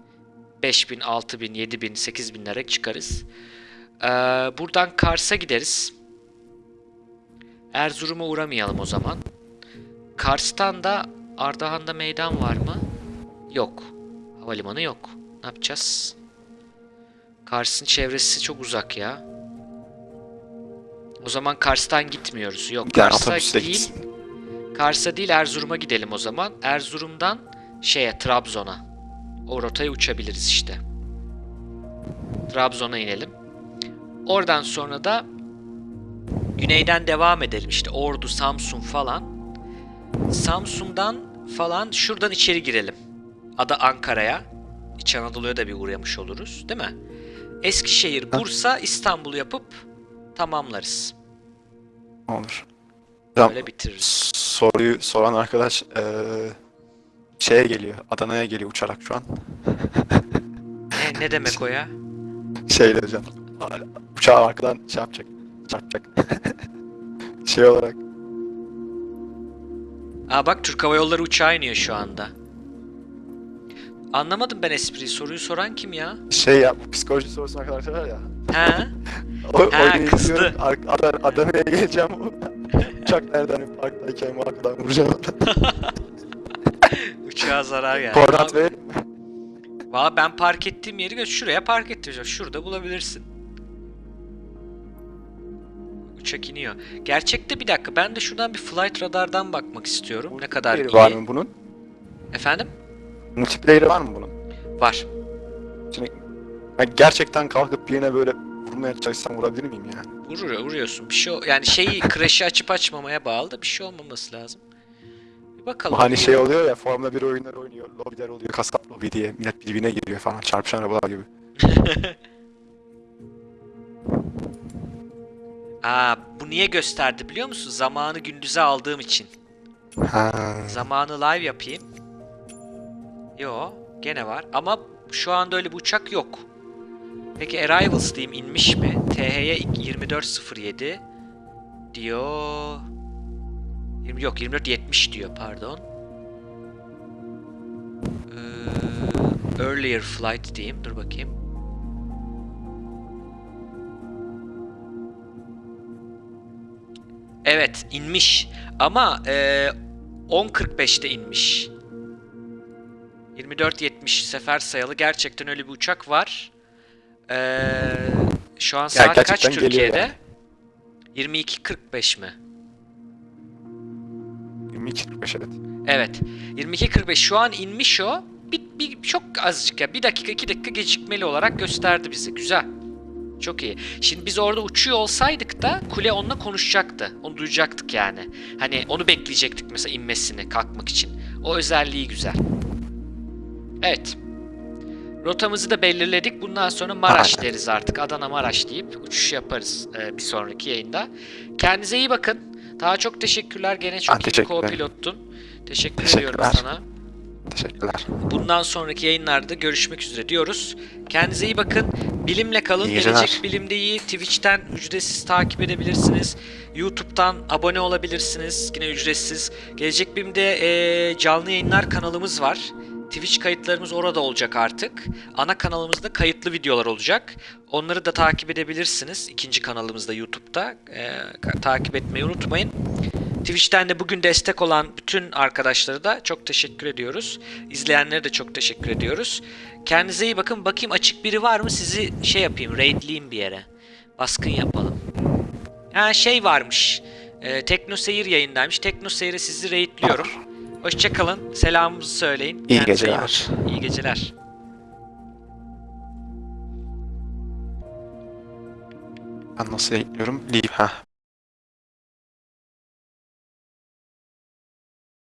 5000, 6000, 7000, 8000'lere çıkarız. Ee, buradan Kars'a gideriz. Erzurum'a uğramayalım o zaman. Kars'tan da Ardahan'da meydan var mı? Yok. Havalimanı yok. Ne yapacağız? Kars'ın çevresi çok uzak ya. O zaman Kars'tan gitmiyoruz. Yok Kars'a değil. gitsin. Kars'a değil Erzurum'a gidelim o zaman. Erzurum'dan şeye Trabzon'a. O rotaya uçabiliriz işte. Trabzon'a inelim. Oradan sonra da güneyden devam edelim işte Ordu, Samsun falan. Samsun'dan falan şuradan içeri girelim. Ada Ankara'ya. İç Anadolu'ya da bir uğramış oluruz, değil mi? Eskişehir, Bursa, İstanbul yapıp tamamlarız. Olur. Tamam. Böyle bitiririz. Soruyu soran arkadaş eee şeye geliyor. Adana'ya geliyor uçarak şu an. Ne, ne demek o ya? Şeyle hocam. Uçağı arkadan şey yapacak. Çarpacak. şey olarak. Aa bak Türk Hava Yolları uçağı iniyor şu anda. Anlamadım ben espriyi. Soruyu soran kim ya? Şey ya psikoloji sorusu arkadaşlar var ya. He? O, Ha, kızdı. Adana'ya geleceğim. Uçak nereden parktayken bu arkadan vuracağım. Uçağa zarar geldi. Koordinat verir Valla ben park ettiğim yeri gö- şuraya park ettireceğim. Şurada bulabilirsin. Uçak iniyor. Gerçekte bir dakika ben de şuradan bir flight radardan bakmak istiyorum. Ne kadar iyi. var mı bunun? Efendim? Multiplayer'ı var mı bunun? Var. Şimdi ben gerçekten kalkıp birine böyle vurmaya çalışsam vurabilir miyim yani? Vuruyor, vuruyorsun. Bir şey yani şeyi crash'i açıp açmamaya bağlı da bir şey olmaması lazım. Bir bakalım. Hani şey oluyor ya Formula 1 oyunları oynuyor, lobiler oluyor, kasap lobi diye millet birbirine giriyor falan çarpışan arabalar gibi. Aa, bu niye gösterdi biliyor musun? Zamanı gündüze aldığım için. Ha. Zamanı live yapayım. Yo, gene var. Ama şu anda öyle bir uçak yok. Peki Arrivals diyeyim inmiş mi? THY 2407 diyor. 20, yok 2470 diyor pardon. Ee, earlier flight diyeyim. Dur bakayım. Evet inmiş ama e, 10.45'te inmiş. 24 2470 sefer sayılı gerçekten öyle bir uçak var. Ee, şu an Ya saat kaç gerçekten geliyor Türkiye'de? yani. 22.45 mi? 22.45 evet. Evet. 22.45 şu an inmiş o. Bir, bir, çok azıcık ya. Bir dakika iki dakika gecikmeli olarak gösterdi bize. Güzel. Çok iyi. Şimdi biz orada uçuyor olsaydık da kule onunla konuşacaktı. Onu duyacaktık yani. Hani onu bekleyecektik mesela inmesini kalkmak için. O özelliği güzel. Evet. Rotamızı da belirledik. Bundan sonra Maraş deriz artık. Adana Maraş deyip uçuş yaparız e, bir sonraki yayında. Kendinize iyi bakın. Daha çok teşekkürler. Gene çok iyi teşekkür co-pilottun. Teşekkür ediyorum sana. Teşekkürler. Bundan sonraki yayınlarda görüşmek üzere diyoruz. Kendinize iyi bakın. Bilimle kalın. İyi. Gelecek Bilim'deyi Twitch'ten ücretsiz takip edebilirsiniz. YouTube'dan abone olabilirsiniz. Yine ücretsiz. Gelecek Bilim'de eee, canlı yayınlar kanalımız var. Twitch kayıtlarımız orada olacak artık. Ana kanalımızda kayıtlı videolar olacak. Onları da takip edebilirsiniz. İkinci kanalımızda YouTube'da. Ka- takip etmeyi unutmayın. Twitch'ten de bugün destek olan bütün arkadaşlara da çok teşekkür ediyoruz. İzleyenlere de çok teşekkür ediyoruz. Kendinize iyi bakın. Bakayım açık biri var mı? Sizi şey yapayım, raidleyeyim bir yere. Baskın yapalım. Ha şey varmış. Ee, Tekno Seyir yayındaymış. Tekno Seyir'e sizi raidliyorum. Hoşçakalın. Selamımızı söyleyin. İyi Kendinize geceler. bakın. İyi geceler. Ben nasıl ekliyorum? Leave ha.